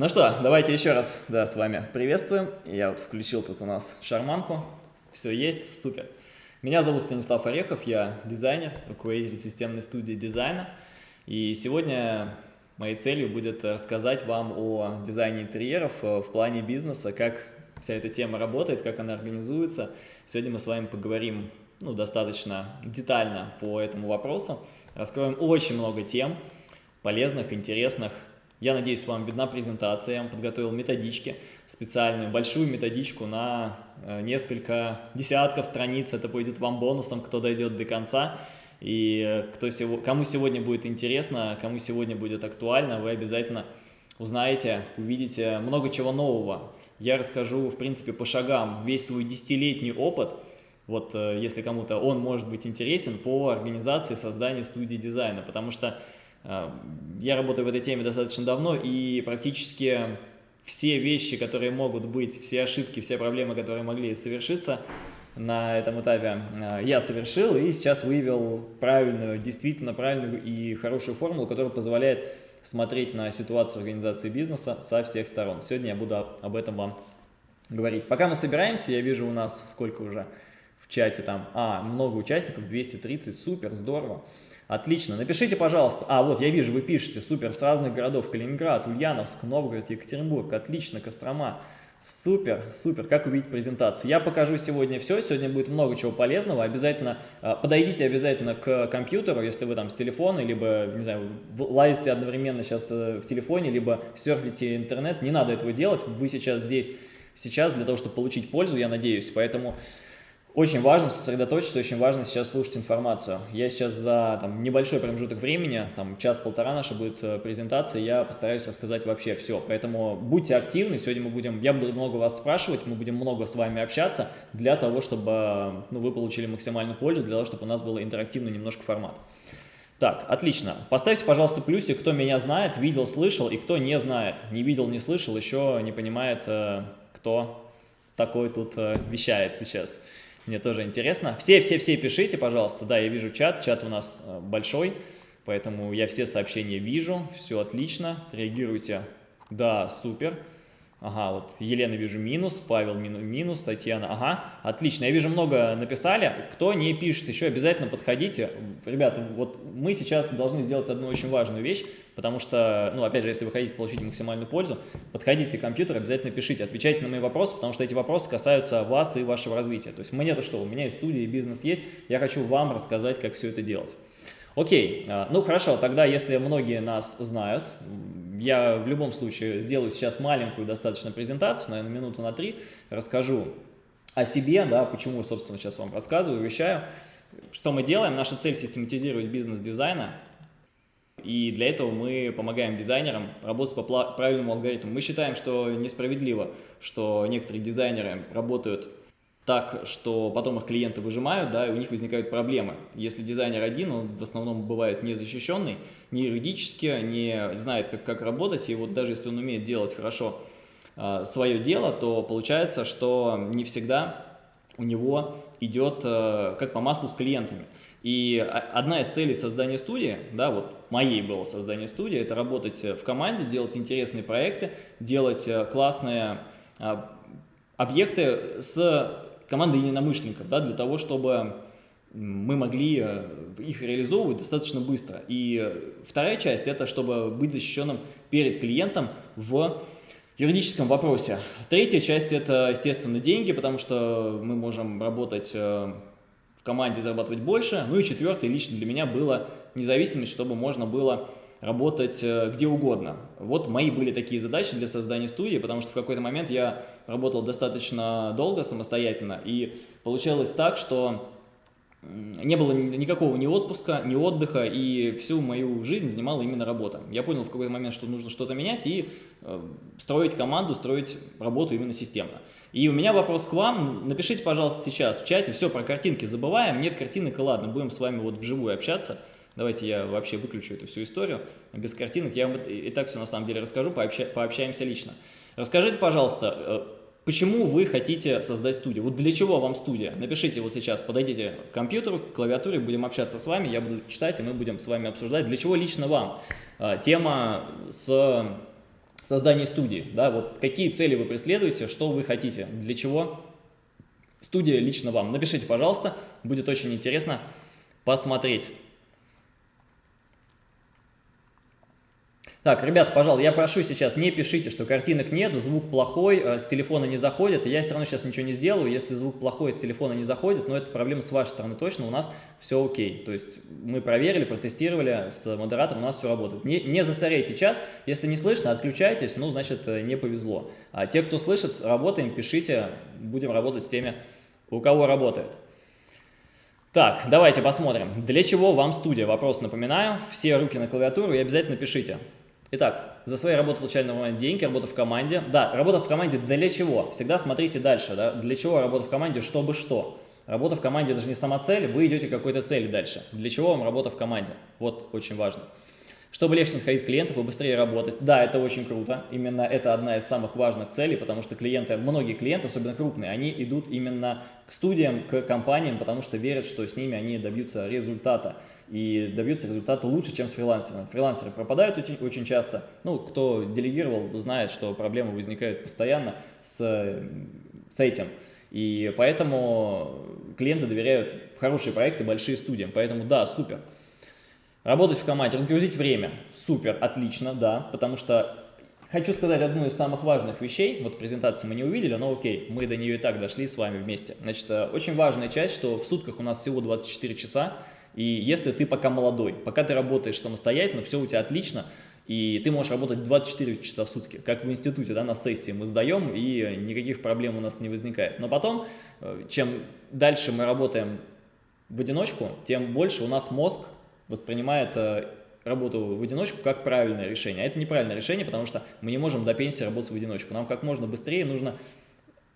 Ну что, давайте еще раз да, с вами приветствуем. Я вот включил тут у нас шарманку. Все есть, супер. Меня зовут Станислав Орехов, я дизайнер, руководитель системной студии дизайна. И сегодня моей целью будет рассказать вам о дизайне интерьеров в плане бизнеса, как вся эта тема работает, как она организуется. Сегодня мы с вами поговорим ну, достаточно детально по этому вопросу. Раскроем очень много тем, полезных, интересных, я надеюсь, вам видна презентация. Я вам подготовил методички, специальную большую методичку на э, несколько десятков страниц. Это будет вам бонусом, кто дойдет до конца. И э, кто, кому сегодня будет интересно, кому сегодня будет актуально, вы обязательно узнаете, увидите много чего нового. Я расскажу, в принципе, по шагам весь свой десятилетний опыт, вот э, если кому-то он может быть интересен, по организации создания студии дизайна, потому что я работаю в этой теме достаточно давно, и практически все вещи, которые могут быть, все ошибки, все проблемы, которые могли совершиться на этом этапе, а, я совершил и сейчас выявил правильную, действительно правильную и хорошую формулу, которая позволяет смотреть на ситуацию организации бизнеса со всех сторон. Сегодня я буду об этом вам говорить. Пока мы собираемся, я вижу у нас сколько уже в чате там, а, много участников, 230, супер, здорово. Отлично. Напишите, пожалуйста. А, вот, я вижу, вы пишете. Супер. С разных городов. Калининград, Ульяновск, Новгород, Екатеринбург. Отлично. Кострома. Супер, супер, как увидеть презентацию. Я покажу сегодня все, сегодня будет много чего полезного. Обязательно, а, подойдите обязательно к компьютеру, если вы там с телефона, либо, не знаю, лазите одновременно сейчас э, в телефоне, либо серфите интернет. Не надо этого делать, вы сейчас здесь, сейчас для того, чтобы получить пользу, я надеюсь. Поэтому очень важно сосредоточиться, очень важно сейчас слушать информацию. Я сейчас за там, небольшой промежуток времени, там час-полтора наша будет э, презентация, я постараюсь рассказать вообще все. Поэтому будьте активны, сегодня мы будем, я буду много вас спрашивать, мы будем много с вами общаться для того, чтобы ну, вы получили максимальную пользу, для того, чтобы у нас был интерактивный немножко формат. Так, отлично. Поставьте, пожалуйста, плюсик, кто меня знает, видел, слышал, и кто не знает, не видел, не слышал, еще не понимает, э, кто такой тут э, вещает сейчас. Мне тоже интересно. Все-все-все пишите, пожалуйста. Да, я вижу чат. Чат у нас э, большой, поэтому я все сообщения вижу. Все отлично. Реагируйте. Да, супер. Ага, вот Елена вижу минус, Павел минус, Татьяна, ага, отлично, я вижу много написали, кто не пишет, еще обязательно подходите. Ребята, вот мы сейчас должны сделать одну очень важную вещь, потому что, ну, опять же, если вы хотите получить максимальную пользу, подходите к компьютеру, обязательно пишите, отвечайте на мои вопросы, потому что эти вопросы касаются вас и вашего развития. То есть мне-то что, у меня и студия, и бизнес есть, я хочу вам рассказать, как все это делать. Окей, а, ну хорошо, тогда если многие нас знают, я в любом случае сделаю сейчас маленькую достаточно презентацию, наверное, минуту на три, расскажу о себе, да, почему, собственно, сейчас вам рассказываю, вещаю. Что мы делаем? Наша цель систематизировать бизнес дизайна, и для этого мы помогаем дизайнерам работать по правильному алгоритму. Мы считаем, что несправедливо, что некоторые дизайнеры работают так, что потом их клиенты выжимают, да, и у них возникают проблемы. Если дизайнер один, он в основном бывает не защищенный, не юридически, не знает, как, как работать, и вот даже если он умеет делать хорошо э, свое дело, то получается, что не всегда у него идет э, как по маслу с клиентами. И одна из целей создания студии, да, вот моей было создание студии, это работать в команде, делать интересные проекты, делать э, классные э, объекты с командой единомышленников, да, для того, чтобы мы могли э, их реализовывать достаточно быстро. И вторая часть – это чтобы быть защищенным перед клиентом в юридическом вопросе. Третья часть – это, естественно, деньги, потому что мы можем работать э, в команде, зарабатывать больше. Ну и четвертое, лично для меня, было независимость, чтобы можно было работать э, где угодно. Вот мои были такие задачи для создания студии, потому что в какой-то момент я работал достаточно долго самостоятельно, и получалось так, что не было никакого ни отпуска, ни отдыха, и всю мою жизнь занимала именно работа. Я понял в какой-то момент, что нужно что-то менять и э, строить команду, строить работу именно системно. И у меня вопрос к вам. Напишите, пожалуйста, сейчас в чате. Все, про картинки забываем. Нет картинок, и ладно, будем с вами вот вживую общаться. Давайте я вообще выключу эту всю историю без картинок. Я вам и так все на самом деле расскажу, пообща, пообщаемся лично. Расскажите, пожалуйста, э, почему вы хотите создать студию? Вот для чего вам студия? Напишите вот сейчас, подойдите к компьютеру, к клавиатуре, будем общаться с вами, я буду читать, и мы будем с вами обсуждать, для чего лично вам. Э, тема с создании студии, да, вот какие цели вы преследуете, что вы хотите, для чего студия лично вам. Напишите, пожалуйста, будет очень интересно посмотреть. Так, ребята, пожалуйста, я прошу сейчас, не пишите, что картинок нет, звук плохой, э, с телефона не заходит, и я все равно сейчас ничего не сделаю, если звук плохой, с телефона не заходит, но это проблема с вашей стороны точно, у нас все окей. То есть мы проверили, протестировали с модератором, у нас все работает. Не, не засоряйте чат, если не слышно, отключайтесь, ну, значит, э, не повезло. А те, кто слышит, работаем, пишите, будем работать с теми, у кого работает. Так, давайте посмотрим. Для чего вам студия? Вопрос напоминаю. Все руки на клавиатуру и обязательно пишите. Итак, за свои работы получали на момент деньги, работа в команде. Да, работа в команде для чего? Всегда смотрите дальше, да? Для чего работа в команде, чтобы что? Работа в команде даже не сама цель, вы идете к какой-то цели дальше. Для чего вам работа в команде? Вот очень важно. Чтобы легче находить клиентов и быстрее работать. Да, это очень круто. Именно это одна из самых важных целей, потому что клиенты, многие клиенты, особенно крупные, они идут именно к студиям, к компаниям, потому что верят, что с ними они добьются результата. И добьются результата лучше, чем с фрилансером. Фрилансеры пропадают очень, очень часто. Ну, кто делегировал, знает, что проблемы возникают постоянно с, с этим. И поэтому клиенты доверяют хорошие проекты, большие студиям. Поэтому да, супер. Работать в команде, разгрузить время. Супер, отлично, да, потому что хочу сказать одну из самых важных вещей. Вот презентацию мы не увидели, но окей, мы до нее и так дошли с вами вместе. Значит, э, очень важная часть, что в сутках у нас всего 24 часа, и если ты пока молодой, пока ты работаешь самостоятельно, все у тебя отлично, и ты можешь работать 24 часа в сутки, как в институте, да, на сессии мы сдаем, и никаких проблем у нас не возникает. Но потом, э, чем дальше мы работаем в одиночку, тем больше у нас мозг воспринимает э, работу в одиночку как правильное решение. А это неправильное решение, потому что мы не можем до пенсии работать в одиночку. Нам как можно быстрее нужно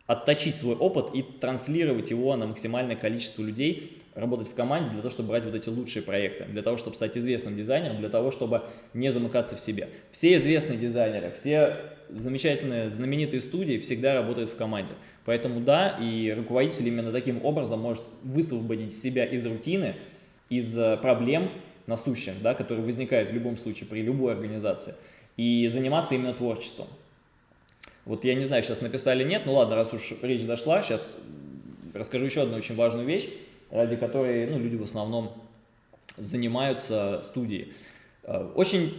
отточить свой опыт и транслировать его на максимальное количество людей, работать в команде для того, чтобы брать вот эти лучшие проекты, для того, чтобы стать известным дизайнером, для того, чтобы не замыкаться в себе. Все известные дизайнеры, все замечательные, знаменитые студии всегда работают в команде. Поэтому да, и руководитель именно таким образом может высвободить себя из рутины, из проблем насущих, да, которые возникают в любом случае при любой организации, и заниматься именно творчеством. Вот я не знаю, сейчас написали нет, ну ладно, раз уж речь дошла, сейчас расскажу еще одну очень важную вещь, ради которой ну, люди в основном занимаются студией. Э, очень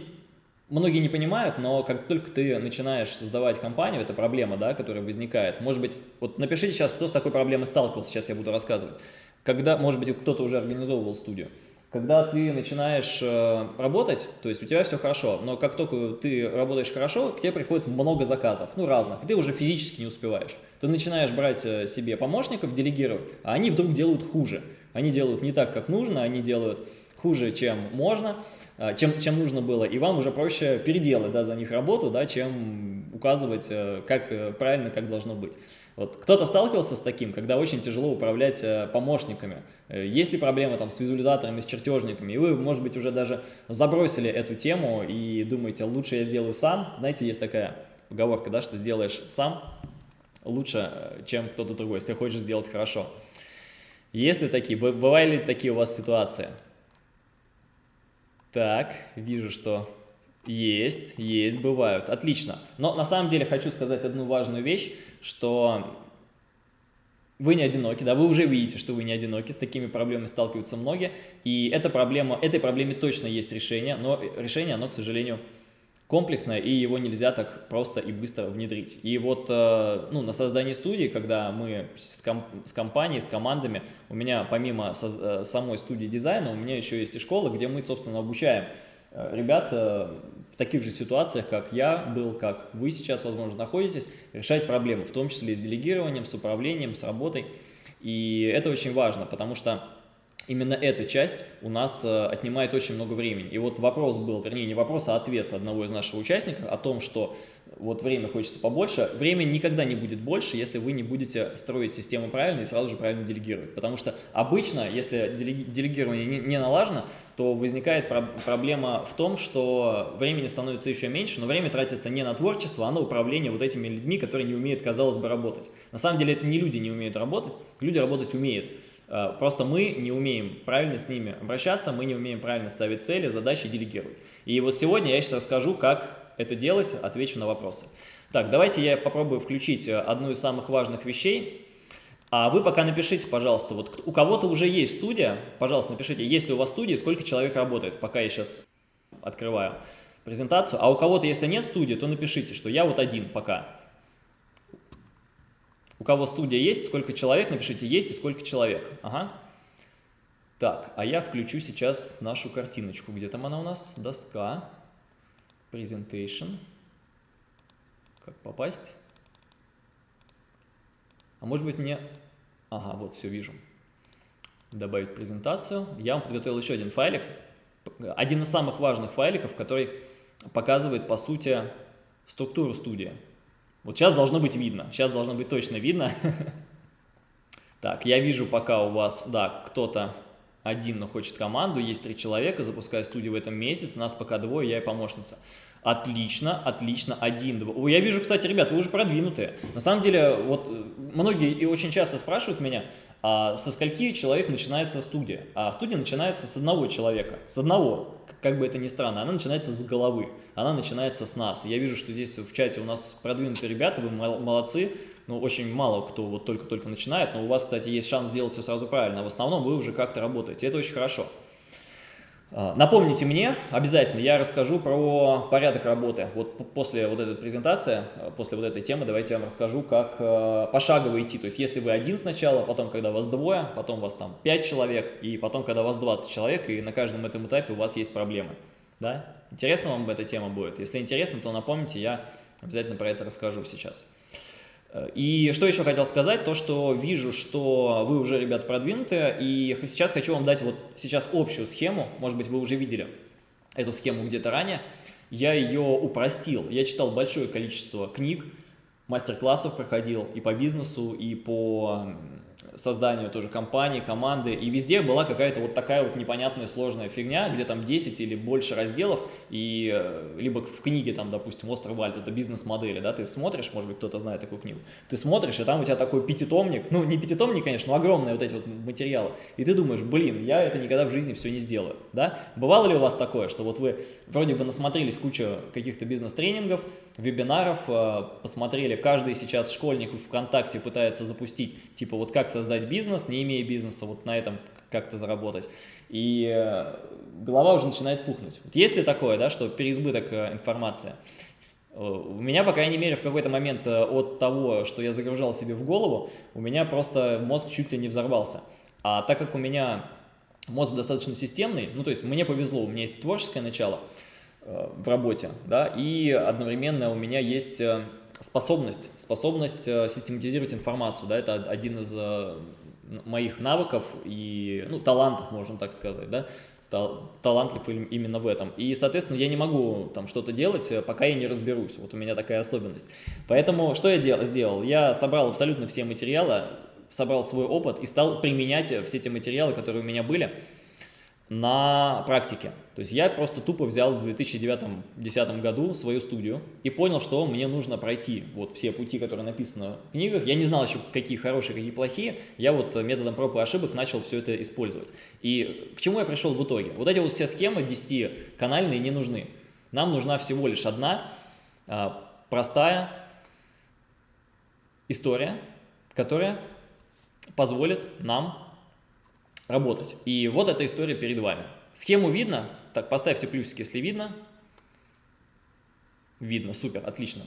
многие не понимают, но как только ты начинаешь создавать компанию, это проблема, да, которая возникает. Может быть, вот напишите сейчас, кто с такой проблемой сталкивался, сейчас я буду рассказывать когда, может быть, кто-то уже организовывал студию, когда ты начинаешь э, работать, то есть у тебя все хорошо, но как только ты работаешь хорошо, к тебе приходит много заказов, ну разных, ты уже физически не успеваешь. Ты начинаешь брать э, себе помощников, делегировать, а они вдруг делают хуже. Они делают не так, как нужно, они делают хуже, чем можно, э, чем, чем нужно было, и вам уже проще переделать да, за них работу, да, чем указывать, э, как правильно, как должно быть. Вот кто-то сталкивался с таким, когда очень тяжело управлять э, помощниками. Э, есть ли проблемы там с визуализаторами, с чертежниками, и вы, может быть, уже даже забросили эту тему и думаете, лучше я сделаю сам. Знаете, есть такая поговорка, да, что сделаешь сам лучше, э, чем кто-то другой, если хочешь сделать хорошо. Есть ли такие, бывали ли такие у вас ситуации? Так, вижу, что есть, есть, бывают. Отлично. Но на самом деле хочу сказать одну важную вещь что вы не одиноки, да, вы уже видите, что вы не одиноки, с такими проблемами сталкиваются многие, и эта проблема, этой проблеме точно есть решение, но решение, оно, к сожалению, комплексное, и его нельзя так просто и быстро внедрить. И вот э, ну, на создании студии, когда мы с, комп с компанией, с командами, у меня помимо э, самой студии дизайна, у меня еще есть и школа, где мы, собственно, обучаем Э, ребят э, в таких же ситуациях, как я был, как вы сейчас, возможно, находитесь, решать проблемы, в том числе с делегированием, с управлением, с работой. И это очень важно, потому что именно эта часть у нас э, отнимает очень много времени. И вот вопрос был, вернее, не вопрос, а ответ одного из наших участников о том, что вот время хочется побольше. Время никогда не будет больше, если вы не будете строить систему правильно и сразу же правильно делегировать. Потому что обычно, если делегирование не налажено, то возникает про проблема в том, что времени становится еще меньше, но время тратится не на творчество, а на управление вот этими людьми, которые не умеют, казалось бы, работать. На самом деле это не люди не умеют работать, люди работать умеют. Э, просто мы не умеем правильно с ними обращаться, мы не умеем правильно ставить цели, задачи, делегировать. И вот сегодня я сейчас расскажу, как это делать, отвечу на вопросы. Так, давайте я попробую включить э, одну из самых важных вещей. А вы пока напишите, пожалуйста, вот у кого-то уже есть студия, пожалуйста, напишите, есть ли у вас студия, сколько человек работает, пока я сейчас открываю презентацию. А у кого-то, если нет студии, то напишите, что я вот один пока. У кого студия есть, сколько человек, напишите есть и сколько человек. Ага. Так, а я включу сейчас нашу картиночку. Где там она у нас? Доска. Presentation. Как попасть? А может быть мне... Ага, вот, все вижу. Добавить презентацию. Я вам подготовил еще один файлик. Один из самых важных файликов, который показывает, по сути, структуру студии. Вот сейчас должно быть видно. Сейчас должно быть точно видно. Так, я вижу пока у вас, да, кто-то один, но хочет команду, есть три человека, запускаю студию в этом месяце, нас пока двое, я и помощница. Отлично, отлично, один, два. Я вижу, кстати, ребята, вы уже продвинутые. На самом деле, вот э, многие и очень часто спрашивают меня, а со скольки человек начинается студия? А студия начинается с одного человека, с одного, как бы это ни странно, она начинается с головы, она начинается с нас. Я вижу, что здесь в чате у нас продвинутые ребята, вы молодцы, ну, очень мало кто вот только-только начинает, но у вас, кстати, есть шанс сделать все сразу правильно. В основном вы уже как-то работаете, это очень хорошо. А, напомните мне, обязательно, я расскажу про порядок работы. Вот после вот этой презентации, а, после вот этой темы, давайте я вам расскажу, как а, пошагово идти. То есть, если вы один сначала, потом, когда вас двое, потом вас там 5 человек, и потом, когда вас 20 человек, и на каждом этом этапе у вас есть проблемы. Да? Интересно вам эта тема будет? Если интересно, то напомните, я обязательно про это расскажу сейчас. И что еще хотел сказать, то что вижу, что вы уже, ребят, продвинутые, и сейчас хочу вам дать вот сейчас общую схему, может быть, вы уже видели эту схему где-то ранее, я ее упростил, я читал большое количество книг, мастер-классов проходил и по бизнесу, и по созданию тоже компании, команды, и везде была какая-то вот такая вот непонятная сложная фигня, где там 10 или больше разделов, и э, либо в книге там, допустим, «Остров Вальд» — это бизнес-модели, да, ты смотришь, может быть, кто-то знает такую книгу, ты смотришь, и там у тебя такой пятитомник, ну, не пятитомник, конечно, но огромные вот эти вот материалы, и ты думаешь, блин, я это никогда в жизни все не сделаю, да? Бывало ли у вас такое, что вот вы вроде бы насмотрелись кучу каких-то бизнес-тренингов, вебинаров, э, посмотрели, каждый сейчас школьник в ВКонтакте пытается запустить, типа, вот как создать бизнес, не имея бизнеса, вот на этом как-то заработать. И э, голова уже начинает пухнуть. Вот есть ли такое, да, что переизбыток э, информации? У меня, по крайней мере, в какой-то момент от того, что я загружал себе в голову, у меня просто мозг чуть ли не взорвался. А так как у меня мозг достаточно системный, ну то есть мне повезло, у меня есть творческое начало – в работе, да, и одновременно у меня есть э, способность, способность э, систематизировать информацию, да, это один из моих навыков и, ну, талантов, можно так сказать, да, талантлив именно в этом. И, соответственно, я не могу там что-то делать, пока я не разберусь. Вот у меня такая особенность. Поэтому что я дел сделал? Я собрал абсолютно все материалы, собрал свой опыт и стал применять все те материалы, которые у меня были, на практике. То есть я просто тупо взял в 2009-2010 году свою студию и понял, что мне нужно пройти вот все пути, которые написаны в книгах. Я не знал еще, какие хорошие, какие плохие. Я вот методом проб и ошибок начал все это использовать. И к чему я пришел в итоге? Вот эти вот все схемы 10-канальные не нужны. Нам нужна всего лишь одна а, простая история, которая позволит нам работать. И вот эта история перед вами. Схему видно? Так, поставьте плюсики, если видно. Видно, супер, отлично.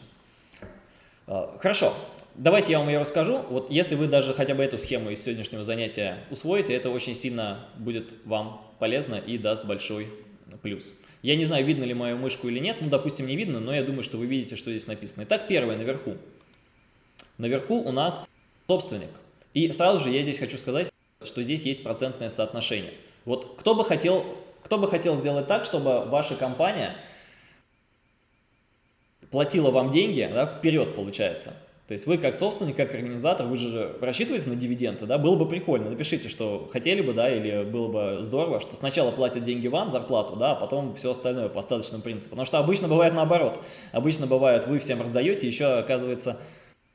А, хорошо, давайте я вам ее расскажу. Вот если вы даже хотя бы эту схему из сегодняшнего занятия усвоите, это очень сильно будет вам полезно и даст большой плюс. Я не знаю, видно ли мою мышку или нет, ну, допустим, не видно, но я думаю, что вы видите, что здесь написано. Итак, первое, наверху. Наверху у нас собственник. И сразу же я здесь хочу сказать, что здесь есть процентное соотношение. Вот кто бы хотел, кто бы хотел сделать так, чтобы ваша компания платила вам деньги да, вперед, получается. То есть вы как собственник, как организатор, вы же рассчитываете на дивиденды, да, было бы прикольно. Напишите, что хотели бы, да, или было бы здорово, что сначала платят деньги вам, зарплату, да, а потом все остальное по остаточному принципу. Потому что обычно бывает наоборот. Обычно бывает, вы всем раздаете, еще, оказывается,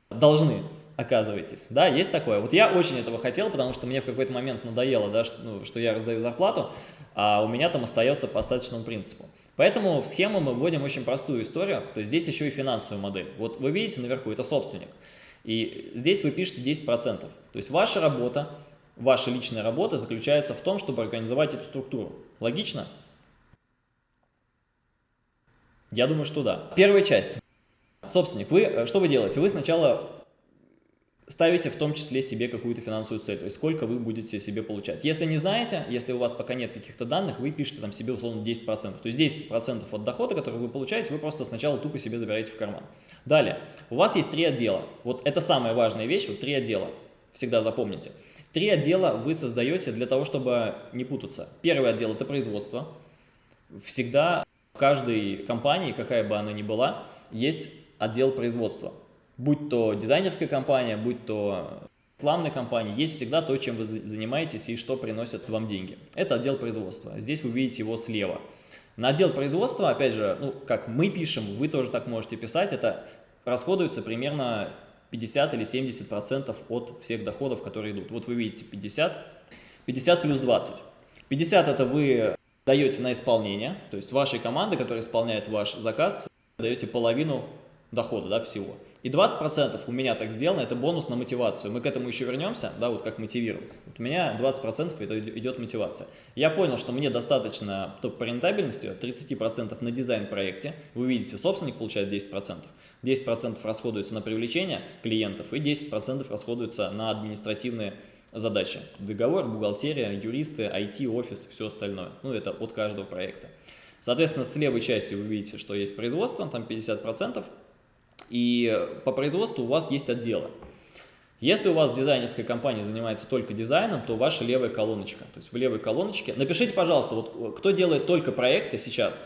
должны оказываетесь. Да, есть такое. Вот я очень этого хотел, потому что мне в какой-то момент надоело, да, что, ну, что я раздаю зарплату, а у меня там остается по остаточному принципу. Поэтому в схему мы вводим очень простую историю, то есть здесь еще и финансовая модель. Вот вы видите наверху, это собственник. И здесь вы пишете 10%. То есть ваша работа, ваша личная работа заключается в том, чтобы организовать эту структуру. Логично? Я думаю, что да. Первая часть. Собственник, вы э, что вы делаете? Вы сначала ставите в том числе себе какую-то финансовую цель, то есть сколько вы будете себе получать. Если не знаете, если у вас пока нет каких-то данных, вы пишете там себе условно 10%. То есть 10% от дохода, который вы получаете, вы просто сначала тупо себе забираете в карман. Далее, у вас есть три отдела. Вот это самая важная вещь, вот три отдела. Всегда запомните. Три отдела вы создаете для того, чтобы не путаться. Первый отдел – это производство. Всегда в каждой компании, какая бы она ни была, есть отдел производства. Будь то дизайнерская компания, будь то рекламная компания, есть всегда то, чем вы занимаетесь и что приносит вам деньги. Это отдел производства. Здесь вы видите его слева. На отдел производства, опять же, ну, как мы пишем, вы тоже так можете писать, это расходуется примерно 50 или 70 процентов от всех доходов, которые идут. Вот вы видите 50, 50 плюс 20. 50 это вы даете на исполнение, то есть вашей команды, которая исполняет ваш заказ, даете половину дохода да, всего. И 20% у меня так сделано, это бонус на мотивацию. Мы к этому еще вернемся, да, вот как мотивировать. Вот у меня 20% это идет мотивация. Я понял, что мне достаточно топ по рентабельности 30% на дизайн проекте. Вы видите, собственник получает 10%. 10% расходуется на привлечение клиентов и 10% расходуется на административные задачи. Договор, бухгалтерия, юристы, IT, офис все остальное. Ну, это от каждого проекта. Соответственно, с левой части вы видите, что есть производство, там 50%, и по производству у вас есть отделы. Если у вас дизайнерская компания занимается только дизайном, то ваша левая колоночка. То есть в левой колоночке. Напишите, пожалуйста, вот кто делает только проекты сейчас.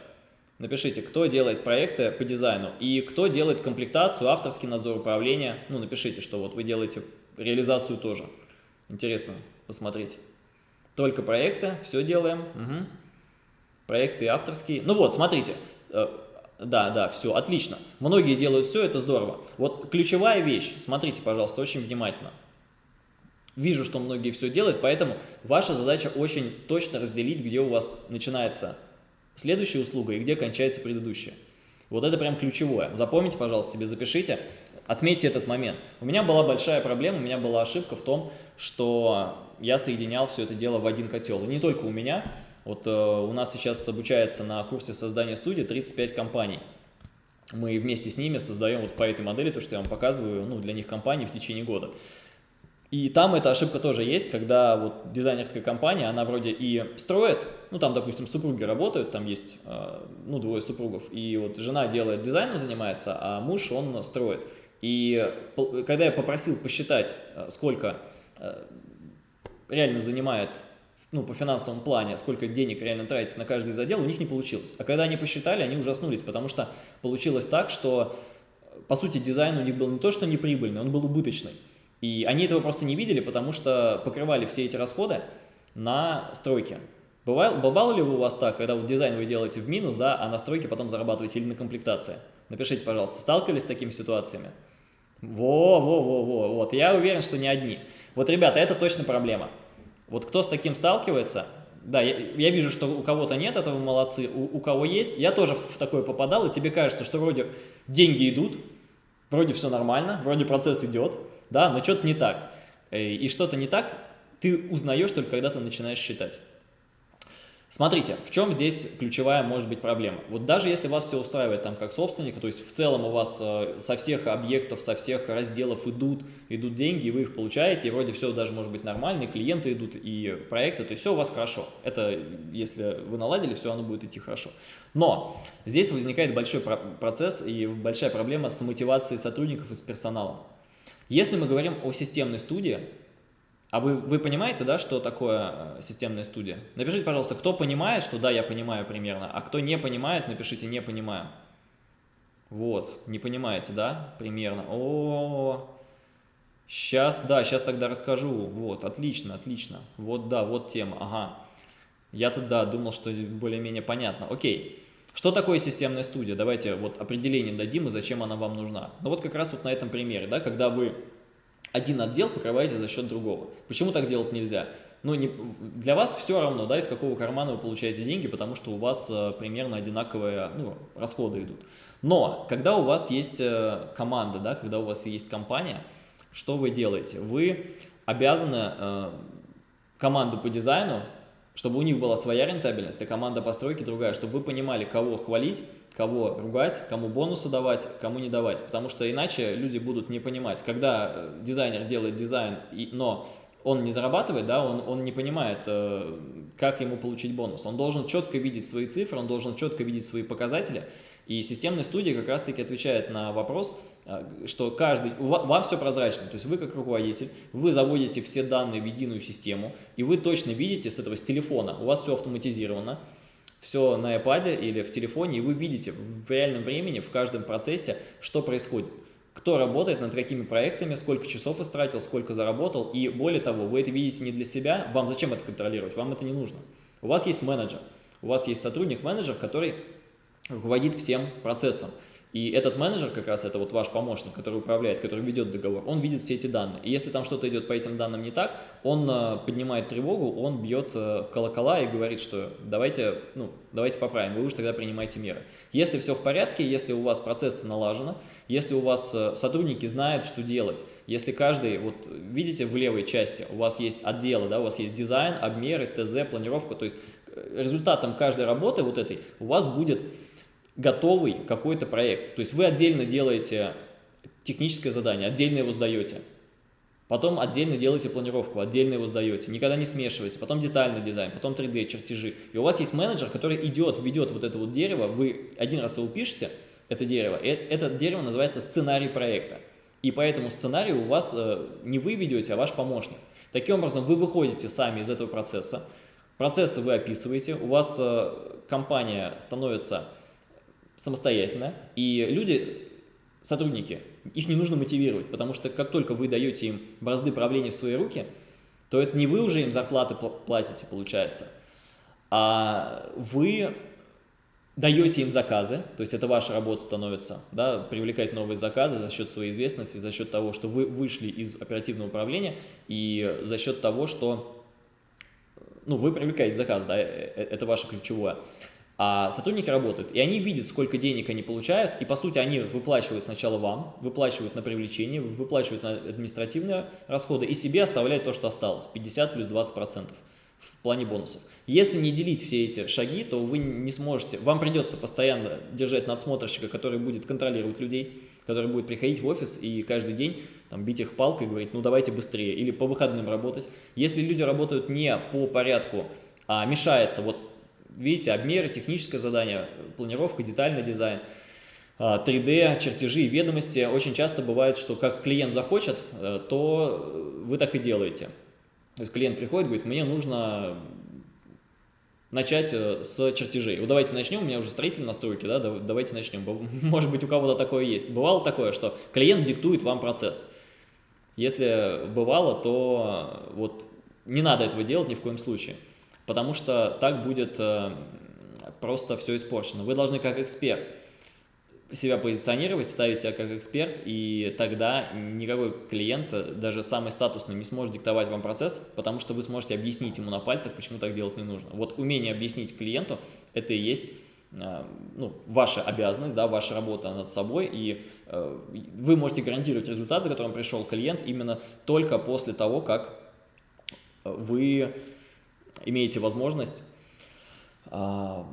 Напишите, кто делает проекты по дизайну и кто делает комплектацию, авторский надзор управления. Ну, напишите, что вот вы делаете реализацию тоже. Интересно посмотреть. Только проекты, все делаем. Угу. Проекты авторские. Ну вот, смотрите, э, да, да, все, отлично. Многие делают все, это здорово. Вот ключевая вещь, смотрите, пожалуйста, очень внимательно. Вижу, что многие все делают, поэтому ваша задача очень точно разделить, где у вас начинается следующая услуга и где кончается предыдущая. Вот это прям ключевое. Запомните, пожалуйста, себе запишите, отметьте этот момент. У меня была большая проблема, у меня была ошибка в том, что я соединял все это дело в один котел. И не только у меня, вот э, у нас сейчас обучается на курсе создания студии 35 компаний. Мы вместе с ними создаем вот по этой модели, то, что я вам показываю, ну, для них компании в течение года. И там эта ошибка тоже есть, когда вот дизайнерская компания, она вроде и строит, ну там, допустим, супруги работают, там есть, э, ну, двое супругов, и вот жена делает дизайном, занимается, а муж, он строит. И когда я попросил посчитать, э, сколько реально занимает ну, по финансовому плане, сколько денег реально тратится на каждый отделов, у них не получилось. А когда они посчитали, они ужаснулись, потому что получилось так, что, по сути, дизайн у них был не то, что неприбыльный, он был убыточный. И они этого просто не видели, потому что покрывали все эти расходы на стройке. Бывало, бывало ли у вас так, когда вот дизайн вы делаете в минус, да, а на стройке потом зарабатываете или на комплектации? Напишите, пожалуйста, сталкивались с такими ситуациями? Во-во-во-во, вот, я уверен, что не одни. Вот, ребята, это точно проблема. Вот кто с таким сталкивается, да, я, я вижу, что у кого-то нет этого, молодцы, у, у кого есть, я тоже в, в такое попадал, и тебе кажется, что вроде деньги идут, вроде все нормально, вроде процесс идет, да, но что-то не так. Э, и что-то не так, ты узнаешь только, когда ты начинаешь считать. Смотрите, в чем здесь ключевая может быть проблема. Вот даже если вас все устраивает там как собственника, то есть в целом у вас э, со всех объектов, со всех разделов идут, идут деньги, и вы их получаете, и вроде все даже может быть нормально, и клиенты идут, и проекты, то есть все у вас хорошо. Это если вы наладили, все оно будет идти хорошо. Но здесь возникает большой процесс и большая проблема с мотивацией сотрудников и с персоналом. Если мы говорим о системной студии, а вы, вы понимаете, да, что такое э, системная студия? Напишите, пожалуйста, кто понимает, что да, я понимаю примерно, а кто не понимает, напишите «не понимаю». Вот, не понимаете, да, примерно. О, -о, -о. сейчас, да, сейчас тогда расскажу. Вот, отлично, отлично. Вот, да, вот тема, ага. Я тут, думал, что более-менее понятно. Окей. Что такое системная студия? Давайте вот определение дадим и зачем она вам нужна. Ну вот как раз вот на этом примере, да, когда вы один отдел покрываете за счет другого. Почему так делать нельзя? Ну, не, для вас все равно, да, из какого кармана вы получаете деньги, потому что у вас э, примерно одинаковые ну, расходы идут. Но, когда у вас есть э, команда, да, когда у вас есть компания, что вы делаете? Вы обязаны э, команду по дизайну, чтобы у них была своя рентабельность, а команда постройки другая, чтобы вы понимали, кого хвалить, кого ругать, кому бонусы давать, кому не давать. Потому что иначе люди будут не понимать. Когда э, дизайнер делает дизайн, но он не зарабатывает, да, он, он не понимает, э, как ему получить бонус. Он должен четко видеть свои цифры, он должен четко видеть свои показатели. И системная студия как раз-таки отвечает на вопрос, э, что каждый, вам все прозрачно, то есть вы как руководитель, вы заводите все данные в единую систему, и вы точно видите с этого, с телефона, у вас все автоматизировано, все на iPad или в телефоне, и вы видите в реальном времени, в каждом процессе, что происходит. Кто работает над какими проектами, сколько часов истратил, сколько заработал. И более того, вы это видите не для себя, вам зачем это контролировать, вам это не нужно. У вас есть менеджер, у вас есть сотрудник-менеджер, который руководит всем процессом. И этот менеджер, как раз это вот ваш помощник, который управляет, который ведет договор, он видит все эти данные. И если там что-то идет по этим данным не так, он э, поднимает тревогу, он бьет э, колокола и говорит, что давайте, ну, давайте поправим, вы уж тогда принимайте меры. Если все в порядке, если у вас процессы налажены, если у вас э, сотрудники знают, что делать, если каждый, вот видите в левой части, у вас есть отделы, да, у вас есть дизайн, обмеры, ТЗ, планировка, то есть результатом каждой работы вот этой у вас будет готовый какой-то проект. То есть вы отдельно делаете техническое задание, отдельно его сдаете. Потом отдельно делаете планировку, отдельно его сдаете. Никогда не смешиваете. Потом детальный дизайн, потом 3D, чертежи. И у вас есть менеджер, который идет, ведет вот это вот дерево. Вы один раз его пишете, это дерево. И это дерево называется сценарий проекта. И по этому сценарию у вас э, не вы ведете, а ваш помощник. Таким образом, вы выходите сами из этого процесса. Процессы вы описываете. У вас э, компания становится самостоятельно, и люди, сотрудники, их не нужно мотивировать, потому что как только вы даете им бразды правления в свои руки, то это не вы уже им зарплаты платите, получается, а вы даете им заказы, то есть это ваша работа становится, да, привлекать новые заказы за счет своей известности, за счет того, что вы вышли из оперативного управления и за счет того, что ну, вы привлекаете заказ, да, э, э, это ваше ключевое. А сотрудники работают, и они видят, сколько денег они получают, и по сути они выплачивают сначала вам, выплачивают на привлечение, выплачивают на административные расходы, и себе оставляют то, что осталось, 50 плюс 20 процентов в плане бонусов. Если не делить все эти шаги, то вы не сможете, вам придется постоянно держать надсмотрщика, который будет контролировать людей, который будет приходить в офис и каждый день там, бить их палкой и говорить, ну давайте быстрее, или по выходным работать. Если люди работают не по порядку, а мешается, вот видите, обмеры, техническое задание, планировка, детальный дизайн, 3D, а, чертежи и ведомости. Очень часто бывает, что как клиент захочет, э, то вы так и делаете. То есть клиент приходит, говорит, мне нужно начать э, с чертежей. Вот давайте начнем, у меня уже строитель настройки, да, давайте начнем. Может быть, у кого-то такое есть. Бывало такое, что клиент диктует вам процесс. Если бывало, то вот не надо этого делать ни в коем случае потому что так будет э, просто все испорчено. Вы должны как эксперт себя позиционировать, ставить себя как эксперт, и тогда никакой клиент, даже самый статусный, не сможет диктовать вам процесс, потому что вы сможете объяснить ему на пальцах, почему так делать не нужно. Вот умение объяснить клиенту – это и есть э, ну, ваша обязанность, да, ваша работа над собой, и э, вы можете гарантировать результат, за которым пришел клиент, именно только после того, как вы имеете возможность а,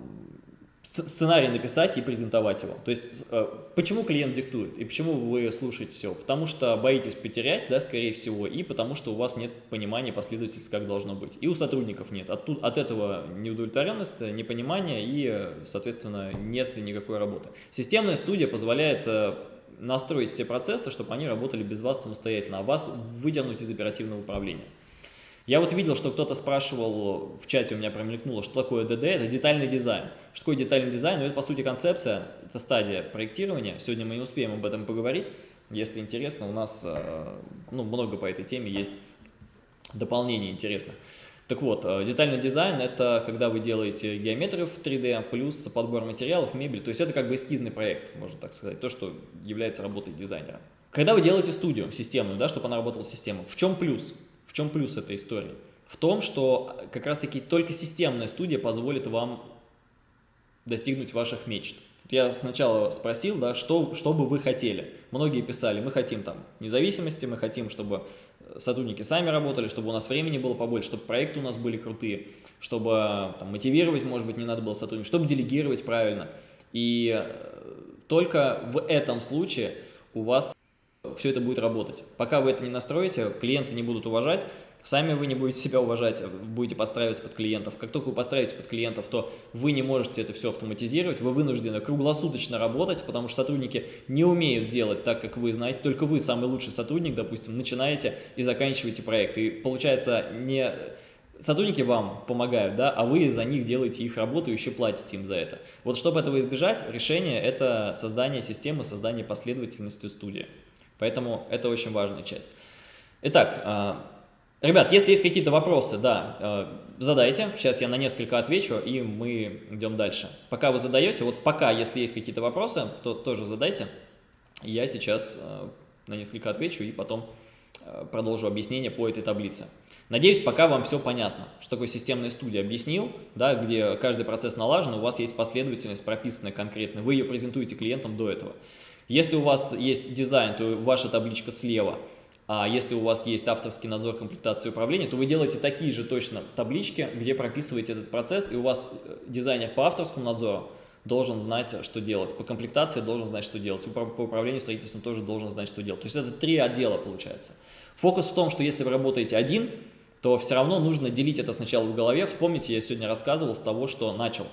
сценарий написать и презентовать его. То есть, э, почему клиент диктует и почему вы слушаете все? Потому что боитесь потерять, да, скорее всего, и потому что у вас нет понимания последовательности, как должно быть. И у сотрудников нет. От, от этого неудовлетворенность, непонимание и, соответственно, нет никакой работы. Системная студия позволяет э, настроить все процессы, чтобы они работали без вас самостоятельно, а вас вытянуть из оперативного управления. Я вот видел, что кто-то спрашивал, в чате у меня промелькнуло, что такое ДД, это детальный дизайн. Что такое детальный дизайн? Ну, это, по сути, концепция, это стадия проектирования. Сегодня мы не успеем об этом поговорить. Если интересно, у нас э, ну, много по этой теме есть дополнений интересных. Так вот, э, детальный дизайн – это когда вы делаете геометрию в 3D, плюс подбор материалов, мебель. То есть это как бы эскизный проект, можно так сказать, то, что является работой дизайнера. когда вы делаете студию системную, да, чтобы она работала системой, в чем плюс? В чем плюс этой истории? В том, что как раз-таки только системная студия позволит вам достигнуть ваших мечт. Я сначала спросил, да, что, что бы вы хотели. Многие писали, мы хотим там независимости, мы хотим, чтобы сотрудники сами работали, чтобы у нас времени было побольше, чтобы проекты у нас были крутые, чтобы там, мотивировать, может быть, не надо было сотрудников, чтобы делегировать правильно. И э, только в этом случае у вас все это будет работать. Пока вы это не настроите, клиенты не будут уважать, Сами вы не будете себя уважать, будете подстраиваться под клиентов. Как только вы подстраиваетесь под клиентов, то вы не можете это все автоматизировать, вы вынуждены круглосуточно работать, потому что сотрудники не умеют делать так, как вы знаете. Только вы, самый лучший сотрудник, допустим, начинаете и заканчиваете проект. И получается, не сотрудники вам помогают, да, а вы за них делаете их работу и еще платите им за это. Вот чтобы этого избежать, решение – это создание системы, создание последовательности студии. Поэтому это очень важная часть. Итак, а, Ребят, если есть какие-то вопросы, да, э, задайте. Сейчас я на несколько отвечу, и мы идем дальше. Пока вы задаете, вот пока, если есть какие-то вопросы, то тоже задайте. Я сейчас э, на несколько отвечу и потом продолжу объяснение по этой таблице. Надеюсь, пока вам все понятно, что такое системная студия объяснил, да, где каждый процесс налажен, у вас есть последовательность прописанная конкретно, вы ее презентуете клиентам до этого. Если у вас есть дизайн, то ваша табличка слева – а если у вас есть авторский надзор комплектации управления, то вы делаете такие же точно таблички, где прописываете этот процесс, и у вас э, дизайнер по авторскому надзору должен знать, что делать. По комплектации должен знать, что делать. По управлению строительством тоже должен знать, что делать. То есть это три отдела получается. Фокус в том, что если вы работаете один, то все равно нужно делить это сначала в голове. Вспомните, я сегодня рассказывал с того, что начал.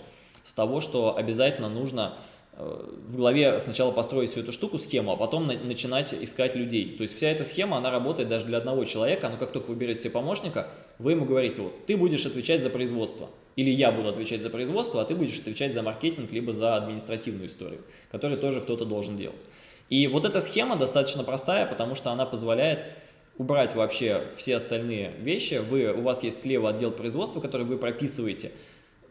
С того, что обязательно нужно в голове сначала построить всю эту штуку, схему, а потом на, начинать искать людей. То есть вся эта схема, она работает даже для одного человека, но как только вы берете себе помощника, вы ему говорите, вот ты будешь отвечать за производство, или я буду отвечать за производство, а ты будешь отвечать за маркетинг, либо за административную историю, которую тоже кто-то должен делать. И вот эта схема достаточно простая, потому что она позволяет убрать вообще все остальные вещи. Вы, у вас есть слева отдел производства, который вы прописываете,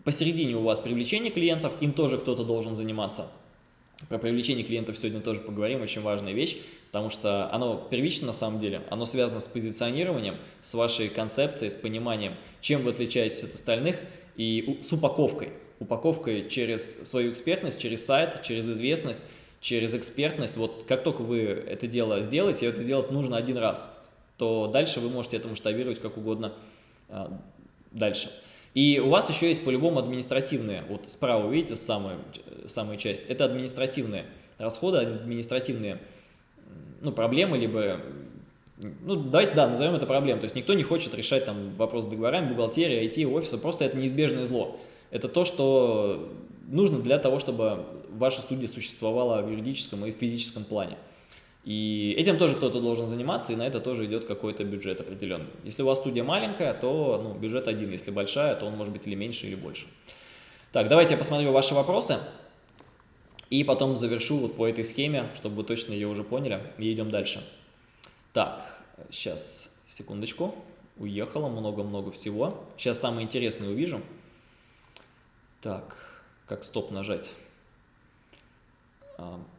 Посередине у вас привлечение клиентов, им тоже кто-то должен заниматься. Про привлечение клиентов сегодня тоже поговорим, очень важная вещь, потому что оно первично на самом деле, оно связано с позиционированием, с вашей концепцией, с пониманием, чем вы отличаетесь от остальных и с упаковкой. Упаковкой через свою экспертность, через сайт, через известность, через экспертность. Вот как только вы это дело сделаете, это сделать нужно один раз, то дальше вы можете это масштабировать как угодно а, дальше. И у вас еще есть по-любому административные, вот справа видите самая, самая часть, это административные расходы, административные ну, проблемы, либо, ну давайте, да, назовем это проблемой, то есть никто не хочет решать там вопрос с договорами, бухгалтерии, IT, офиса, просто это неизбежное зло. Это то, что нужно для того, чтобы ваша студия существовала в юридическом и физическом плане. И этим тоже кто-то должен заниматься, и на это тоже идет какой-то бюджет определенный. Если у вас студия маленькая, то ну, бюджет один, если большая, то он может быть или меньше, или больше. Так, давайте я посмотрю ваши вопросы, и потом завершу вот по этой схеме, чтобы вы точно ее уже поняли, и идем дальше. Так, сейчас, секундочку, уехало много-много всего. Сейчас самое интересное увижу. Так, как стоп нажать?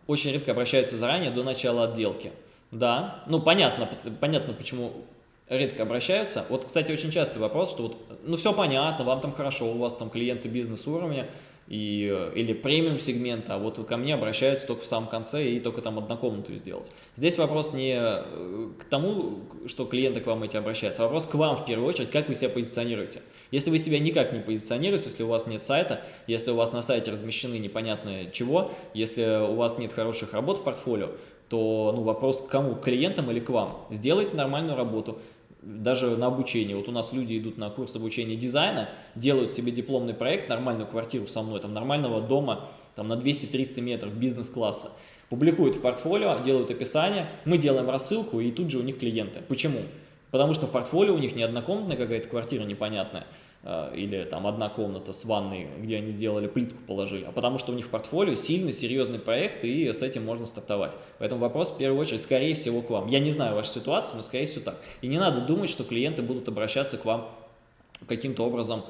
Очень редко обращаются заранее до начала отделки. Да, ну понятно, понятно, почему редко обращаются. Вот, кстати, очень частый вопрос, что вот, ну все понятно, вам там хорошо, у вас там клиенты бизнес-уровня, и, или премиум сегмента, а вот ко мне обращаются только в самом конце и только там однокомнатную сделать. Здесь вопрос не э, к тому, что клиенты к вам эти обращаются, а вопрос к вам в первую очередь, как вы себя позиционируете. Если вы себя никак не позиционируете, если у вас нет сайта, если у вас на сайте размещены непонятно чего, если у вас нет хороших работ в портфолио, то ну, вопрос к кому, к клиентам или к вам. Сделайте нормальную работу, даже на обучение. Вот у нас люди идут на курс обучения дизайна, делают себе дипломный проект, нормальную квартиру со мной, там нормального дома там на 200-300 метров бизнес-класса. Публикуют в портфолио, делают описание, мы делаем рассылку и тут же у них клиенты. Почему? Потому что в портфолио у них не однокомнатная какая-то квартира непонятная, э, или там одна комната с ванной, где они делали плитку положили, а потому что у них в портфолио сильный, серьезный проект, и с этим можно стартовать. Поэтому вопрос в первую очередь, скорее всего, к вам. Я не знаю вашу ситуацию, но скорее всего так. И не надо думать, что клиенты будут обращаться к вам каким-то образом,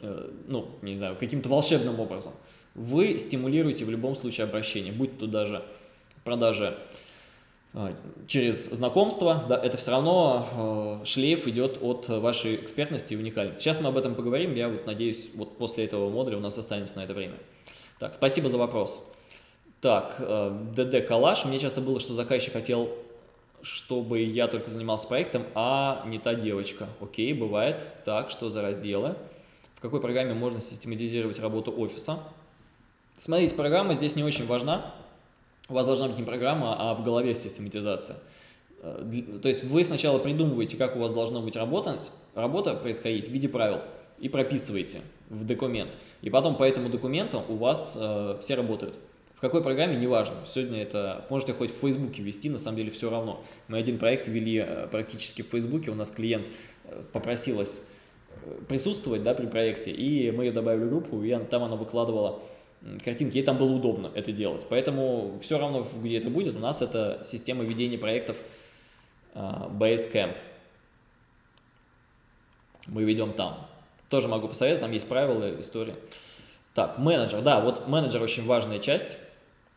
э, ну, не знаю, каким-то волшебным образом. Вы стимулируете в любом случае обращение, будь то даже продажи а, через знакомство, да, это все равно э, шлейф идет от вашей экспертности и уникальности. Сейчас мы об этом поговорим, я вот надеюсь, вот после этого модуля у нас останется на это время. Так, спасибо за вопрос. Так, э, ДД Калаш, мне часто было, что заказчик хотел, чтобы я только занимался проектом, а не та девочка. Окей, бывает. Так, что за разделы? В какой программе можно систематизировать работу офиса? Смотрите, программа здесь не очень важна у вас должна быть не программа, а в голове систематизация. Э, то есть вы сначала придумываете, как у вас должна быть работать, работа происходить в виде правил и прописываете в документ. И потом по этому документу у вас э, все работают. В какой программе, неважно. Сегодня это можете хоть в Фейсбуке вести, на самом деле все равно. Мы один проект вели э, практически в Фейсбуке, у нас клиент э, попросилась присутствовать да, при проекте, и мы ее добавили в группу, и там она выкладывала картинки, ей там было удобно это делать. Поэтому все равно, где это будет, у нас это система ведения проектов uh, Basecamp. Мы ведем там. Тоже могу посоветовать, там есть правила, история. Так, менеджер. Да, вот менеджер очень важная часть.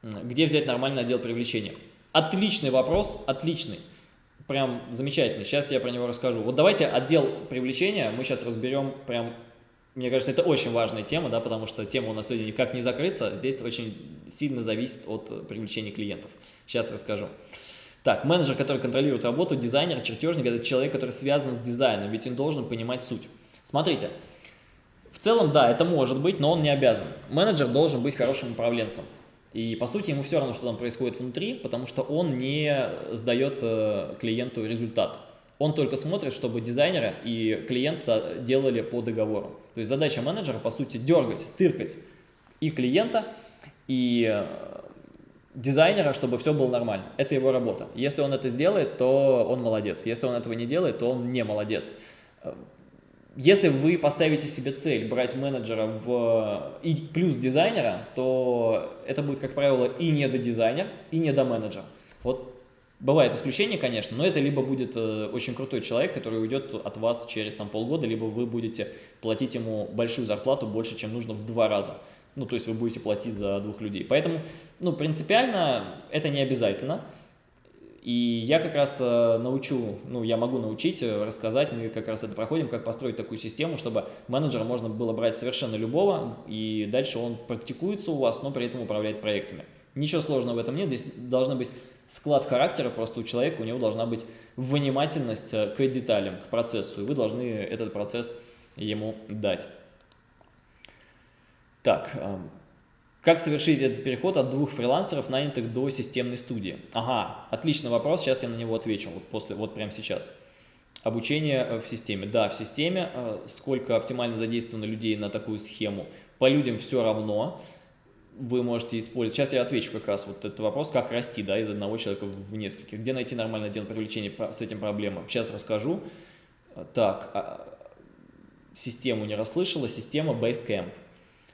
Где взять нормальный отдел привлечения? Отличный вопрос, отличный. Прям замечательный. Сейчас я про него расскажу. Вот давайте отдел привлечения мы сейчас разберем прям мне кажется, это очень важная тема, да, потому что тема у нас сегодня никак не закрыться. Здесь очень сильно зависит от привлечения клиентов. Сейчас расскажу. Так, менеджер, который контролирует работу, дизайнер, чертежник – это человек, который связан с дизайном, ведь он должен понимать суть. Смотрите, в целом, да, это может быть, но он не обязан. Менеджер должен быть хорошим управленцем. И, по сути, ему все равно, что там происходит внутри, потому что он не сдает э, клиенту результат. Он только смотрит, чтобы дизайнеры и клиент делали по договору. То есть задача менеджера, по сути, дергать, тыркать и клиента, и э, дизайнера, чтобы все было нормально. Это его работа. Если он это сделает, то он молодец. Если он этого не делает, то он не молодец. Э, если вы поставите себе цель брать менеджера в, и плюс дизайнера, то это будет, как правило, и не до дизайнер, и не до менеджера. Вот Бывает исключение, конечно, но это либо будет э, очень крутой человек, который уйдет от вас через там, полгода, либо вы будете платить ему большую зарплату, больше, чем нужно в два раза. Ну, то есть вы будете платить за двух людей. Поэтому, ну, принципиально это не обязательно. И я как раз э, научу, ну, я могу научить, э, рассказать, мы как раз это проходим, как построить такую систему, чтобы менеджера можно было брать совершенно любого, и дальше он практикуется у вас, но при этом управляет проектами. Ничего сложного в этом нет, здесь должна быть склад характера просто у человека, у него должна быть внимательность э, к деталям, к процессу, и вы должны этот процесс ему дать. Так, эм, как совершить этот переход от двух фрилансеров, нанятых до системной студии? Ага, отличный вопрос, сейчас я на него отвечу, вот, после, вот прямо сейчас. Обучение э, в системе. Да, в системе. Э, сколько оптимально задействовано людей на такую схему? По людям все равно вы можете использовать. Сейчас я отвечу как раз вот этот вопрос, как расти да, из одного человека в нескольких. Где найти нормальный отдел привлечения с этим проблемам. Сейчас расскажу. Так, а, систему не расслышала, система Basecamp.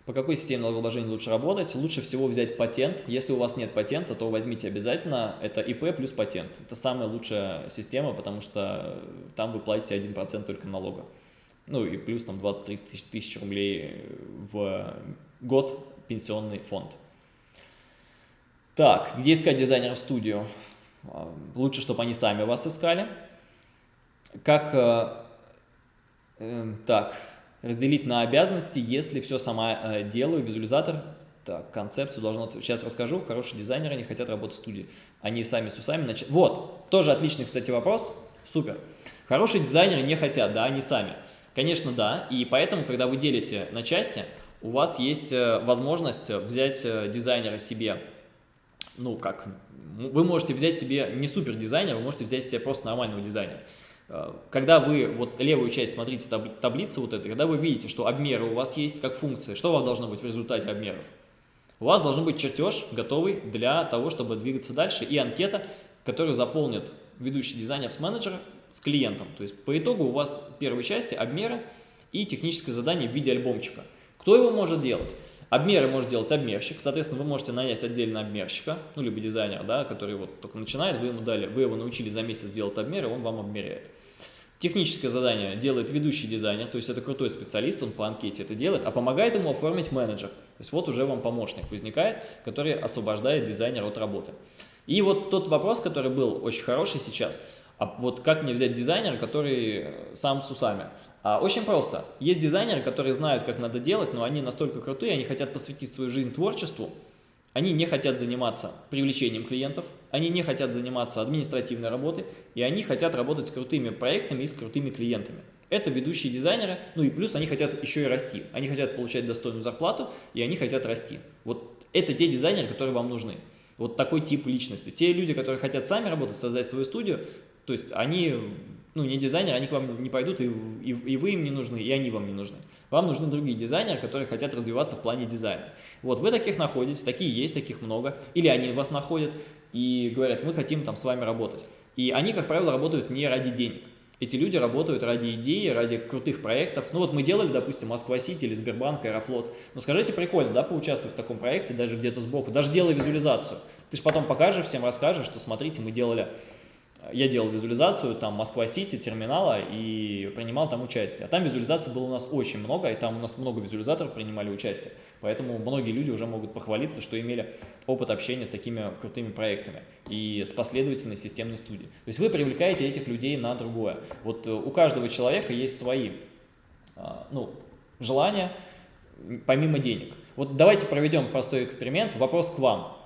По какой системе налогообложения лучше работать? Лучше всего взять патент. Если у вас нет патента, то возьмите обязательно. Это ИП плюс патент. Это самая лучшая система, потому что там вы платите 1% только налога. Ну и плюс там 23 тысячи рублей в год пенсионный фонд. Так, где искать дизайнеров в студию? А, лучше, чтобы они сами вас искали. Как, э, э, так, разделить на обязанности, если все сама э, делаю, визуализатор, так, концепцию должно... Сейчас расскажу, хорошие дизайнеры не хотят работать в студии. Они сами с усами... Нач... Вот, тоже отличный, кстати, вопрос. Супер. Хорошие дизайнеры не хотят, да, они сами. Конечно, да, и поэтому, когда вы делите на части, у вас есть э, возможность взять э, дизайнера себе, ну как, вы можете взять себе не супер дизайнера, вы можете взять себе просто нормального дизайнера. Э, когда вы вот левую часть смотрите таблицы вот этой, когда вы видите, что обмеры у вас есть как функция, что у вас должно быть в результате обмеров? У вас должен быть чертеж готовый для того, чтобы двигаться дальше и анкета, которую заполнит ведущий дизайнер с менеджера с клиентом. То есть по итогу у вас первой части обмеры и техническое задание в виде альбомчика – кто его может делать? Обмеры может делать обмерщик, соответственно, вы можете нанять отдельно обмерщика, ну, либо дизайнер, да, который вот только начинает, вы ему дали, вы его научили за месяц делать обмеры, он вам обмеряет. Техническое задание делает ведущий дизайнер, то есть это крутой специалист, он по анкете это делает, а помогает ему оформить менеджер. То есть вот уже вам помощник возникает, который освобождает дизайнера от работы. И вот тот вопрос, который был очень хороший сейчас, а вот как мне взять дизайнера, который сам с усами? А, очень просто. Есть дизайнеры, которые знают, как надо делать, но они настолько крутые, они хотят посвятить свою жизнь творчеству, они не хотят заниматься привлечением клиентов, они не хотят заниматься административной работой, и они хотят работать с крутыми проектами и с крутыми клиентами. Это ведущие дизайнеры, ну и плюс они хотят еще и расти. Они хотят получать достойную зарплату, и они хотят расти. Вот это те дизайнеры, которые вам нужны. Вот такой тип личности. Те люди, которые хотят сами работать, создать свою студию, то есть они ну, не дизайнеры, они к вам не пойдут, и, и, и вы им не нужны, и они вам не нужны. Вам нужны другие дизайнеры, которые хотят развиваться в плане дизайна. Вот вы таких находите, такие есть, таких много. Или они вас находят и говорят, мы хотим там с вами работать. И они, как правило, работают не ради денег. Эти люди работают ради идеи, ради крутых проектов. Ну вот мы делали, допустим, Москва-Сити или Сбербанк, Аэрофлот. Ну скажите, прикольно, да, поучаствовать в таком проекте, даже где-то сбоку, даже делая визуализацию. Ты же потом покажешь, всем расскажешь, что смотрите, мы делали я делал визуализацию, там Москва-Сити, терминала и принимал там участие. А там визуализаций было у нас очень много, и там у нас много визуализаторов принимали участие. Поэтому многие люди уже могут похвалиться, что имели опыт общения с такими крутыми проектами и с последовательной системной студией. То есть вы привлекаете этих людей на другое. Вот э, у каждого человека есть свои а, ну, желания, помимо денег. Вот давайте проведем простой эксперимент. Вопрос к вам.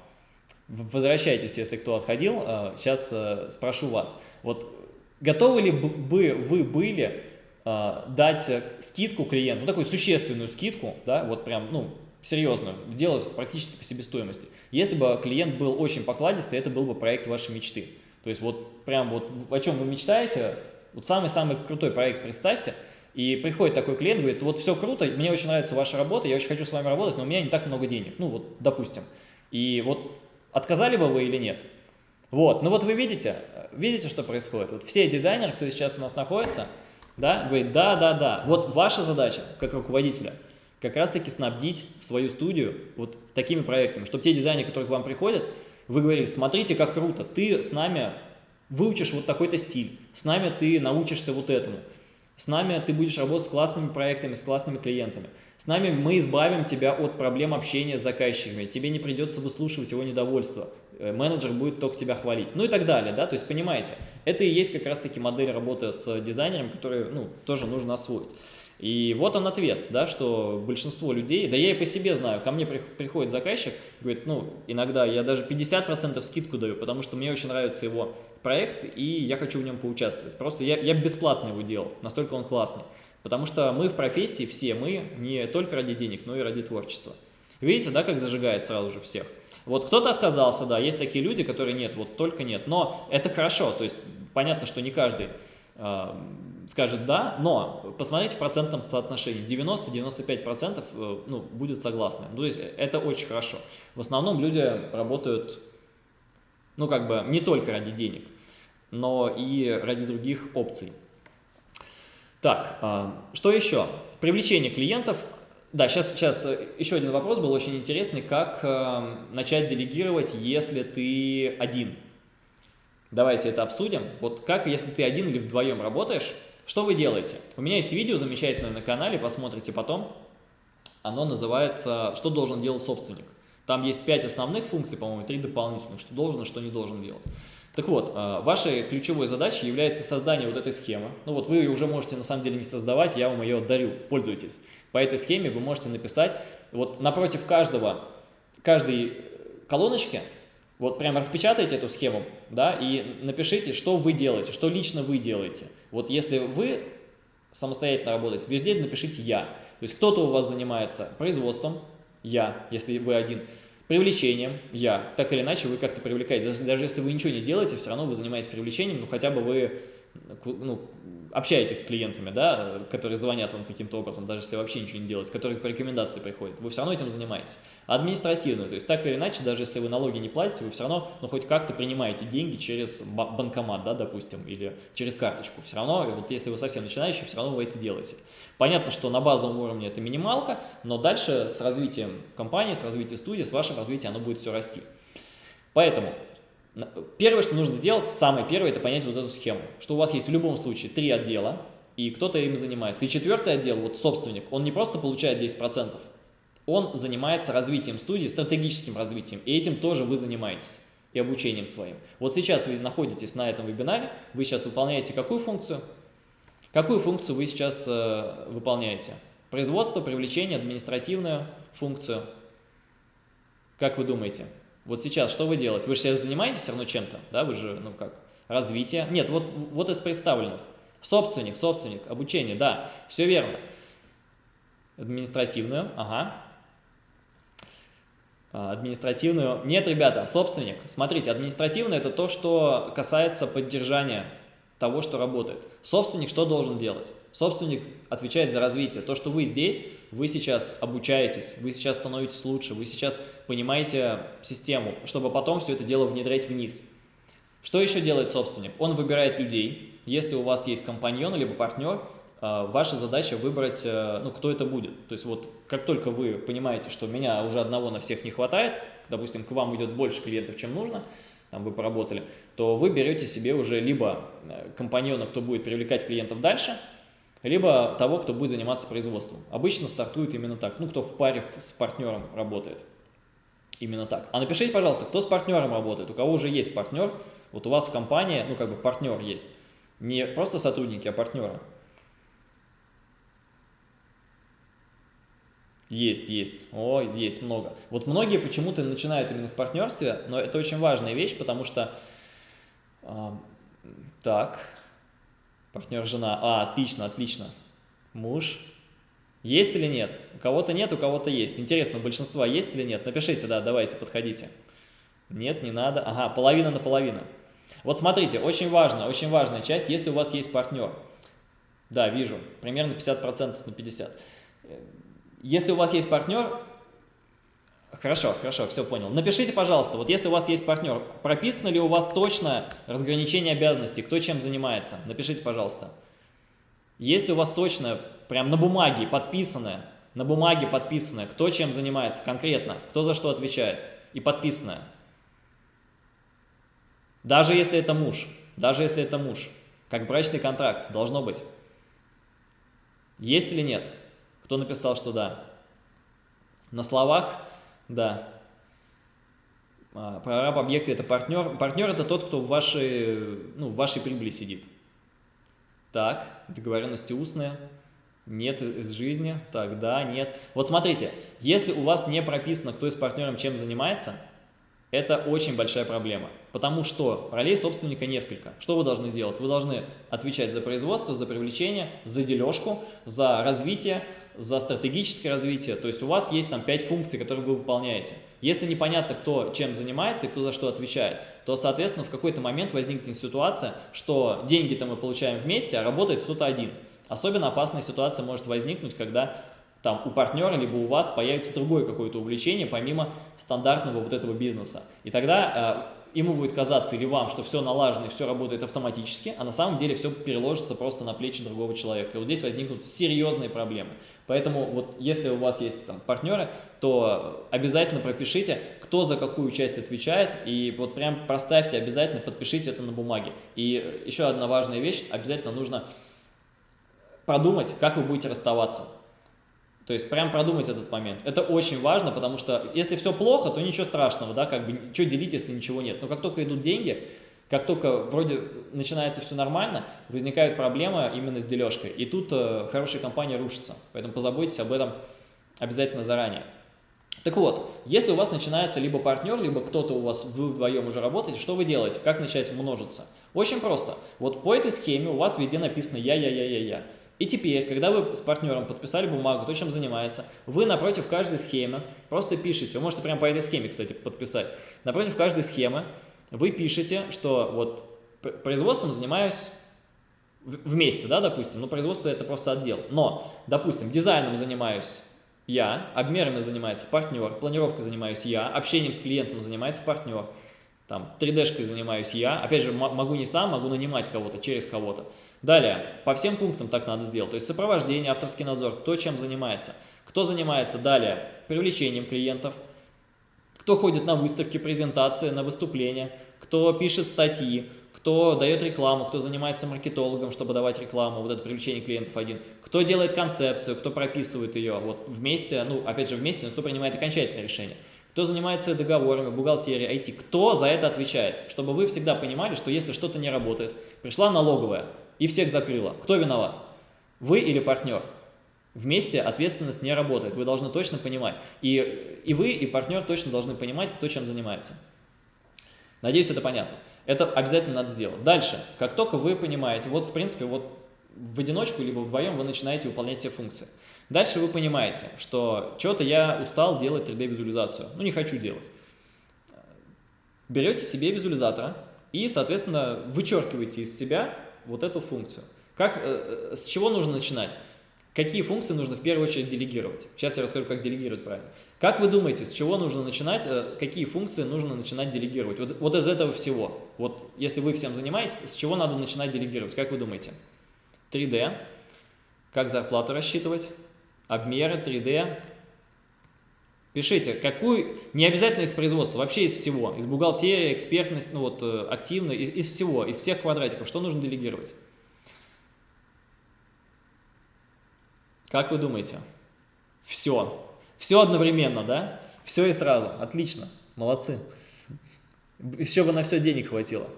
Возвращайтесь, если кто отходил. Сейчас э, спрошу вас. Вот готовы ли бы вы были э, дать скидку клиенту, ну, такую существенную скидку, да, вот прям, ну, серьезную, делать практически по себестоимости, если бы клиент был очень покладистый, это был бы проект вашей мечты. То есть вот прям вот о чем вы мечтаете, вот самый-самый крутой проект представьте, и приходит такой клиент, говорит, вот все круто, мне очень нравится ваша работа, я очень хочу с вами работать, но у меня не так много денег, ну вот, допустим. И вот Отказали бы вы или нет? Вот, ну вот вы видите, видите, что происходит? Вот все дизайнеры, кто сейчас у нас находится, да, говорит, да, да, да. Вот ваша задача, как руководителя, как раз-таки снабдить свою студию вот такими проектами, чтобы те дизайнеры, которые к вам приходят, вы говорили, смотрите, как круто, ты с нами выучишь вот такой-то стиль, с нами ты научишься вот этому, с нами ты будешь работать с классными проектами, с классными клиентами. С нами мы избавим тебя от проблем общения с заказчиками, тебе не придется выслушивать его недовольство, э, менеджер будет только тебя хвалить, ну и так далее, да, то есть понимаете, это и есть как раз-таки модель работы с дизайнером, которую, ну, тоже нужно освоить. И вот он ответ, да, что большинство людей, да я и по себе знаю, ко мне приходит заказчик, говорит, ну, иногда я даже 50% скидку даю, потому что мне очень нравится его проект, и я хочу в нем поучаствовать. Просто я, я бесплатно его делал, настолько он классный. Потому что мы в профессии, все мы, не только ради денег, но и ради творчества. Видите, да, как зажигает сразу же всех? Вот кто-то отказался, да, есть такие люди, которые нет, вот только нет. Но это хорошо, то есть понятно, что не каждый э, скажет да, но посмотрите в процентном соотношении, 90-95% э, ну, будет согласны. Ну, то есть это очень хорошо. В основном люди работают, ну как бы не только ради денег, но и ради других опций. Так, а, что еще? Привлечение клиентов. Да, сейчас, сейчас э, еще один вопрос был очень интересный. Как э, начать делегировать, если ты один? Давайте это обсудим. Вот как, если ты один или вдвоем работаешь, что вы делаете? У меня есть видео замечательное на канале, посмотрите потом. Оно называется «Что должен делать собственник?». Там есть 5 основных функций, по-моему, 3 дополнительных, что должен и что не должен делать. Так вот, а, вашей ключевой задачей является создание вот этой схемы. Ну вот вы ее уже можете на самом деле не создавать, я вам ее дарю, пользуйтесь. По этой схеме вы можете написать, вот напротив каждого, каждой колоночки, вот прямо распечатайте эту схему, да, и напишите, что вы делаете, что лично вы делаете. Вот если вы самостоятельно работаете, везде напишите «я». То есть кто-то у вас занимается производством, я, если вы один, Привлечением я. Так или иначе вы как-то привлекаете. Даже если вы ничего не делаете, все равно вы занимаетесь привлечением, ну хотя бы вы ну, общаетесь с клиентами, да, которые звонят вам каким-то образом, даже если вообще ничего не делаете, которые по рекомендации приходят, вы все равно этим занимаетесь. Административную, то есть так или иначе, даже если вы налоги не платите, вы все равно, ну, хоть как-то принимаете деньги через банкомат, да, допустим, или через карточку. Все равно, вот если вы совсем начинающий, все равно вы это делаете. Понятно, что на базовом уровне это минималка, но дальше с развитием компании, с развитием студии, с вашим развитием оно будет все расти. Поэтому Первое, что нужно сделать, самое первое, это понять вот эту схему, что у вас есть в любом случае три отдела, и кто-то им занимается. И четвертый отдел, вот собственник, он не просто получает 10%, он занимается развитием студии, стратегическим развитием, и этим тоже вы занимаетесь. и обучением своим. Вот сейчас вы находитесь на этом вебинаре, вы сейчас выполняете какую функцию? Какую функцию вы сейчас э, выполняете? Производство, привлечение, административную функцию. Как вы думаете? Вот сейчас что вы делаете? Вы же сейчас занимаетесь все равно чем-то, да? Вы же, ну как, развитие. Нет, вот, вот из представленных. Собственник, собственник, обучение, да, все верно. Административную, ага. А, административную. Нет, ребята, собственник. Смотрите, административное это то, что касается поддержания того, что работает. Собственник что должен делать? Собственник отвечает за развитие. То, что вы здесь, вы сейчас обучаетесь, вы сейчас становитесь лучше, вы сейчас понимаете систему, чтобы потом все это дело внедрять вниз. Что еще делает собственник? Он выбирает людей. Если у вас есть компаньон либо партнер, а, ваша задача выбрать, э, ну, кто это будет. То есть вот как только вы понимаете, что меня уже одного на всех не хватает, допустим, к вам идет больше клиентов, чем нужно, там вы поработали, то вы берете себе уже либо э, компаньона, кто будет привлекать клиентов дальше, либо того, кто будет заниматься производством. Обычно стартует именно так, ну, кто в паре с партнером работает. Именно так. А напишите, пожалуйста, кто с партнером работает, у кого уже есть партнер, вот у вас в компании, ну, как бы партнер есть. Не просто сотрудники, а партнеры. Есть, есть. О, есть много. Вот многие почему-то начинают именно в партнерстве, но это очень важная вещь, потому что... Э, так, партнер жена. А, отлично, отлично. Муж. Есть или нет? У кого-то нет, у кого-то есть. Интересно, у большинства есть или нет? Напишите, да, давайте, подходите. Нет, не надо. Ага, половина на половину. Вот смотрите, очень важно, очень важная часть, если у вас есть партнер. Да, вижу, примерно 50% на 50%. Если у вас есть партнер, хорошо, хорошо, все понял. Напишите, пожалуйста, вот если у вас есть партнер, прописано ли у вас точно разграничение обязанностей, кто чем занимается? Напишите, пожалуйста. Если у вас точно, прям на бумаге подписанное, на бумаге подписанное, кто чем занимается конкретно, кто за что отвечает, и подписанное. Даже если это муж, даже если это муж, как брачный контракт, должно быть. Есть или нет? Кто написал, что да? На словах, да. А, прораб объекта – это партнер. Партнер – это тот, кто в вашей, ну, в вашей прибыли сидит. Так, договоренности устные. Нет из жизни, тогда нет. Вот смотрите, если у вас не прописано, кто из партнером чем занимается – это очень большая проблема, потому что ролей собственника несколько. Что вы должны делать? Вы должны отвечать за производство, за привлечение, за дележку, за развитие, за стратегическое развитие. То есть у вас есть там 5 функций, которые вы выполняете. Если непонятно, кто чем занимается и кто за что отвечает, то, соответственно, в какой-то момент возникнет ситуация, что деньги-то мы получаем вместе, а работает кто-то один. Особенно опасная ситуация может возникнуть, когда там у партнера, либо у вас появится другое какое-то увлечение, помимо стандартного вот этого бизнеса. И тогда э, ему будет казаться или вам, что все налажено и все работает автоматически, а на самом деле все переложится просто на плечи другого человека. И вот здесь возникнут серьезные проблемы. Поэтому вот если у вас есть там партнеры, то обязательно пропишите, кто за какую часть отвечает, и вот прям проставьте обязательно, подпишите это на бумаге. И еще одна важная вещь, обязательно нужно продумать, как вы будете расставаться. То есть прям продумать этот момент. Это очень важно, потому что если все плохо, то ничего страшного, да, как бы, что делить, если ничего нет. Но как только идут деньги, как только вроде начинается все нормально, возникает проблема именно с дележкой. И тут э, хорошая компания рушится. Поэтому позаботьтесь об этом обязательно заранее. Так вот, если у вас начинается либо партнер, либо кто-то у вас, вы вдвоем уже работаете, что вы делаете? Как начать множиться? Очень просто. Вот по этой схеме у вас везде написано «я-я-я-я-я». И теперь, когда вы с партнером подписали бумагу, то, чем занимается, вы напротив каждой схемы просто пишете, вы можете прямо по этой схеме, кстати, подписать, напротив каждой схемы вы пишете, что вот производством занимаюсь вместе, да, допустим, ну, производство это просто отдел, но, допустим, дизайном занимаюсь я, обмерами занимается партнер, планировкой занимаюсь я, общением с клиентом занимается партнер, там 3D-шкой занимаюсь я, опять же, могу не сам, могу нанимать кого-то, через кого-то. Далее, по всем пунктам так надо сделать, то есть сопровождение, авторский надзор, кто чем занимается. Кто занимается далее привлечением клиентов, кто ходит на выставки, презентации, на выступления, кто пишет статьи, кто дает рекламу, кто занимается маркетологом, чтобы давать рекламу, вот это привлечение клиентов один, кто делает концепцию, кто прописывает ее, вот вместе, ну, опять же, вместе, но кто принимает окончательное решение. Кто занимается договорами, бухгалтерией, IT, кто за это отвечает, чтобы вы всегда понимали, что если что-то не работает, пришла налоговая и всех закрыла, кто виноват? Вы или партнер? Вместе ответственность не работает, вы должны точно понимать. И, и вы, и партнер точно должны понимать, кто чем занимается. Надеюсь, это понятно. Это обязательно надо сделать. Дальше, как только вы понимаете, вот в принципе, вот в одиночку либо вдвоем вы начинаете выполнять все функции. Дальше вы понимаете, что что-то я устал делать 3D-визуализацию, ну не хочу делать. Берете себе визуализатора и, соответственно, вычеркиваете из себя вот эту функцию. Как, э, э, с чего нужно начинать? Какие функции нужно в первую очередь делегировать? Сейчас я расскажу, как делегировать правильно. Как вы думаете, с чего нужно начинать, э, какие функции нужно начинать делегировать? Вот, вот из этого всего. Вот если вы всем занимаетесь, с чего надо начинать делегировать? Как вы думаете? 3D. Как зарплату рассчитывать? Обмеры, 3D. Пишите, какую, не обязательно из производства, вообще из всего. Из бухгалтерии, экспертность, ну вот, э, активно, из, из всего, из всех квадратиков. Что нужно делегировать? Как вы думаете? Все. Все одновременно, да? Все и сразу. Отлично. Молодцы. Еще бы на все денег хватило.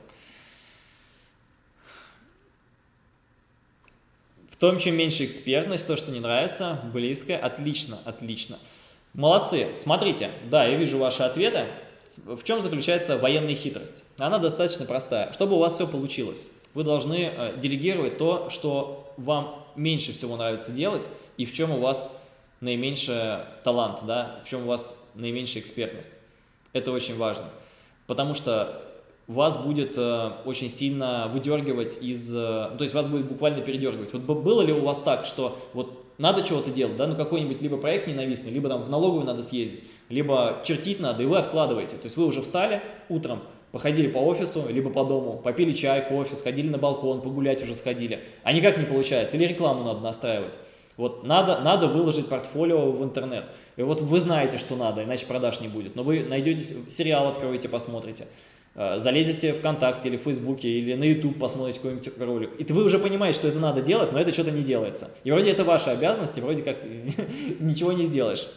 В том, чем меньше экспертность, то, что не нравится, близко, отлично, отлично. Молодцы. Смотрите, да, я вижу ваши ответы. В чем заключается военная хитрость? Она достаточно простая. Чтобы у вас все получилось, вы должны э, делегировать то, что вам меньше всего нравится делать, и в чем у вас наименьший талант, да, в чем у вас наименьшая экспертность. Это очень важно, потому что вас будет э, очень сильно выдергивать из... Э, то есть вас будет буквально передергивать. Вот было ли у вас так, что вот надо чего-то делать, да, ну какой-нибудь либо проект ненавистный, либо там в налоговую надо съездить, либо чертить надо, и вы откладываете. То есть вы уже встали утром, походили по офису, либо по дому, попили чай, кофе, сходили на балкон, погулять уже сходили, а никак не получается, или рекламу надо настраивать. Вот надо, надо выложить портфолио в интернет. И вот вы знаете, что надо, иначе продаж не будет. Но вы найдете сериал, откроете, посмотрите. Э, залезете ВКонтакте или в Фейсбуке или на YouTube посмотрите какой-нибудь ролик. И вы уже понимаете, что это надо делать, но это что-то не делается. И вроде это ваша обязанность, и вроде как ничего не сделаешь.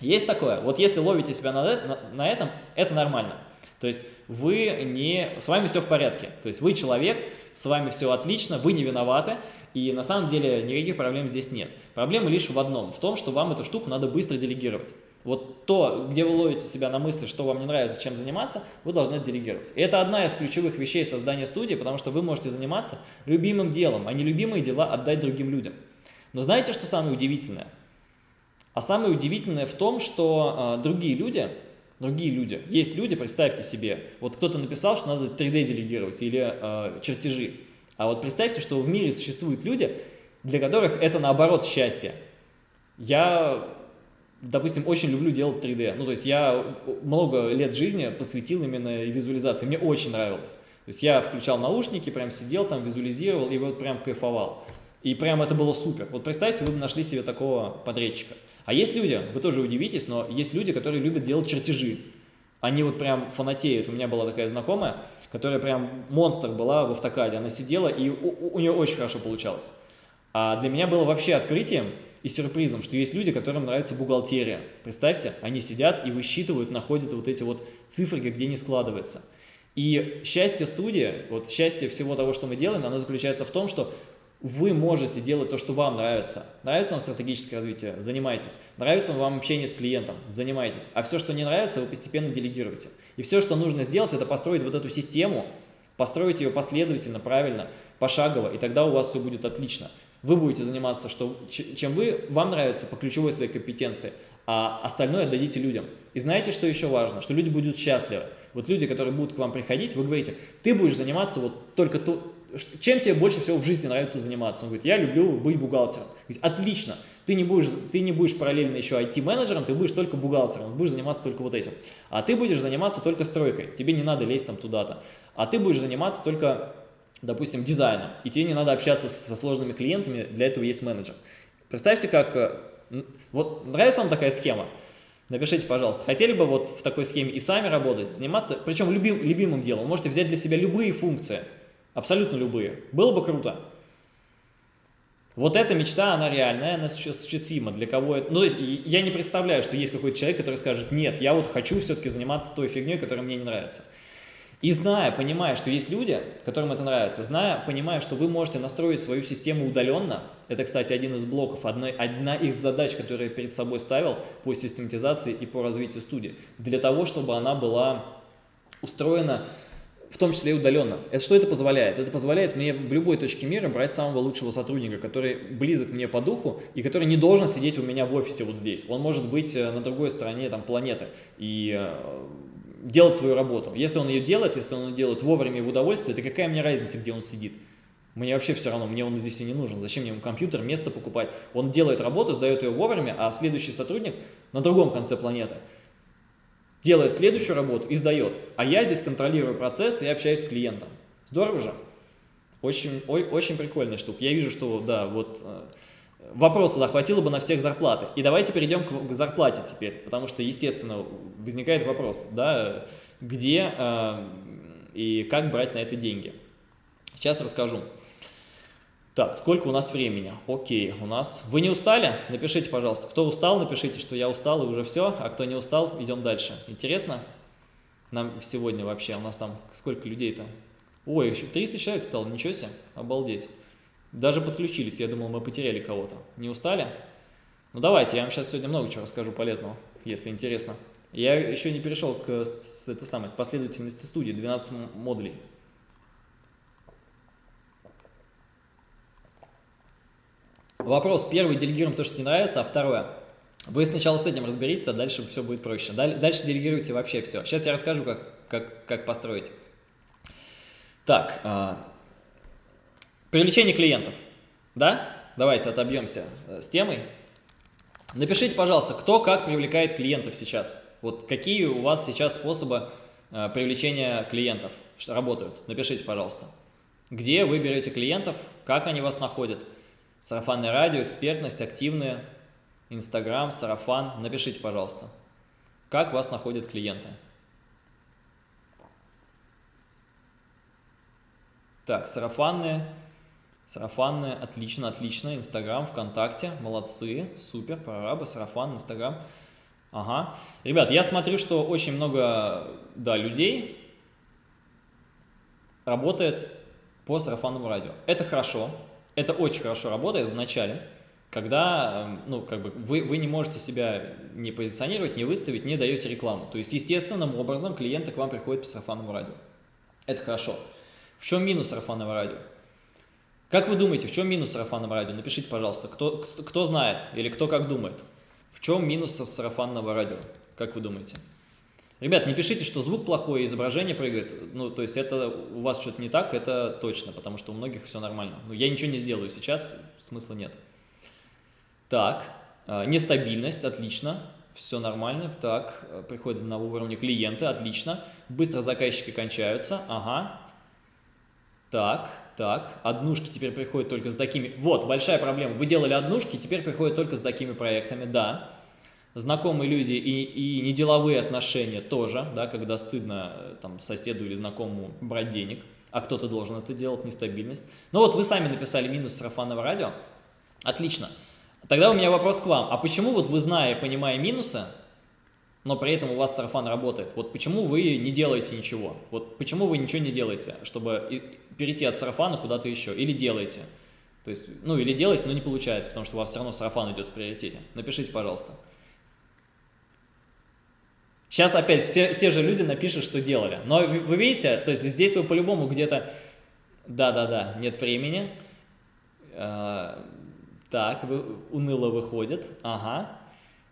Есть такое. Вот если ловите себя на, на, на этом, это нормально. То есть вы не... С вами все в порядке. То есть вы человек, с вами все отлично, вы не виноваты, и на самом деле никаких проблем здесь нет. Проблема лишь в одном, в том, что вам эту штуку надо быстро делегировать. Вот то, где вы ловите себя на мысли, что вам не нравится, чем заниматься, вы должны делегировать. И это одна из ключевых вещей создания студии, потому что вы можете заниматься любимым делом, а не любимые дела отдать другим людям. Но знаете, что самое удивительное? А самое удивительное в том, что э, другие люди, другие люди, есть люди, представьте себе, вот кто-то написал, что надо 3D делегировать или э, чертежи. А вот представьте, что в мире существуют люди, для которых это наоборот счастье. Я, допустим, очень люблю делать 3D. Ну, то есть я много лет жизни посвятил именно визуализации. Мне очень нравилось. То есть я включал наушники, прям сидел там, визуализировал и вот прям кайфовал. И прям это было супер. Вот представьте, вы нашли себе такого подрядчика. А есть люди, вы тоже удивитесь, но есть люди, которые любят делать чертежи. Они вот прям фанатеют. У меня была такая знакомая, которая прям монстр была в автокаде. Она сидела, и у, у нее очень хорошо получалось. А для меня было вообще открытием и сюрпризом, что есть люди, которым нравится бухгалтерия. Представьте, они сидят и высчитывают, находят вот эти вот цифры, где не складывается. И счастье студии, вот счастье всего того, что мы делаем, оно заключается в том, что вы можете делать то, что вам нравится. Нравится вам стратегическое развитие? Занимайтесь. Нравится вам общение с клиентом? Занимайтесь. А все, что не нравится, вы постепенно делегируете. И все, что нужно сделать, это построить вот эту систему, построить ее последовательно, правильно, пошагово, и тогда у вас все будет отлично. Вы будете заниматься, что, чем вы, вам нравится по ключевой своей компетенции, а остальное отдадите людям. И знаете, что еще важно? Что люди будут счастливы. Вот люди, которые будут к вам приходить, вы говорите, ты будешь заниматься вот только то, чем тебе больше всего в жизни нравится заниматься? Он говорит, я люблю быть бухгалтером. Говорит, отлично, ты не, будешь, ты не будешь параллельно еще IT-менеджером, ты будешь только бухгалтером, будешь заниматься только вот этим. А ты будешь заниматься только стройкой, тебе не надо лезть там туда-то. А ты будешь заниматься только, допустим, дизайном, и тебе не надо общаться со сложными клиентами, для этого есть менеджер. Представьте, как... Э, вот нравится вам такая схема? Напишите, пожалуйста, хотели бы вот в такой схеме и сами работать, заниматься, причем любим, любимым делом. Можете взять для себя любые функции – Абсолютно любые. Было бы круто. Вот эта мечта, она реальная, она осуществима. Для кого это... Ну, то есть я не представляю, что есть какой-то человек, который скажет, нет, я вот хочу все-таки заниматься той фигней, которая мне не нравится. И зная, понимая, что есть люди, которым это нравится, зная, понимая, что вы можете настроить свою систему удаленно, это, кстати, один из блоков, одна, одна из задач, которые я перед собой ставил по систематизации и по развитию студии, для того, чтобы она была устроена в том числе и удаленно. Это что это позволяет? Это позволяет мне в любой точке мира брать самого лучшего сотрудника, который близок мне по духу и который не должен сидеть у меня в офисе вот здесь. Он может быть э, на другой стороне там, планеты и э, делать свою работу. Если он ее делает, если он ее делает вовремя и в удовольствие, то какая мне разница, где он сидит? Мне вообще все равно, мне он здесь и не нужен. Зачем мне ему компьютер, место покупать? Он делает работу, сдает ее вовремя, а следующий сотрудник на другом конце планеты делает следующую работу и сдает. А я здесь контролирую процесс и общаюсь с клиентом. Здорово же? Очень, ой, очень прикольная штука. Я вижу, что, да, вот э, вопроса да, хватило бы на всех зарплаты. И давайте перейдем к зарплате теперь, потому что, естественно, возникает вопрос, да, где э, и как брать на это деньги. Сейчас расскажу. Так, сколько у нас времени? Окей, у нас... Вы не устали? Напишите, пожалуйста. Кто устал, напишите, что я устал и уже все, а кто не устал, идем дальше. Интересно? Нам сегодня вообще, у нас там сколько людей-то? Ой, еще 300 человек стало, ничего себе, обалдеть. Даже подключились, я думал, мы потеряли кого-то. Не устали? Ну давайте, я вам сейчас сегодня много чего расскажу полезного, если интересно. Я еще не перешел к, с, этой самой, последовательности студии, 12 модулей. Вопрос первый, делегируем то, что не нравится, а второе, вы сначала с этим разберитесь, а дальше все будет проще. Дальше делегируйте вообще все. Сейчас я расскажу, как, как, как построить. Так, а, Привлечение клиентов. Да? Давайте отобьемся э, с темой. Напишите, пожалуйста, кто как привлекает клиентов сейчас. Вот какие у вас сейчас способы э, привлечения клиентов работают. Напишите, пожалуйста. Где вы берете клиентов, как они вас находят. Сарафанное радио, экспертность, активные, Инстаграм, сарафан. Напишите, пожалуйста, как вас находят клиенты. Так, сарафанные. Сарафанные, отлично, отлично. Инстаграм, ВКонтакте, молодцы, супер, прорабы, сарафан, Инстаграм. Ага. Ребят, я смотрю, что очень много, да, людей работает по сарафанному радио. Это хорошо, это очень хорошо работает в начале, когда, эм, ну, как бы вы, вы не можете себя не позиционировать, не выставить, не даете рекламу. То есть, естественным образом клиенты к вам приходят по сарафанному радио. Это хорошо. В чем минус сарафанного радио? Как вы думаете, в чем минус сарафанного радио? Напишите, пожалуйста, кто, кто, знает или кто как думает. В чем минус сарафанного радио? Как вы думаете? Ребят, не пишите, что звук плохой, изображение прыгает. Ну, то есть это у вас что-то не так, это точно, потому что у многих все нормально. Ну, я ничего не сделаю сейчас, смысла нет. Так, э, нестабильность, отлично, все нормально. Так, э, приходят на уровне клиента, отлично. Быстро заказчики кончаются, ага. Так, так, однушки теперь приходят только с такими. Вот, большая проблема. Вы делали однушки, теперь приходят только с такими проектами, да. Знакомые люди и, и неделовые отношения тоже, да, когда стыдно э, там, соседу или знакомому брать денег, а кто-то должен это делать, нестабильность. Ну вот вы сами написали минус сарафанного радио. Отлично. Тогда у меня вопрос к вам. А почему вот вы, зная понимая минусы, но при этом у вас сарафан работает. Вот почему вы не делаете ничего? Вот почему вы ничего не делаете, чтобы перейти от сарафана куда-то еще? Или делаете? То есть, ну, или делаете, но не получается, потому что у вас все равно сарафан идет в приоритете. Напишите, пожалуйста. Сейчас опять все те же люди напишут, что делали. Но вы, видите, то есть здесь вы по-любому где-то... Да-да-да, нет времени. Э, так, вы, уныло выходит. Ага.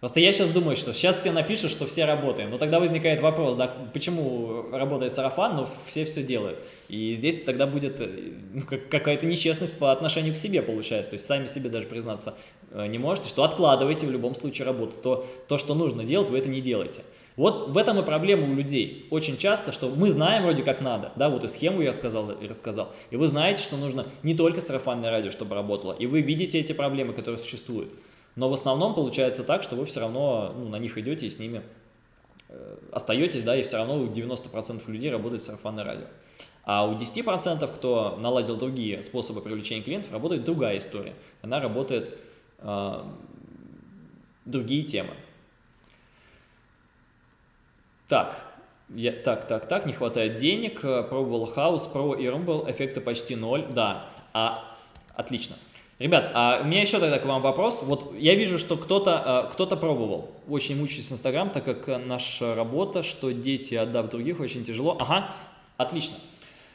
Просто я сейчас думаю, что сейчас все напишут, что все работаем. Но тогда возникает вопрос, да, почему работает сарафан, но все все делают. И здесь тогда будет э, ну, какая-то нечестность по отношению к себе получается. То есть сами себе даже признаться э, не можете, что откладываете в любом случае работу. То, то, что нужно делать, вы это не делаете. Вот в этом и проблема у людей. Очень часто, что мы знаем вроде как надо, да, вот и схему я сказал и рассказал, и вы знаете, что нужно не только сарафанное радио, чтобы работало, и вы видите эти проблемы, которые существуют. Но в основном получается так, что вы все равно ну, на них идете и с ними э, остаетесь, да, и все равно у 90% людей работает сарафанное радио. А у 10%, кто наладил другие способы привлечения клиентов, работает другая история. Она работает э, другие темы. Так, я, так, так, так, не хватает денег, пробовал хаус, про и Rumble, эффекта почти ноль, да, а, отлично. Ребят, а у меня еще тогда к вам вопрос. Вот я вижу, что кто-то кто, -то, пробовал. Очень мучаюсь Инстаграм, так как наша работа, что дети отдав других, очень тяжело. Ага, отлично.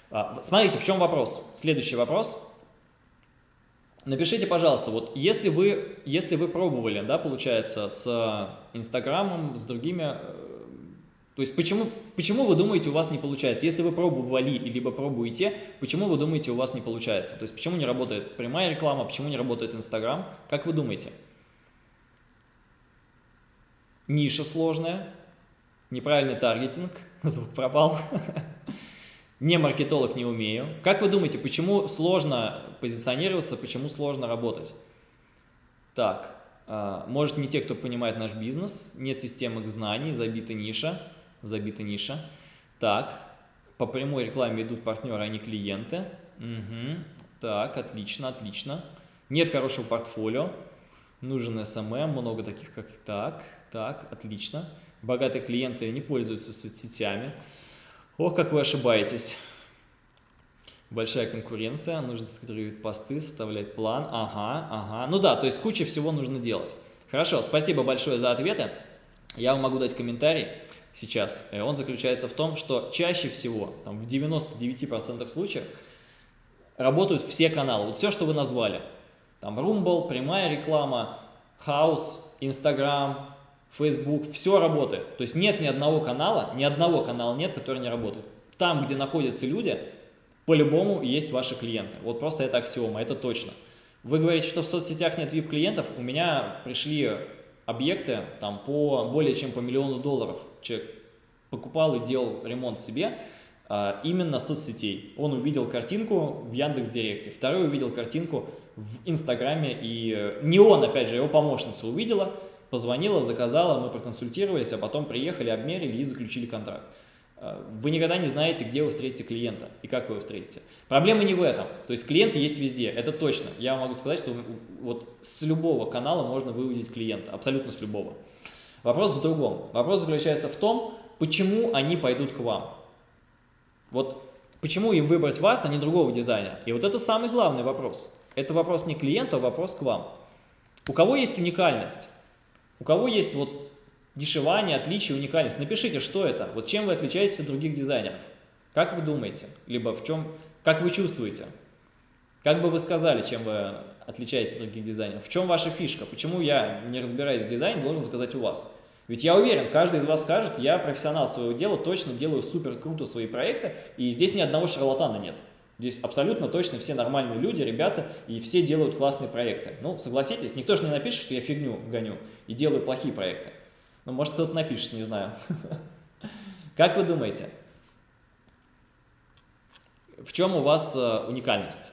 А, смотрите, в чем вопрос? Следующий вопрос. Напишите, пожалуйста, вот если вы, если вы пробовали, да, получается, с Инстаграмом, с другими э, то есть почему, почему вы думаете у вас не получается? Если вы пробовали, либо пробуете, почему вы думаете у вас не получается? То есть почему не работает прямая реклама, почему не работает Инстаграм? Как вы думаете? Ниша сложная, неправильный таргетинг, звук пропал, не маркетолог, не умею. Как вы думаете, почему сложно позиционироваться, почему сложно работать? Так, а, может не те, кто понимает наш бизнес, нет системы знаний, забита ниша забита ниша. Так, по прямой рекламе идут партнеры, а не клиенты. Угу. Так, отлично, отлично. Нет хорошего портфолио. Нужен SMM, много таких, как так. Так, отлично. Богатые клиенты не пользуются соцсетями. Ох, как вы ошибаетесь. Большая конкуренция, нужно структурировать посты, составлять план. Ага, ага. Ну да, то есть куча всего нужно делать. Хорошо, спасибо большое за ответы. Я вам могу дать комментарий сейчас, э, он заключается в том, что чаще всего, там, в 99% случаев, работают все каналы. Вот все, что вы назвали. Там Rumble, прямая реклама, House, Instagram, Facebook, все работает. То есть нет ни одного канала, ни одного канала нет, который не работает. Там, где находятся люди, по-любому есть ваши клиенты. Вот просто это аксиома, это точно. Вы говорите, что в соцсетях нет VIP-клиентов. У меня пришли объекты там по более чем по миллиону долларов человек покупал и делал ремонт себе а, именно соцсетей. Он увидел картинку в Яндекс Директе, второй увидел картинку в Инстаграме, и э, не он, опять же, его помощница увидела, позвонила, заказала, мы проконсультировались, а потом приехали, обмерили и заключили контракт. Вы никогда не знаете, где вы встретите клиента и как вы его встретите. Проблема не в этом. То есть клиенты есть везде, это точно. Я могу сказать, что вот с любого канала можно выводить клиента, абсолютно с любого. Вопрос в другом. Вопрос заключается в том, почему они пойдут к вам. Вот почему им выбрать вас, а не другого дизайнера? И вот это самый главный вопрос. Это вопрос не клиенту, а вопрос к вам. У кого есть уникальность? У кого есть вот дешевание, отличие, уникальность? Напишите, что это, вот чем вы отличаетесь от других дизайнеров. Как вы думаете? Либо в чем, как вы чувствуете? Как бы вы сказали, чем вы отличаетесь от других дизайнеров? В чем ваша фишка? Почему я, не разбираясь в дизайне, должен заказать у вас? Ведь я уверен, каждый из вас скажет, я профессионал своего дела, точно делаю супер круто свои проекты, и здесь ни одного шарлатана нет. Здесь абсолютно точно все нормальные люди, ребята, и все делают классные проекты. Ну, согласитесь, никто же не напишет, что я фигню гоню и делаю плохие проекты. Ну, может, кто-то напишет, не знаю. Как вы думаете, в чем у вас э, уникальность?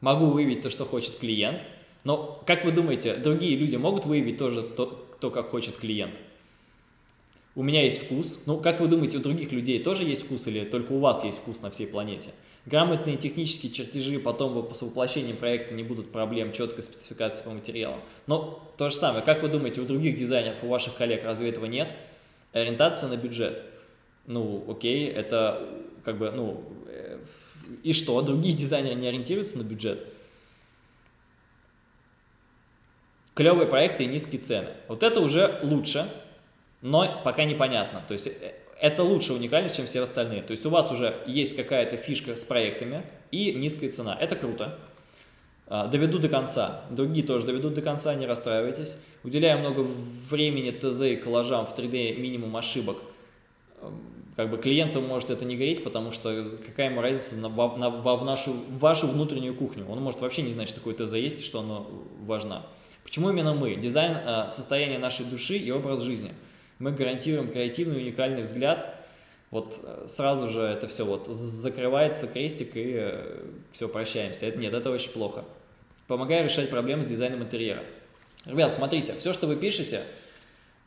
могу выявить то, что хочет клиент, но, как вы думаете, другие люди могут выявить тоже то, то, как хочет клиент? У меня есть вкус. Ну, как вы думаете, у других людей тоже есть вкус или только у вас есть вкус на всей планете? Грамотные технические чертежи потом с воплощением проекта не будут проблем, четкой спецификации по материалам. Но то же самое, как вы думаете, у других дизайнеров, у ваших коллег разве этого нет? Ориентация на бюджет. Ну, окей, это как бы, ну, э, и что, другие дизайнеры не ориентируются на бюджет? Клевые проекты и низкие цены. Вот это уже лучше, но пока непонятно. То есть э, это лучше уникальность, чем все остальные. То есть у вас уже есть какая-то фишка с проектами и низкая цена. Это круто. А, доведу до конца. Другие тоже доведут до конца, не расстраивайтесь. Уделяю много времени ТЗ и коллажам в 3D минимум ошибок как бы клиенту может это не гореть, потому что какая ему разница на, на, в, нашу, в вашу внутреннюю кухню. Он может вообще не знать, что такое ТЗ есть и что оно важно. Почему именно мы? Дизайн э, – состояние нашей души и образ жизни. Мы гарантируем креативный уникальный взгляд. Вот э, сразу же это все вот закрывается крестик и э, все, прощаемся. Это, нет, это очень плохо. Помогаю решать проблемы с дизайном интерьера. Ребят, смотрите, все, что вы пишете –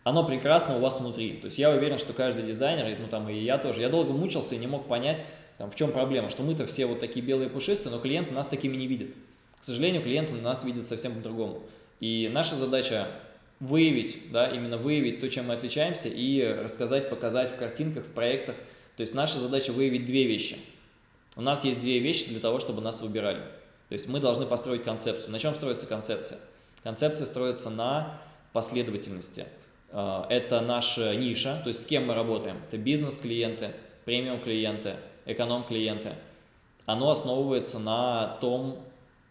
оно прекрасно у вас внутри. То есть я уверен, что каждый дизайнер, ну там и я тоже, я долго мучился и не мог понять, там, в чем проблема, что мы-то все вот такие белые пушистые, но клиенты нас такими не видят. К сожалению, клиенты нас видят совсем по-другому. И наша задача выявить, да, именно выявить то, чем мы отличаемся, и рассказать, показать в картинках, в проектах. То есть наша задача выявить две вещи. У нас есть две вещи для того, чтобы нас выбирали. То есть мы должны построить концепцию. На чем строится концепция? Концепция строится на последовательности. А, это наша ниша, то есть с кем мы работаем. Это бизнес-клиенты, премиум-клиенты, эконом-клиенты. Оно основывается на том,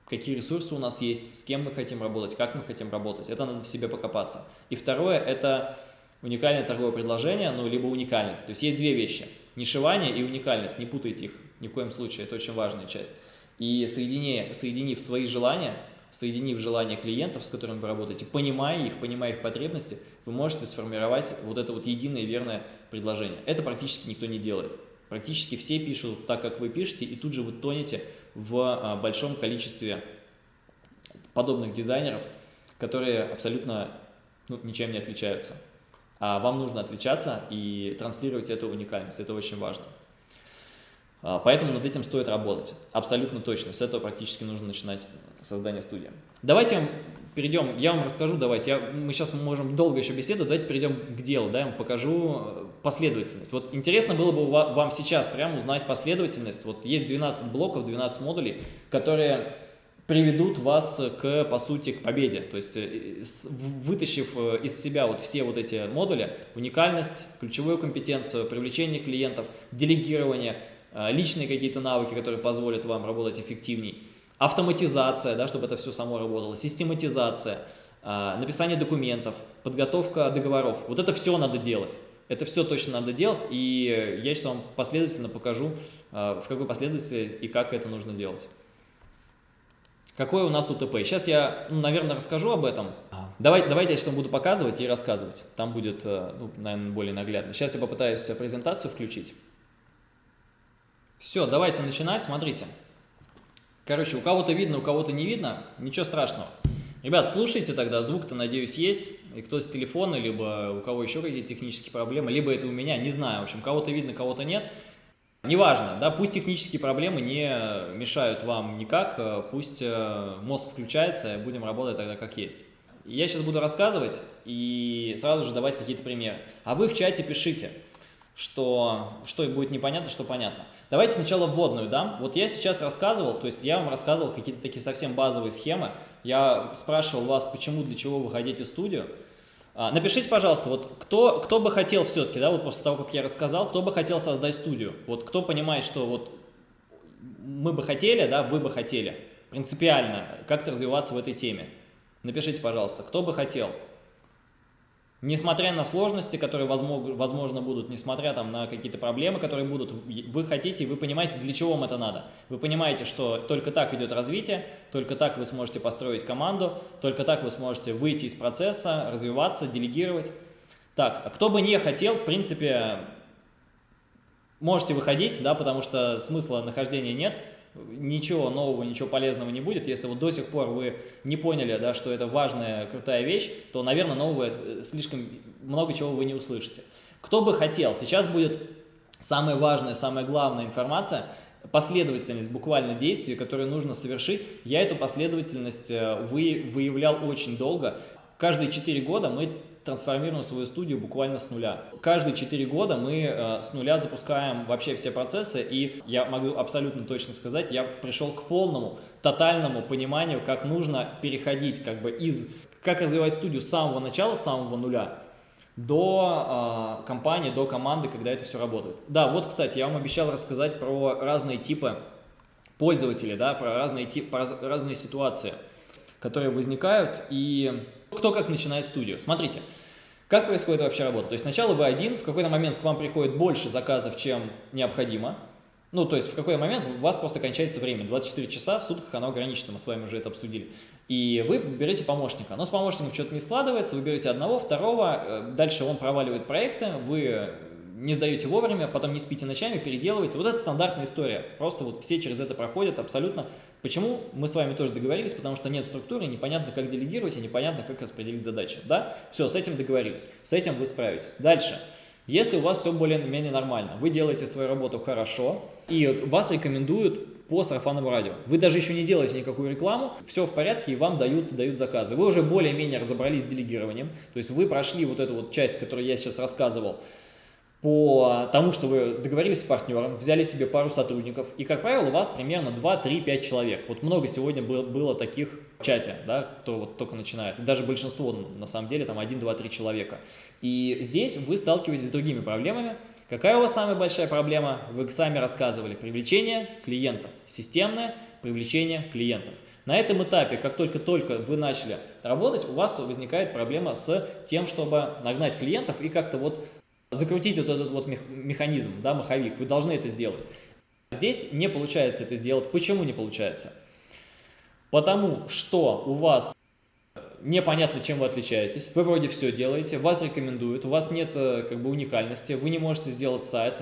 какие ресурсы у нас есть, с кем мы хотим работать, как мы хотим работать. Это надо в себе покопаться. И второе – это уникальное торговое предложение, ну, либо уникальность. То есть есть две вещи – нишевание и уникальность. Не путайте их ни в коем случае, это очень важная часть. И соединив, соединив свои желания, соединив желания клиентов, с которыми вы работаете, понимая их, понимая их потребности, вы можете сформировать вот это вот единое верное предложение. Это практически никто не делает. Практически все пишут так, как вы пишете, и тут же вы тонете в а, большом количестве подобных дизайнеров, которые абсолютно ну, ничем не отличаются. А вам нужно отличаться и транслировать эту уникальность, это очень важно. А, поэтому над этим стоит работать, абсолютно точно, с этого практически нужно начинать создание студии. Давайте перейдем, я вам расскажу, давайте, я, мы сейчас можем долго еще беседовать, давайте перейдем к делу, да, я вам покажу э, последовательность. Вот интересно было бы вам сейчас прямо узнать последовательность. Вот есть 12 блоков, 12 модулей, которые приведут вас к, по сути, к победе. То есть, э, вытащив э, из себя вот все вот эти модули, уникальность, ключевую компетенцию, привлечение клиентов, делегирование, личные какие-то навыки, которые позволят вам работать эффективнее, автоматизация, да, чтобы это все само работало, систематизация, а, написание документов, подготовка договоров. Вот это все надо делать. Это все точно надо делать, и я сейчас вам последовательно покажу, а, в какой последовательности и как это нужно делать. Какое у нас УТП? Сейчас я, ну, наверное, расскажу об этом. Давай, давайте я сейчас вам буду показывать и рассказывать. Там будет, э, ну, наверное, более наглядно. Сейчас я попытаюсь презентацию включить. Все, давайте начинать. Смотрите. Короче, у кого-то видно, у кого-то не видно, ничего страшного. Ребят, слушайте тогда, звук-то, надеюсь, есть. И кто с телефона, либо у кого еще какие-то технические проблемы, либо это у меня, не знаю. В общем, кого-то видно, кого-то нет. Неважно, да, пусть технические проблемы не мешают вам никак, пусть э, мозг включается, будем работать тогда как есть. Я сейчас буду рассказывать и сразу же давать какие-то примеры. А вы в чате пишите что, что будет непонятно, что понятно. Давайте сначала вводную дам. Вот я сейчас рассказывал, то есть я вам рассказывал какие-то такие совсем базовые схемы. Я спрашивал вас, почему, для чего вы хотите студию. А, напишите, пожалуйста, вот кто, кто бы хотел все-таки, да, вот после того, как я рассказал, кто бы хотел создать студию? Вот кто понимает, что вот мы бы хотели, да, вы бы хотели принципиально как-то развиваться в этой теме. Напишите, пожалуйста, кто бы хотел. Несмотря на сложности, которые возможно будут, несмотря там, на какие-то проблемы, которые будут, вы хотите, вы понимаете, для чего вам это надо. Вы понимаете, что только так идет развитие, только так вы сможете построить команду, только так вы сможете выйти из процесса, развиваться, делегировать. Так, а кто бы не хотел, в принципе, можете выходить, да, потому что смысла нахождения нет, ничего нового, ничего полезного не будет. Если вот до сих пор вы не поняли, да, что это важная, крутая вещь, то, наверное, нового э, слишком много чего вы не услышите. Кто бы хотел, сейчас будет самая важная, самая главная информация, последовательность буквально действий, которые нужно совершить. Я эту последовательность э, вы, выявлял очень долго. Каждые 4 года мы трансформируем свою студию буквально с нуля. Каждые 4 года мы э, с нуля запускаем вообще все процессы, и я могу абсолютно точно сказать, я пришел к полному, тотальному пониманию, как нужно переходить как бы из, как развивать студию с самого начала, с самого нуля, до э, компании, до команды, когда это все работает. Да, вот, кстати, я вам обещал рассказать про разные типы пользователей, да, про разные, тип, про разные ситуации, которые возникают, и кто как начинает студию. Смотрите, как происходит вообще работа. То есть сначала вы один, в какой-то момент к вам приходит больше заказов, чем необходимо. Ну, то есть в какой-то момент у вас просто кончается время. 24 часа в сутках оно ограничено, мы с вами уже это обсудили. И вы берете помощника. Но с помощником что-то не складывается, вы берете одного, второго, э, дальше он проваливает проекты, вы не сдаете вовремя, потом не спите ночами, переделываете. Вот это стандартная история. Просто вот все через это проходят абсолютно. Почему? Мы с вами тоже договорились, потому что нет структуры, непонятно, как делегировать и непонятно, как распределить задачи. Да? Все, с этим договорились. С этим вы справитесь. Дальше. Если у вас все более-менее нормально, вы делаете свою работу хорошо, и вас рекомендуют по сарафанному радио. Вы даже еще не делаете никакую рекламу, все в порядке, и вам дают, дают заказы. Вы уже более-менее разобрались с делегированием, то есть вы прошли вот эту вот часть, которую я сейчас рассказывал, по тому, что вы договорились с партнером, взяли себе пару сотрудников, и, как правило, у вас примерно 2, 3, 5 человек. Вот много сегодня было, таких в чате, да, кто вот только начинает. Даже большинство, на самом деле, там 1, 2, 3 человека. И здесь вы сталкиваетесь с другими проблемами. Какая у вас самая большая проблема? Вы сами рассказывали. Привлечение клиентов. Системное привлечение клиентов. На этом этапе, как только-только вы начали работать, у вас возникает проблема с тем, чтобы нагнать клиентов и как-то вот закрутить вот этот вот механизм, да, маховик. Вы должны это сделать. Здесь не получается это сделать. Почему не получается? Потому что у вас непонятно, чем вы отличаетесь, вы вроде все делаете, вас рекомендуют, у вас нет э, как бы уникальности, вы не можете сделать сайт,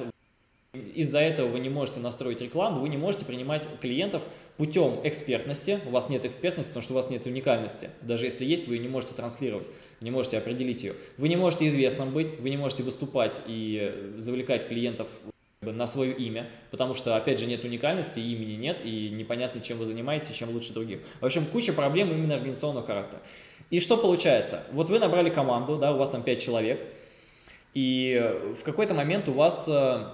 из-за этого вы не можете настроить рекламу, вы не можете принимать клиентов путем экспертности. У вас нет экспертности, потому что у вас нет уникальности. Даже если есть, вы ее не можете транслировать, не можете определить ее. Вы не можете известным быть, вы не можете выступать и завлекать клиентов на свое имя, потому что, опять же, нет уникальности, имени нет, и непонятно, чем вы занимаетесь и чем лучше других. В общем, куча проблем именно организационного характера. И что получается? Вот вы набрали команду, да, у вас там 5 человек, и в какой-то момент у вас э,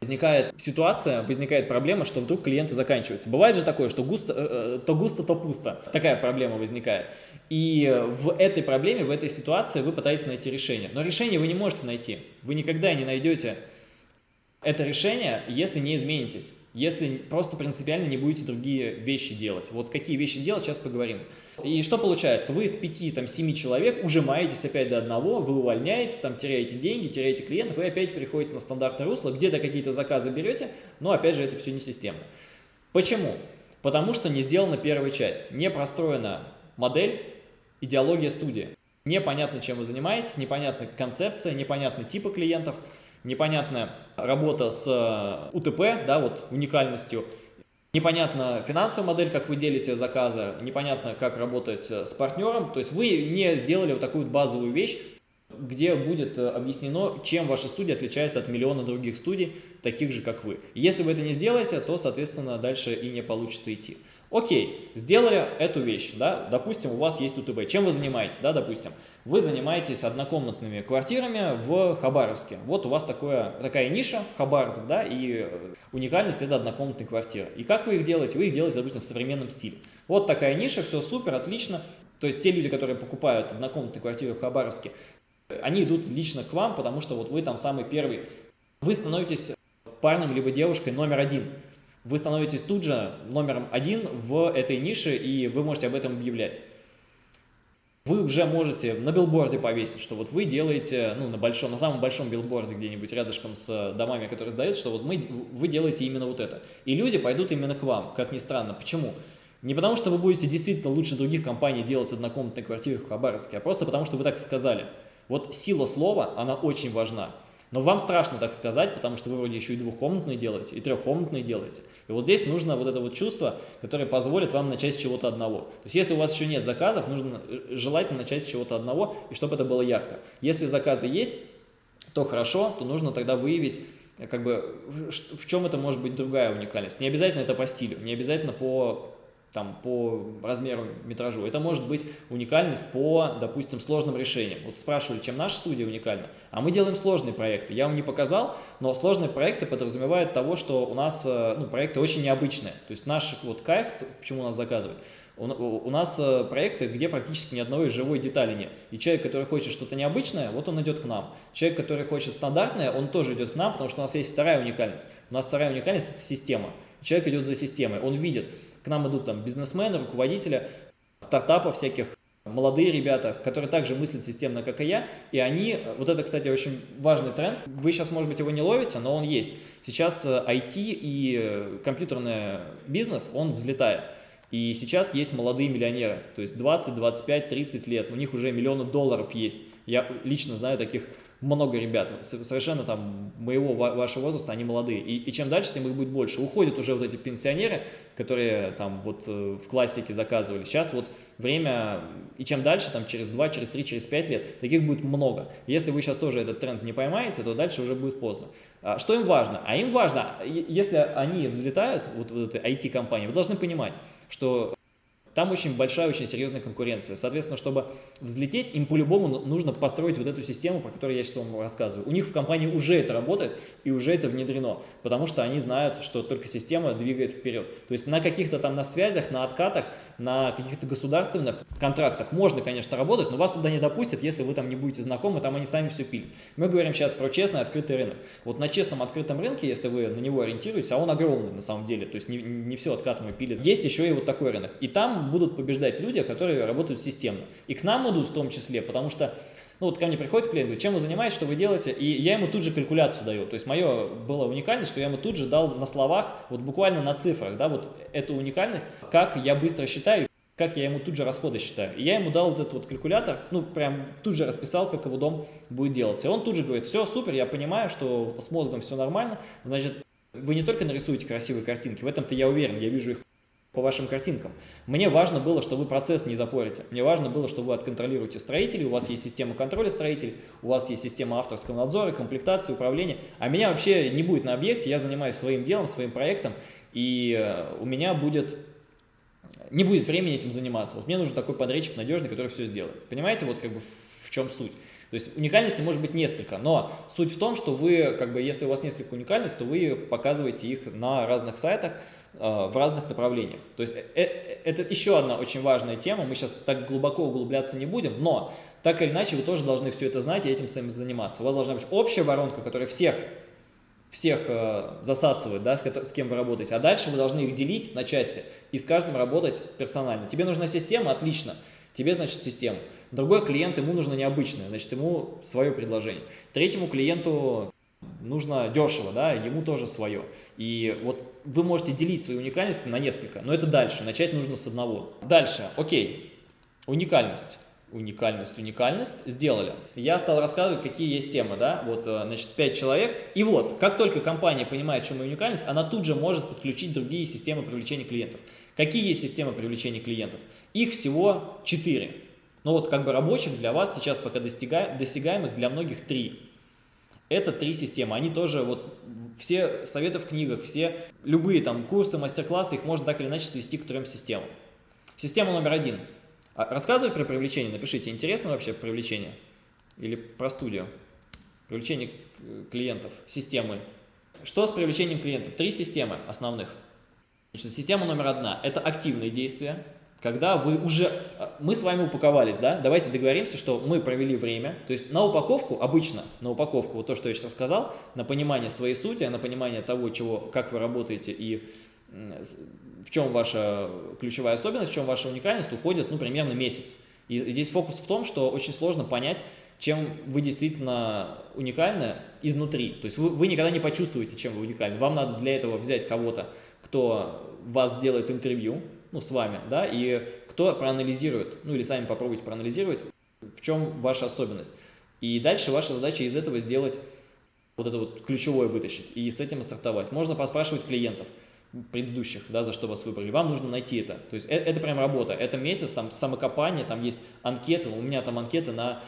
возникает ситуация, возникает проблема, что вдруг клиенты заканчиваются. Бывает же такое, что густо, э, э, то густо, то пусто. Такая проблема возникает. И в этой проблеме, в этой ситуации вы пытаетесь найти решение. Но решение вы не можете найти. Вы никогда не найдете это решение, если не изменитесь. Если просто принципиально не будете другие вещи делать. Вот какие вещи делать, сейчас поговорим. И что получается? Вы из 5-7 человек ужимаетесь опять до одного, вы увольняете, там теряете деньги, теряете клиентов, вы опять переходите на стандартное русло, где-то какие-то заказы берете, но опять же это все не системно. Почему? Потому что не сделана первая часть, не простроена модель, идеология студии. Непонятно, чем вы занимаетесь, непонятна концепция, непонятны типы клиентов, непонятная работа с э, УТП, да, вот уникальностью, Непонятно финансовая модель, как вы делите заказы, непонятно, как работать с партнером. То есть вы не сделали вот такую базовую вещь, где будет э, объяснено, чем ваша студия отличается от миллиона других студий, таких же, как вы. Если вы это не сделаете, то, соответственно, дальше и не получится идти. Окей, сделали эту вещь, да, допустим, у вас есть УТБ. Чем вы занимаетесь, да, допустим? Вы занимаетесь однокомнатными квартирами в Хабаровске. Вот у вас такое, такая ниша, Хабаровск, да, и э, уникальность это однокомнатные квартиры. И как вы их делаете? Вы их делаете, допустим, в современном стиле. Вот такая ниша, все супер, отлично. То есть те люди, которые покупают однокомнатные квартиры в Хабаровске, они идут лично к вам, потому что вот вы там самый первый. Вы становитесь парнем либо девушкой номер один вы становитесь тут же номером один в этой нише, и вы можете об этом объявлять. Вы уже можете на билборде повесить, что вот вы делаете, ну, на большом, на самом большом билборде где-нибудь рядышком с домами, которые сдаются, что вот мы, вы делаете именно вот это. И люди пойдут именно к вам, как ни странно. Почему? Не потому, что вы будете действительно лучше других компаний делать однокомнатные квартиры в Хабаровске, а просто потому, что вы так сказали. Вот сила слова, она очень важна. Но вам страшно так сказать, потому что вы вроде еще и двухкомнатные делаете, и трехкомнатные делаете. И вот здесь нужно вот это вот чувство, которое позволит вам начать с чего-то одного. То есть если у вас еще нет заказов, нужно э, желательно начать с чего-то одного, и чтобы это было ярко. Если заказы есть, то хорошо, то нужно тогда выявить, э, как бы, в чем это может быть другая уникальность. Не обязательно это по стилю, не обязательно по там, по размеру метражу. Это может быть уникальность по, допустим, сложным решениям. Вот спрашивали, чем наша студия уникальна. А мы делаем сложные проекты. Я вам не показал, но сложные проекты подразумевают того, что у нас э, ну, проекты очень необычные. То есть наш вот кайф, почему нас заказывают, у, нас э, проекты, где практически ни одной живой детали нет. И человек, который хочет что-то необычное, вот он идет к нам. Человек, который хочет стандартное, он тоже идет к нам, потому что у нас есть вторая уникальность. У нас вторая уникальность – это система. Человек идет за системой, он видит, к нам идут там бизнесмены, руководители стартапов всяких, молодые ребята, которые также мыслят системно, как и я, и они, вот это, кстати, очень важный тренд, вы сейчас, может быть, его не ловите, но он есть. Сейчас IT э, и э, компьютерный бизнес, он взлетает. И сейчас есть молодые миллионеры, то есть 20, 25, 30 лет, у них уже миллионы долларов есть. Я лично знаю таких много ребят, совершенно там моего, вашего возраста, они молодые. И, и чем дальше, тем их будет больше. Уходят уже вот эти пенсионеры, которые там вот э, в классике заказывали. Сейчас вот время, и чем дальше, там через 2, через 3, через 5 лет, таких будет много. Если вы сейчас тоже этот тренд не поймаете, то дальше уже будет поздно. А что им важно? А им важно, если они взлетают, вот, вот этой IT-компании, вы должны понимать, что там очень большая, очень серьезная конкуренция. Соответственно, чтобы взлететь, им по-любому нужно построить вот эту систему, про которую я сейчас вам рассказываю. У них в компании уже это работает и уже это внедрено, потому что они знают, что только система двигает вперед. То есть на каких-то там на связях, на откатах, на каких-то государственных контрактах можно, конечно, работать, но вас туда не допустят, если вы там не будете знакомы, там они сами все пилят. Мы говорим сейчас про честный открытый рынок. Вот на честном открытом рынке, если вы на него ориентируетесь, а он огромный на самом деле, то есть не, не все откатом и пилят, есть еще и вот такой рынок. И там будут побеждать люди, которые работают системно. И к нам идут в том числе, потому что ну вот ко мне приходит клиент, говорит, чем вы занимаетесь, что вы делаете, и я ему тут же калькуляцию даю. То есть мое была уникальность, что я ему тут же дал на словах, вот буквально на цифрах, да, вот эту уникальность, как я быстро считаю, как я ему тут же расходы считаю. И я ему дал вот этот вот калькулятор, ну, прям тут же расписал, как его дом будет делаться. И он тут же говорит, все, супер, я понимаю, что с мозгом все нормально, значит, вы не только нарисуете красивые картинки, в этом-то я уверен, я вижу их по вашим картинкам. Мне важно было, что вы процесс не запорите. Мне важно было, что вы отконтролируете строителей, у вас есть система контроля строителей, у вас есть система авторского надзора, комплектации, управления. А меня вообще не будет на объекте, я занимаюсь своим делом, своим проектом, и э, у меня будет не будет времени этим заниматься. Вот мне нужен такой подрядчик надежный, который все сделает. Понимаете, вот как бы в чем суть? То есть уникальности может быть несколько, но суть в том, что вы, как бы, если у вас несколько уникальностей, то вы показываете их на разных сайтах, в разных направлениях. То есть э, э, это еще одна очень важная тема, мы сейчас так глубоко углубляться не будем, но так или иначе вы тоже должны все это знать и этим самим заниматься. У вас должна быть общая воронка, которая всех, всех засасывает, да, с, кем вы работаете, а дальше вы должны их делить на части и с каждым работать персонально. Тебе нужна система, отлично, тебе, значит, система. Другой клиент, ему нужно необычное, значит, ему свое предложение. Третьему клиенту нужно дешево, да, ему тоже свое. И вот вы можете делить свои уникальности на несколько, но это дальше, начать нужно с одного. Дальше, окей, уникальность. Уникальность, уникальность сделали. Я стал рассказывать, какие есть темы, да, вот, э, значит, 5 человек. И вот, как только компания понимает, в чем уникальность, она тут же может подключить другие системы привлечения клиентов. Какие есть системы привлечения клиентов? Их всего 4. Ну вот, как бы рабочих для вас сейчас пока достигаемых для многих 3. Это три системы, они тоже, вот все советы в книгах, все любые там курсы, мастер-классы, их можно так или иначе свести к трем системам. Система номер один. А рассказывать про привлечение, напишите, интересно вообще привлечение или про студию? Привлечение клиентов, системы. Что с привлечением клиентов? Три системы основных. Значит, система номер одна – это активные действия, когда вы уже, мы с вами упаковались, да, давайте договоримся, что мы провели время, то есть на упаковку, обычно на упаковку, вот то, что я сейчас сказал, на понимание своей сути, на понимание того, чего, как вы работаете и в чем ваша ключевая особенность, в чем ваша уникальность, уходит, ну, примерно месяц. И здесь фокус в том, что очень сложно понять, чем вы действительно уникальны изнутри. То есть вы, вы никогда не почувствуете, чем вы уникальны. Вам надо для этого взять кого-то, кто вас сделает интервью, ну, с вами, да, и кто проанализирует, ну, или сами попробуйте проанализировать, в чем ваша особенность. И дальше ваша задача из этого сделать вот это вот ключевое вытащить и с этим стартовать. Можно поспрашивать клиентов предыдущих, да, за что вас выбрали. Вам нужно найти это. То есть это, это прям работа. Это месяц, там, самокопание, там есть анкеты. У меня там анкеты на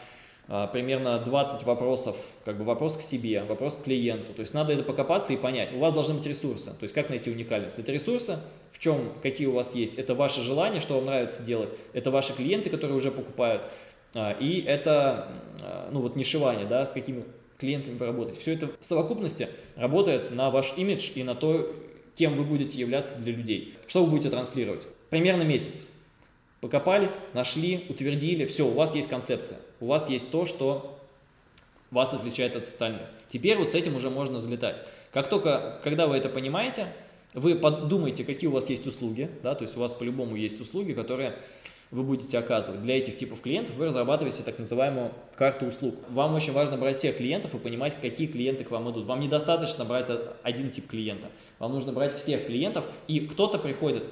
примерно 20 вопросов, как бы вопрос к себе, вопрос к клиенту. То есть надо это покопаться и понять. У вас должны быть ресурсы. То есть как найти уникальность? Это ресурсы, в чем, какие у вас есть. Это ваше желание, что вам нравится делать. Это ваши клиенты, которые уже покупают. А, и это, а, ну вот нишевание, да, с какими клиентами вы работаете. Все это в совокупности работает на ваш имидж и на то, кем вы будете являться для людей. Что вы будете транслировать? Примерно месяц. Покопались, нашли, утвердили, все, у вас есть концепция, у вас есть то, что вас отличает от остальных. Теперь вот с этим уже можно взлетать. Как только, когда вы это понимаете, вы подумайте, какие у вас есть услуги, да, то есть у вас по-любому есть услуги, которые вы будете оказывать. Для этих типов клиентов вы разрабатываете так называемую карту услуг. Вам очень важно брать всех клиентов и понимать, какие клиенты к вам идут. Вам недостаточно брать один тип клиента. Вам нужно брать всех клиентов, и кто-то приходит.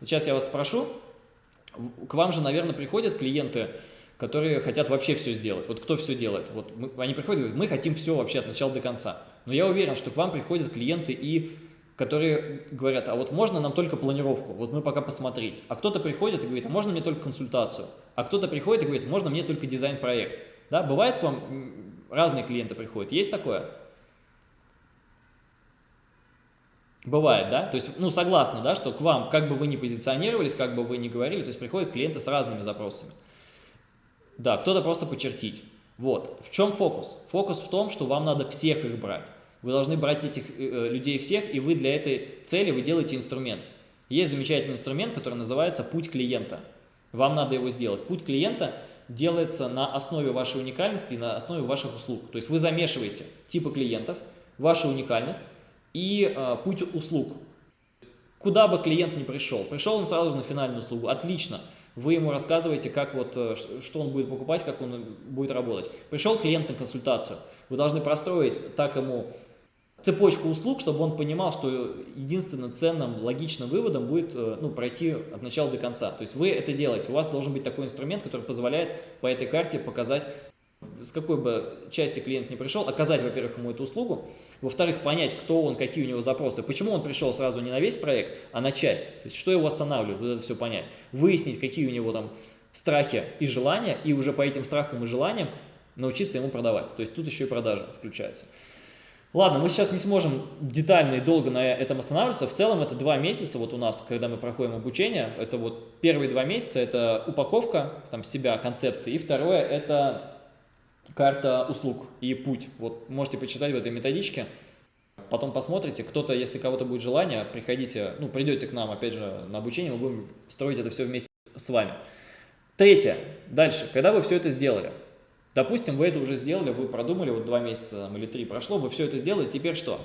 Сейчас я вас спрошу, к вам же, наверное, приходят клиенты, которые хотят вообще все сделать. Вот кто все делает? Вот мы, они приходят и говорят, мы хотим все вообще от начала до конца. Но я уверен, что к вам приходят клиенты и которые говорят, а вот можно нам только планировку, вот мы пока посмотреть. А кто-то приходит и говорит, а можно мне только консультацию. А кто-то приходит и говорит, можно мне только дизайн-проект. Да, бывает к вам разные клиенты приходят, есть такое? Бывает, да? То есть, ну, согласны, да, что к вам, как бы вы ни позиционировались, как бы вы ни говорили, то есть приходят клиенты с разными запросами. Да, кто-то просто почертить. Вот. В чем фокус? Фокус в том, что вам надо всех их брать. Вы должны брать этих э, э, людей всех, и вы для этой цели вы делаете инструмент. Есть замечательный инструмент, который называется «Путь клиента». Вам надо его сделать. Путь клиента делается на основе вашей уникальности и на основе ваших услуг. То есть вы замешиваете типы клиентов, вашу уникальность и э, путь услуг. Куда бы клиент ни пришел, пришел он сразу на финальную услугу, отлично. Вы ему рассказываете, как вот, э, что он будет покупать, как он будет работать. Пришел клиент на консультацию, вы должны простроить так ему цепочку услуг, чтобы он понимал, что единственным ценным, логичным выводом будет э, ну, пройти от начала до конца. То есть вы это делаете, у вас должен быть такой инструмент, который позволяет по этой карте показать, с какой бы части клиент не пришел, оказать, во-первых, ему эту услугу, во-вторых, понять, кто он, какие у него запросы, почему он пришел сразу не на весь проект, а на часть, то есть что его останавливает, вот это все понять, выяснить, какие у него там страхи и желания, и уже по этим страхам и желаниям научиться ему продавать. То есть тут еще и продажа включается. Ладно, мы сейчас не сможем детально и долго на этом останавливаться. В целом это два месяца вот у нас, когда мы проходим обучение. Это вот первые два месяца это упаковка там себя, концепции. И второе это карта услуг и путь. Вот можете почитать в этой методичке. Потом посмотрите, кто-то, если кого-то будет желание, приходите, ну, придете к нам, опять же, на обучение, мы будем строить это все вместе с вами. Третье. Дальше. Когда вы все это сделали, Допустим, вы это уже сделали, вы продумали, вот два месяца или три прошло, вы все это сделали, теперь что?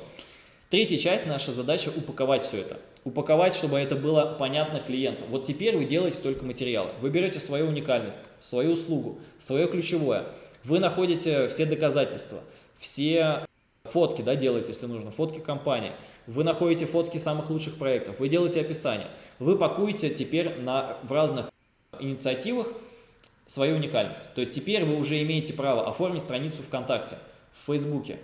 Третья часть, наша задача упаковать все это. Упаковать, чтобы это было понятно клиенту. Вот теперь вы делаете только материалы. Вы берете свою уникальность, свою услугу, свое ключевое. Вы находите все доказательства, все фотки, да, делаете, если нужно, фотки компании. Вы находите фотки самых лучших проектов, вы делаете описание. Вы пакуете теперь на, в разных инициативах свою уникальность. То есть теперь вы уже имеете право оформить страницу ВКонтакте, в Фейсбуке,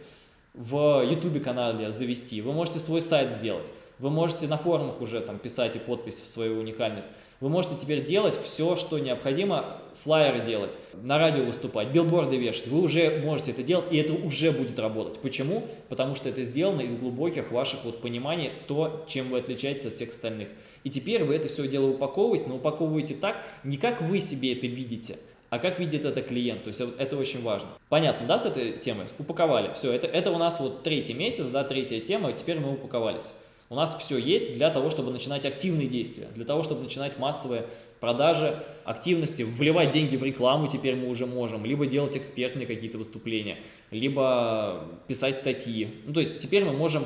в Ютубе канале завести, вы можете свой сайт сделать, вы можете на форумах уже там писать и подпись в свою уникальность. Вы можете теперь делать все, что необходимо, флайеры делать, на радио выступать, билборды вешать. Вы уже можете это делать, и это уже будет работать. Почему? Потому что это сделано из глубоких ваших вот пониманий, то, чем вы отличаетесь от всех остальных. И теперь вы это все дело упаковываете, но упаковываете так, не как вы себе это видите, а как видит это клиент, то есть это очень важно. Понятно, да, с этой темой? Упаковали. Все, это, это у нас вот третий месяц, да, третья тема, теперь мы упаковались. У нас все есть для того, чтобы начинать активные действия, для того, чтобы начинать массовые продажи, активности, вливать деньги в рекламу теперь мы уже можем, либо делать экспертные какие-то выступления, либо писать статьи. Ну, то есть теперь мы можем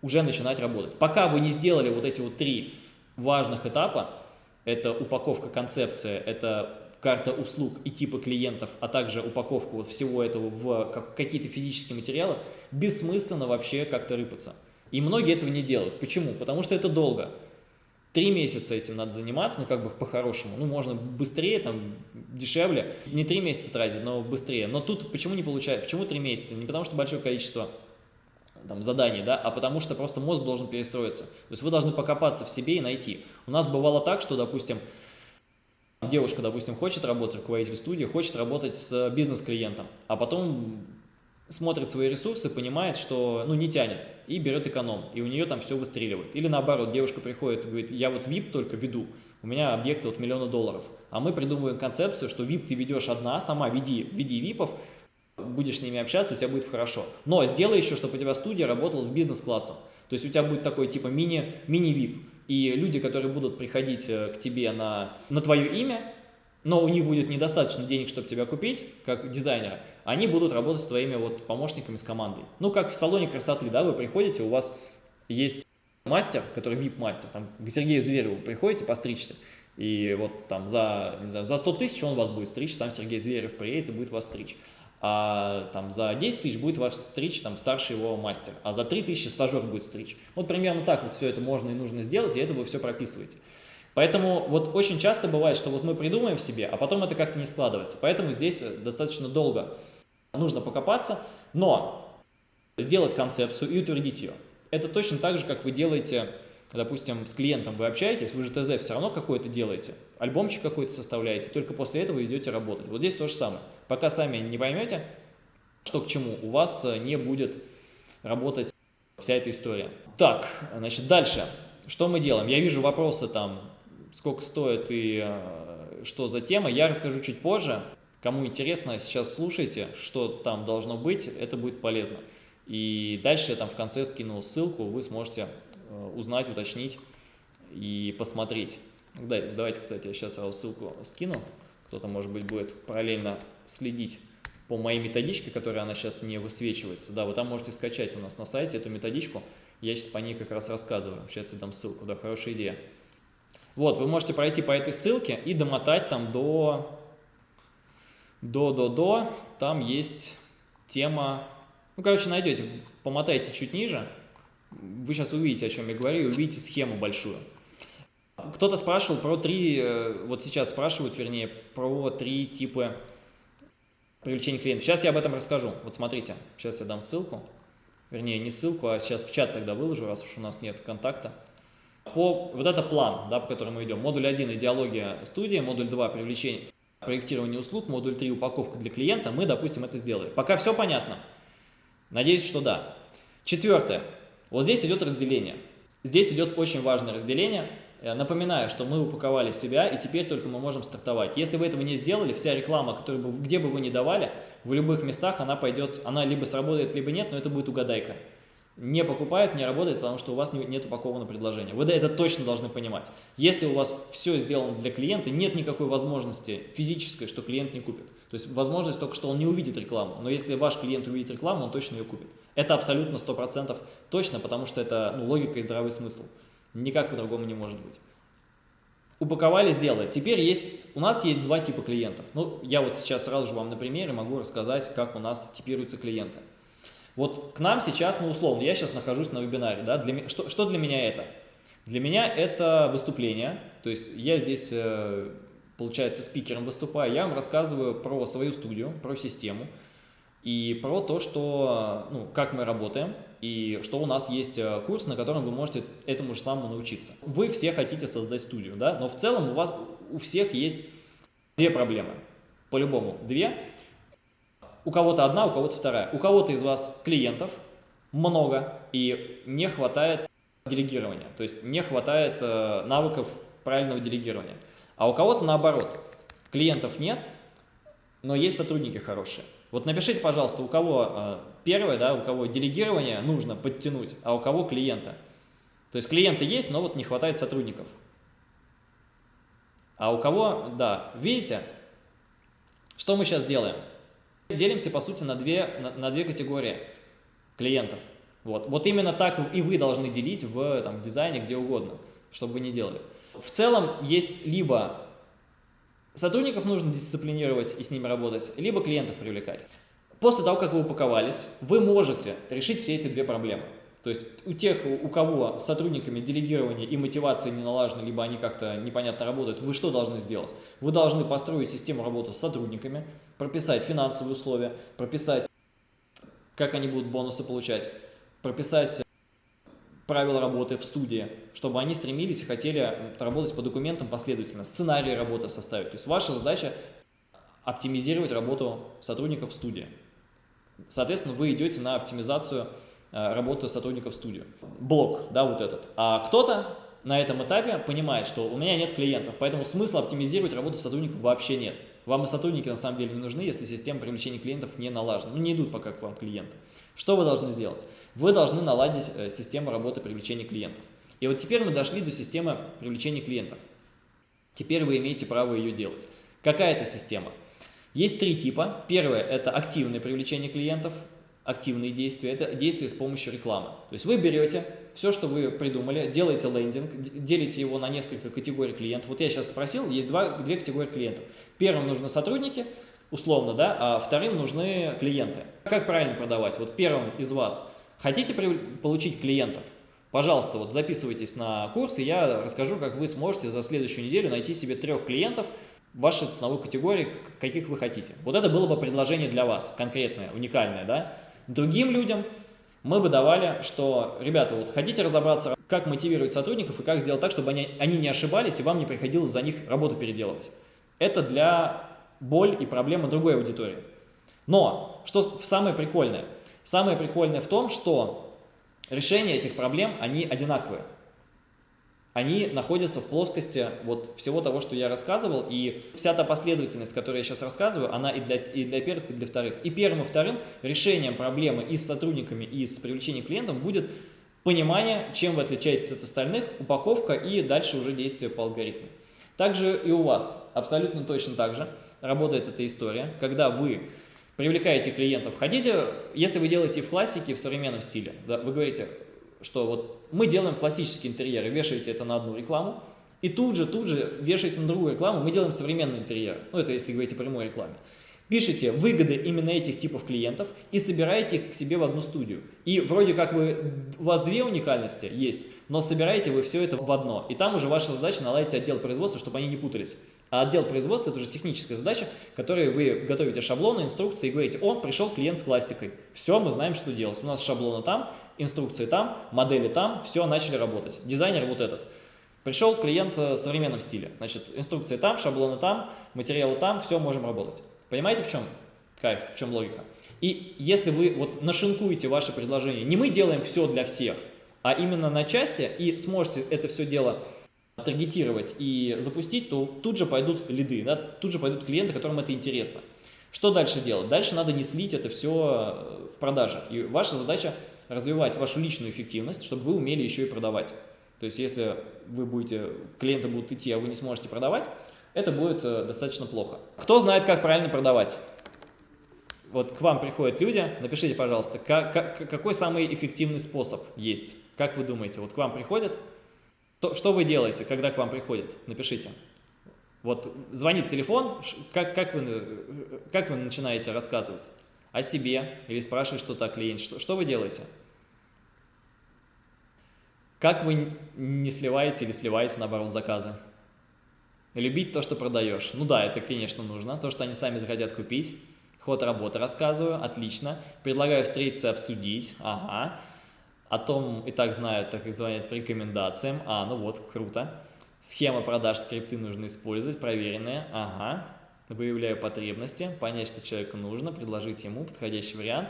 уже начинать работать. Пока вы не сделали вот эти вот три важных этапа, это упаковка концепция, это карта услуг и типы клиентов, а также упаковку вот всего этого в какие-то физические материалы, бессмысленно вообще как-то рыпаться. И многие этого не делают. Почему? Потому что это долго. Три месяца этим надо заниматься, ну как бы по-хорошему. Ну можно быстрее, там дешевле. Не три месяца тратить, но быстрее. Но тут почему не получается? Почему три месяца? Не потому что большое количество там, заданий, да, а потому что просто мозг должен перестроиться. То есть вы должны покопаться в себе и найти. У нас бывало так, что, допустим, девушка, допустим, хочет работать, руководитель студии, хочет работать с бизнес-клиентом, а потом смотрит свои ресурсы, понимает, что ну, не тянет, и берет эконом, и у нее там все выстреливает. Или наоборот, девушка приходит и говорит, я вот VIP только веду, у меня объекты от миллиона долларов. А мы придумываем концепцию, что VIP ты ведешь одна, сама веди, веди VIPов, будешь с ними общаться, у тебя будет хорошо. Но сделай еще, чтобы у тебя студия работала с бизнес-классом. То есть у тебя будет такой типа мини-VIP. Мини, мини и люди, которые будут приходить э, к тебе на, на твое имя, но у них будет недостаточно денег, чтобы тебя купить, как дизайнера, они будут работать с твоими вот помощниками, с командой. Ну, как в салоне красоты, да, вы приходите, у вас есть мастер, который VIP-мастер, там, к Сергею Звереву приходите постричься, и вот там за, не знаю, за 100 тысяч он вас будет стричь, сам Сергей Зверев приедет и будет вас стричь. А там за 10 тысяч будет ваш стричь там старший его мастер, а за 3 тысячи стажер будет стричь. Вот примерно так вот все это можно и нужно сделать, и это вы все прописываете. Поэтому вот очень часто бывает, что вот мы придумаем себе, а потом это как-то не складывается. Поэтому здесь достаточно долго нужно покопаться, но сделать концепцию и утвердить ее. Это точно так же, как вы делаете, допустим, с клиентом вы общаетесь, вы же ТЗ все равно какой-то делаете, альбомчик какой-то составляете, только после этого идете работать. Вот здесь то же самое. Пока сами не поймете, что к чему, у вас не будет работать вся эта история. Так, значит, дальше. Что мы делаем? Я вижу вопросы там, сколько стоит и э, что за тема. Я расскажу чуть позже. Кому интересно, сейчас слушайте, что там должно быть, это будет полезно. И дальше я там в конце скину ссылку, вы сможете э, узнать, уточнить и посмотреть. Давайте, кстати, я сейчас ссылку скину. Кто-то, может быть, будет параллельно следить по моей методичке, которая она сейчас не высвечивается. Да, вы там можете скачать у нас на сайте эту методичку. Я сейчас по ней как раз рассказываю. Сейчас я дам ссылку, да, хорошая идея. Вот, вы можете пройти по этой ссылке и домотать там до... До-до-до. Там есть тема... Ну, короче, найдете, помотайте чуть ниже. Вы сейчас увидите, о чем я говорю, и увидите схему большую. Кто-то спрашивал про три, э, вот сейчас спрашивают, вернее, про три типа привлечения клиентов. Сейчас я об этом расскажу. Вот смотрите, сейчас я дам ссылку. Вернее, не ссылку, а сейчас в чат тогда выложу, раз уж у нас нет контакта. По, вот это план, да, по которому мы идем. Модуль 1 – идеология студии, модуль 2 – привлечение, проектирование услуг, модуль 3 – упаковка для клиента. Мы, допустим, это сделали. Пока все понятно? Надеюсь, что да. Четвертое. Вот здесь идет разделение. Здесь идет очень важное разделение – Э, напоминаю, что мы упаковали себя, и теперь только мы можем стартовать. Если вы этого не сделали, вся реклама, которую бы, где бы вы ни давали, в любых местах она пойдет, она либо сработает, либо нет, но это будет угадайка. Не покупают, не работает, потому что у вас нет упакованного предложения. Вы это точно должны понимать. Если у вас все сделано для клиента, нет никакой возможности физической, что клиент не купит. То есть возможность только, что он не увидит рекламу. Но если ваш клиент увидит рекламу, он точно ее купит. Это абсолютно 100% точно, потому что это ну, логика и здравый смысл. Никак по-другому не может быть. Упаковали, сделали. Теперь есть, у нас есть два типа клиентов. Ну, я вот сейчас сразу же вам на примере могу рассказать, как у нас типируются клиенты. Вот к нам сейчас, ну, условно, я сейчас нахожусь на вебинаре, да, для, что, что для меня это? Для меня это выступление, то есть я здесь, э, получается, спикером выступаю, я вам рассказываю про свою студию, про систему, и про то, что, ну, как мы работаем, и что у нас есть э, курс, на котором вы можете этому же самому научиться. Вы все хотите создать студию, да, но в целом у вас у всех есть две проблемы, по-любому две. У кого-то одна, у кого-то вторая. У кого-то из вас клиентов много и не хватает делегирования, то есть не хватает э, навыков правильного делегирования. А у кого-то наоборот, клиентов нет, но есть сотрудники хорошие. Вот напишите, пожалуйста, у кого э, первое, да, у кого делегирование нужно подтянуть, а у кого клиента. То есть клиенты есть, но вот не хватает сотрудников. А у кого, да, видите, что мы сейчас делаем? Делимся, по сути, на две, на, на две категории клиентов. Вот. вот именно так и вы должны делить в там, дизайне, где угодно, чтобы вы не делали. В целом есть либо Сотрудников нужно дисциплинировать и с ними работать, либо клиентов привлекать. После того, как вы упаковались, вы можете решить все эти две проблемы. То есть у тех, у кого с сотрудниками делегирование и мотивация не налажены, либо они как-то непонятно работают, вы что должны сделать? Вы должны построить систему работы с сотрудниками, прописать финансовые условия, прописать, как они будут бонусы получать, прописать правила работы в студии, чтобы они стремились и хотели работать по документам последовательно, сценарий работы составить. То есть ваша задача оптимизировать работу сотрудников в студии. Соответственно, вы идете на оптимизацию работы сотрудников в студию. Блок, да, вот этот. А кто-то на этом этапе понимает, что у меня нет клиентов, поэтому смысла оптимизировать работу сотрудников вообще нет. Вам и сотрудники на самом деле не нужны, если система привлечения клиентов не налажена. Ну, не идут пока к вам клиенты. Что вы должны сделать? Вы должны наладить э, систему работы привлечения клиентов. И вот теперь мы дошли до системы привлечения клиентов. Теперь вы имеете право ее делать. Какая это система? Есть три типа. Первое – это активное привлечение клиентов, активные действия. Это действия с помощью рекламы. То есть вы берете все, что вы придумали, делаете лендинг, делите его на несколько категорий клиентов. Вот я сейчас спросил, есть два, две категории клиентов. Первым нужны сотрудники, условно, да, а вторым нужны клиенты. Как правильно продавать? Вот первым из вас хотите получить клиентов, Пожалуйста, вот записывайтесь на курс, и я расскажу, как вы сможете за следующую неделю найти себе трех клиентов вашей ценовой категории, каких вы хотите. Вот это было бы предложение для вас, конкретное, уникальное, да? Другим людям мы бы давали, что, ребята, вот хотите разобраться, как мотивировать сотрудников и как сделать так, чтобы они, они не ошибались и вам не приходилось за них работу переделывать. Это для боль и проблемы другой аудитории. Но, что самое прикольное? Самое прикольное в том, что решения этих проблем, они одинаковые. Они находятся в плоскости вот всего того, что я рассказывал, и вся та последовательность, которую я сейчас рассказываю, она и для, и для первых, и для вторых. И первым, и вторым решением проблемы и с сотрудниками, и с привлечением клиентов будет понимание, чем вы отличаетесь от остальных, упаковка и дальше уже действие по алгоритму. Также и у вас абсолютно точно так же работает эта история, когда вы привлекаете клиентов. Хотите, если вы делаете в классике, в современном стиле, да, вы говорите, что вот мы делаем классические интерьеры, вешаете это на одну рекламу, и тут же, тут же вешаете на другую рекламу, мы делаем современный интерьер. Ну, это если говорить о прямой рекламе. Пишите выгоды именно этих типов клиентов и собираете их к себе в одну студию. И вроде как вы, у вас две уникальности есть, но собираете вы все это в одно. И там уже ваша задача наладить отдел производства, чтобы они не путались. А отдел производства – это уже техническая задача, которой вы готовите шаблоны, инструкции и говорите, о, пришел клиент с классикой. Все, мы знаем, что делать. У нас шаблоны там, инструкции там, модели там, все, начали работать. Дизайнер вот этот. Пришел клиент в современном стиле. Значит, инструкции там, шаблоны там, материалы там, все, можем работать. Понимаете, в чем кайф, в чем логика? И если вы вот нашинкуете ваше предложение, не мы делаем все для всех, а именно на части и сможете это все дело таргетировать и запустить, то тут же пойдут лиды, да, тут же пойдут клиенты, которым это интересно. Что дальше делать? Дальше надо не слить это все э, в продаже. И ваша задача развивать вашу личную эффективность, чтобы вы умели еще и продавать. То есть если вы будете, клиенты будут идти, а вы не сможете продавать, это будет э, достаточно плохо. Кто знает, как правильно продавать? Вот к вам приходят люди, напишите, пожалуйста, как, как, какой самый эффективный способ есть? Как вы думаете, вот к вам приходят, то, что вы делаете, когда к вам приходят? Напишите. Вот звонит телефон, как, как, вы, как вы начинаете рассказывать о себе или спрашивать что-то о клиенте? Что, что вы делаете? Как вы не сливаете или сливаете, наоборот, заказы? Любить то, что продаешь. Ну да, это, конечно, нужно. То, что они сами захотят купить. Ход работы рассказываю, отлично. Предлагаю встретиться, обсудить. Ага о том и так знают, так и звонят по рекомендациям. А, ну вот, круто. Схема продаж скрипты нужно использовать, проверенные. Ага. Выявляю потребности, понять, что человеку нужно, предложить ему подходящий вариант.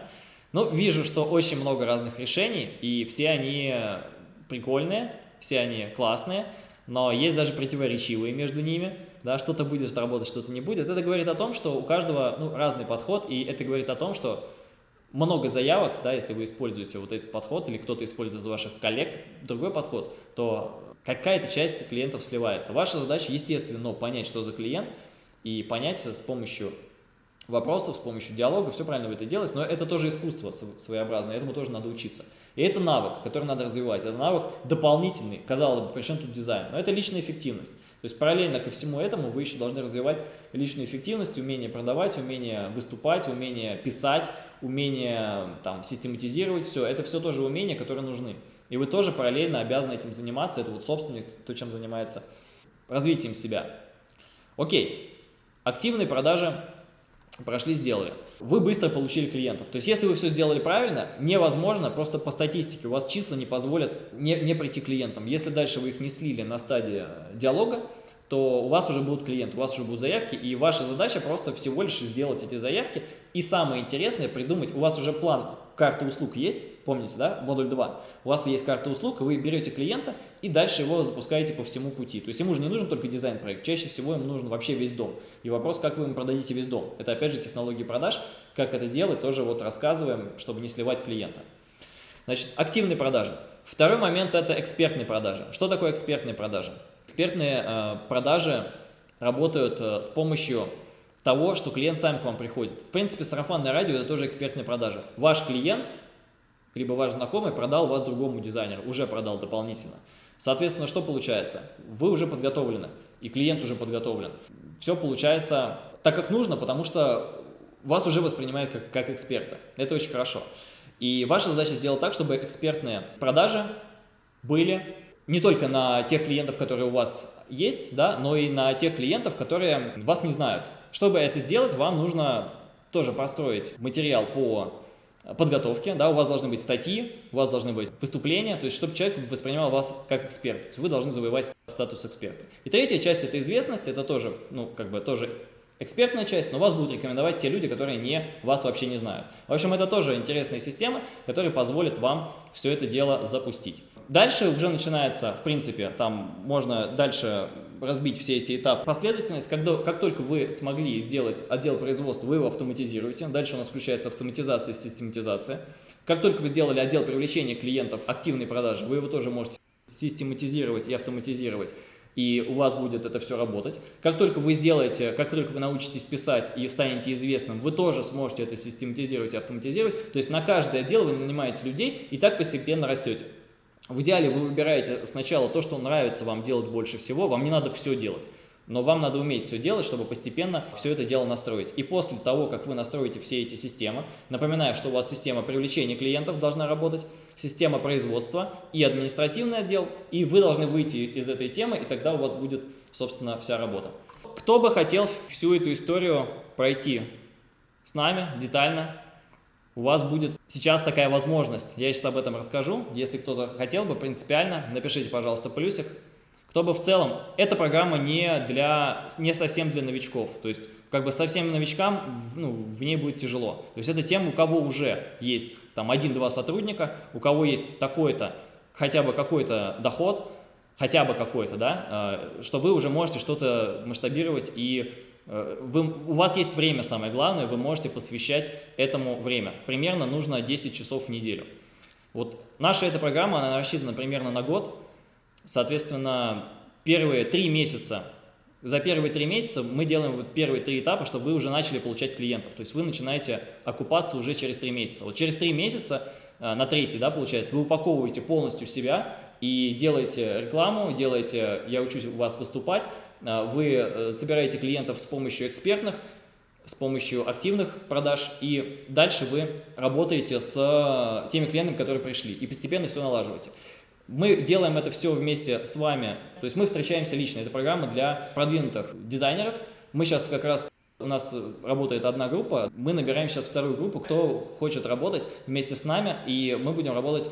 Ну, вижу, что очень много разных решений, и все они прикольные, все они классные, но есть даже противоречивые между ними. Да, что-то будет работать, что-то не будет. Это говорит о том, что у каждого ну, разный подход, и это говорит о том, что много заявок, да, если вы используете вот этот подход или кто-то использует из ваших коллег другой подход, то какая-то часть клиентов сливается. Ваша задача, естественно, понять, что за клиент, и понять с помощью вопросов, с помощью диалога, все правильно вы это делаете, но это тоже искусство своеобразное, этому тоже надо учиться. И это навык, который надо развивать, это навык дополнительный, казалось бы, причем тут дизайн, но это личная эффективность. То есть параллельно ко всему этому вы еще должны развивать личную эффективность, умение продавать, умение выступать, умение писать, умение там, систематизировать все. Это все тоже умения, которые нужны. И вы тоже параллельно обязаны этим заниматься. Это вот собственник, то, чем занимается развитием себя. Окей, активные продажи прошли, сделали. Вы быстро получили клиентов. То есть, если вы все сделали правильно, невозможно, просто по статистике у вас числа не позволят не, не прийти клиентам. Если дальше вы их не слили на стадии диалога, то у вас уже будут клиенты, у вас уже будут заявки, и ваша задача просто всего лишь сделать эти заявки. И самое интересное придумать, у вас уже план карты услуг есть, помните, да, модуль 2, у вас есть карта услуг, вы берете клиента и дальше его запускаете по всему пути. То есть ему же не нужен только дизайн-проект, чаще всего ему нужен вообще весь дом. И вопрос, как вы ему продадите весь дом. Это опять же технологии продаж, как это делать, тоже вот рассказываем, чтобы не сливать клиента. Значит, активные продажи. Второй момент – это экспертные продажи. Что такое экспертные продажи? Экспертные э, продажи работают э, с помощью того, что клиент сам к вам приходит. В принципе, сарафанное радио – это тоже экспертные продажи. Ваш клиент, либо ваш знакомый продал вас другому дизайнеру, уже продал дополнительно. Соответственно, что получается? Вы уже подготовлены, и клиент уже подготовлен. Все получается так, как нужно, потому что вас уже воспринимают как, как эксперта. Это очень хорошо. И ваша задача сделать так, чтобы экспертные продажи были не только на тех клиентов, которые у вас есть, да, но и на тех клиентов, которые вас не знают. Чтобы это сделать, вам нужно тоже построить материал по подготовке, да, у вас должны быть статьи, у вас должны быть выступления, то есть чтобы человек воспринимал вас как эксперт, то есть вы должны завоевать статус эксперта. И третья часть – это известность, это тоже, ну, как бы тоже экспертная часть, но вас будут рекомендовать те люди, которые не, вас вообще не знают. В общем, это тоже интересная система, которая позволит вам все это дело запустить. Дальше уже начинается, в принципе, там можно дальше разбить все эти этапы. Последовательность, когда, как только вы смогли сделать отдел производства, вы его автоматизируете. Дальше у нас включается автоматизация и систематизация. Как только вы сделали отдел привлечения клиентов активной продажи, вы его тоже можете систематизировать и автоматизировать и у вас будет это все работать. Как только вы сделаете, как только вы научитесь писать и станете известным, вы тоже сможете это систематизировать и автоматизировать. То есть на каждое дело вы нанимаете людей и так постепенно растете. В идеале вы выбираете сначала то, что нравится вам делать больше всего, вам не надо все делать. Но вам надо уметь все делать, чтобы постепенно все это дело настроить. И после того, как вы настроите все эти системы, напоминаю, что у вас система привлечения клиентов должна работать, система производства и административный отдел, и вы должны выйти из этой темы, и тогда у вас будет, собственно, вся работа. Кто бы хотел всю эту историю пройти с нами детально, у вас будет сейчас такая возможность. Я сейчас об этом расскажу. Если кто-то хотел бы принципиально, напишите, пожалуйста, плюсик чтобы в целом эта программа не, для, не совсем для новичков, то есть как бы совсем новичкам ну, в ней будет тяжело. То есть это тем, у кого уже есть там один-два сотрудника, у кого есть такой-то, хотя бы какой-то доход, хотя бы какой-то, да, э, что вы уже можете что-то масштабировать и вы, у вас есть время, самое главное, вы можете посвящать этому время. Примерно нужно 10 часов в неделю. Вот наша эта программа, она рассчитана примерно на год, Соответственно, первые три месяца, за первые три месяца мы делаем вот первые три этапа, чтобы вы уже начали получать клиентов. То есть вы начинаете окупаться уже через три месяца. Вот через три месяца, э, на третий, да, получается, вы упаковываете полностью себя и делаете рекламу, делаете, я учусь у вас выступать, э, вы э, собираете клиентов с помощью экспертных, с помощью активных продаж, и дальше вы работаете с теми клиентами, которые пришли, и постепенно все налаживаете. Мы делаем это все вместе с вами, то есть мы встречаемся лично, это программа для продвинутых дизайнеров. Мы сейчас как раз, у нас работает одна группа, мы набираем сейчас вторую группу, кто хочет работать вместе с нами, и мы будем работать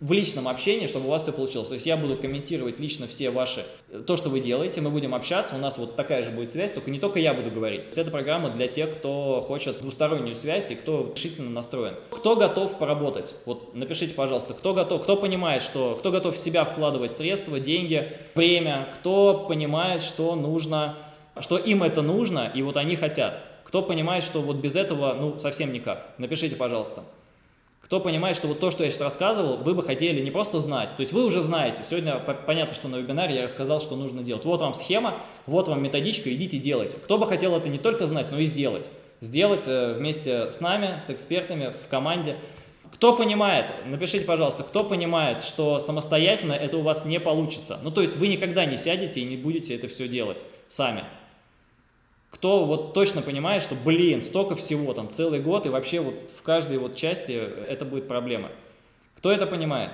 в личном общении, чтобы у вас все получилось. То есть я буду комментировать лично все ваши, то, что вы делаете, мы будем общаться, у нас вот такая же будет связь, только не только я буду говорить. Это программа для тех, кто хочет двустороннюю связь и кто решительно настроен. Кто готов поработать? Вот напишите, пожалуйста, кто готов, кто понимает, что, кто готов в себя вкладывать средства, деньги, время, кто понимает, что нужно, что им это нужно, и вот они хотят. Кто понимает, что вот без этого, ну, совсем никак. Напишите, пожалуйста. Кто понимает, что вот то, что я сейчас рассказывал, вы бы хотели не просто знать, то есть вы уже знаете, сегодня понятно, что на вебинаре я рассказал, что нужно делать. Вот вам схема, вот вам методичка, идите делайте. Кто бы хотел это не только знать, но и сделать. Сделать э, вместе с нами, с экспертами, в команде. Кто понимает, напишите, пожалуйста, кто понимает, что самостоятельно это у вас не получится. Ну, то есть вы никогда не сядете и не будете это все делать сами. Кто вот точно понимает, что, блин, столько всего, там, целый год, и вообще вот в каждой вот части это будет проблема. Кто это понимает?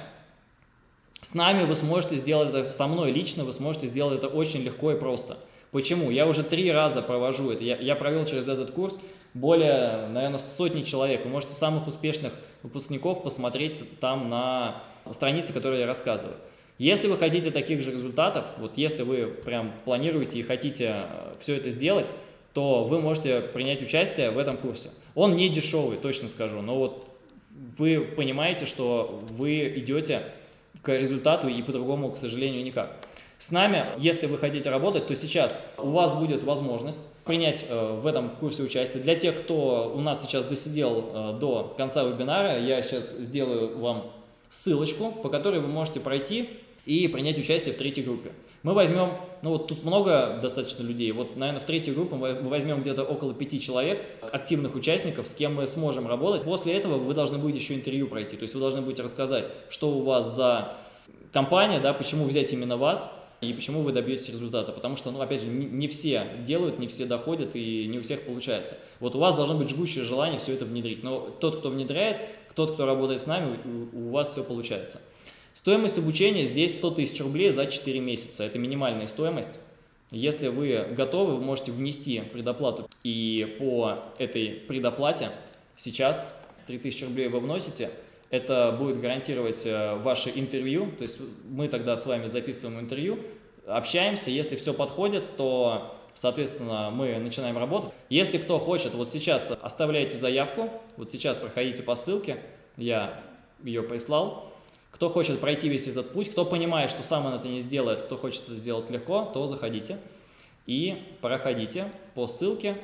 С нами вы сможете сделать это, со мной лично вы сможете сделать это очень легко и просто. Почему? Я уже три раза провожу это. Я, я провел через этот курс более, наверное, сотни человек. Вы можете самых успешных выпускников посмотреть там на странице, которые я рассказываю. Если вы хотите таких же результатов, вот если вы прям планируете и хотите э, все это сделать, то вы можете принять участие в этом курсе. Он не дешевый, точно скажу, но вот вы понимаете, что вы идете к результату и по-другому, к сожалению, никак. С нами, если вы хотите работать, то сейчас у вас будет возможность принять э, в этом курсе участие. Для тех, кто у нас сейчас досидел э, до конца вебинара, я сейчас сделаю вам ссылочку, по которой вы можете пройти и принять участие в третьей группе. Мы возьмем, ну вот тут много достаточно людей, вот, наверное, в третью группу мы возьмем где-то около пяти человек, активных участников, с кем мы сможем работать. После этого вы должны будете еще интервью пройти, то есть вы должны будете рассказать, что у вас за компания, да, почему взять именно вас, и почему вы добьетесь результата. Потому что, ну, опять же, не, все делают, не все доходят и не у всех получается. Вот у вас должно быть жгучее желание все это внедрить. Но тот, кто внедряет, тот, кто работает с нами, у вас все получается. Стоимость обучения здесь 100 тысяч рублей за 4 месяца. Это минимальная стоимость. Если вы готовы, вы можете внести предоплату. И по этой предоплате сейчас 3000 рублей вы вносите. Это будет гарантировать э, ваше интервью. То есть мы тогда с вами записываем интервью, общаемся. Если все подходит, то, соответственно, мы начинаем работать. Если кто хочет, вот сейчас оставляйте заявку. Вот сейчас проходите по ссылке. Я ее прислал. Кто хочет пройти весь этот путь, кто понимает, что сам он это не сделает, кто хочет это сделать легко, то заходите и проходите по ссылке,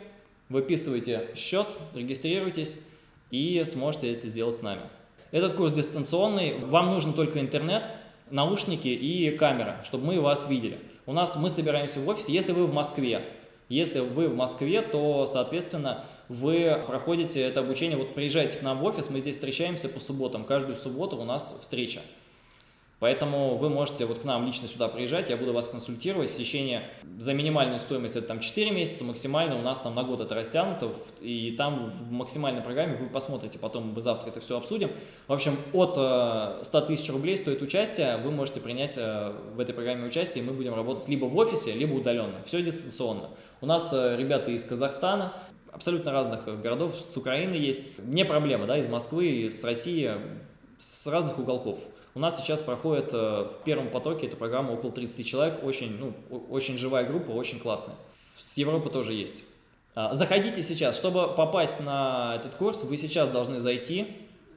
выписывайте счет, регистрируйтесь и сможете это сделать с нами. Этот курс дистанционный, вам нужен только интернет, наушники и камера, чтобы мы вас видели. У нас мы собираемся в офисе, если вы в Москве, если вы в Москве, то, соответственно, вы проходите это обучение, вот приезжайте к нам в офис, мы здесь встречаемся по субботам, каждую субботу у нас встреча. Поэтому вы можете вот к нам лично сюда приезжать, я буду вас консультировать в течение, за минимальную стоимость это там 4 месяца, максимально у нас там на год это растянуто, и там в максимальной программе вы посмотрите, потом мы завтра это все обсудим. В общем, от 100 э, тысяч рублей стоит участие, вы можете принять э, в этой программе участие, и мы будем работать либо в офисе, либо удаленно, все дистанционно. У нас э, ребята из Казахстана, абсолютно разных городов, с Украины есть, не проблема, да, из Москвы, с России, с разных уголков. У нас сейчас проходит э, в первом потоке эту программу около 30 человек, очень, ну, очень живая группа, очень классная. С Европы тоже есть. А, заходите сейчас, чтобы попасть на этот курс, вы сейчас должны зайти,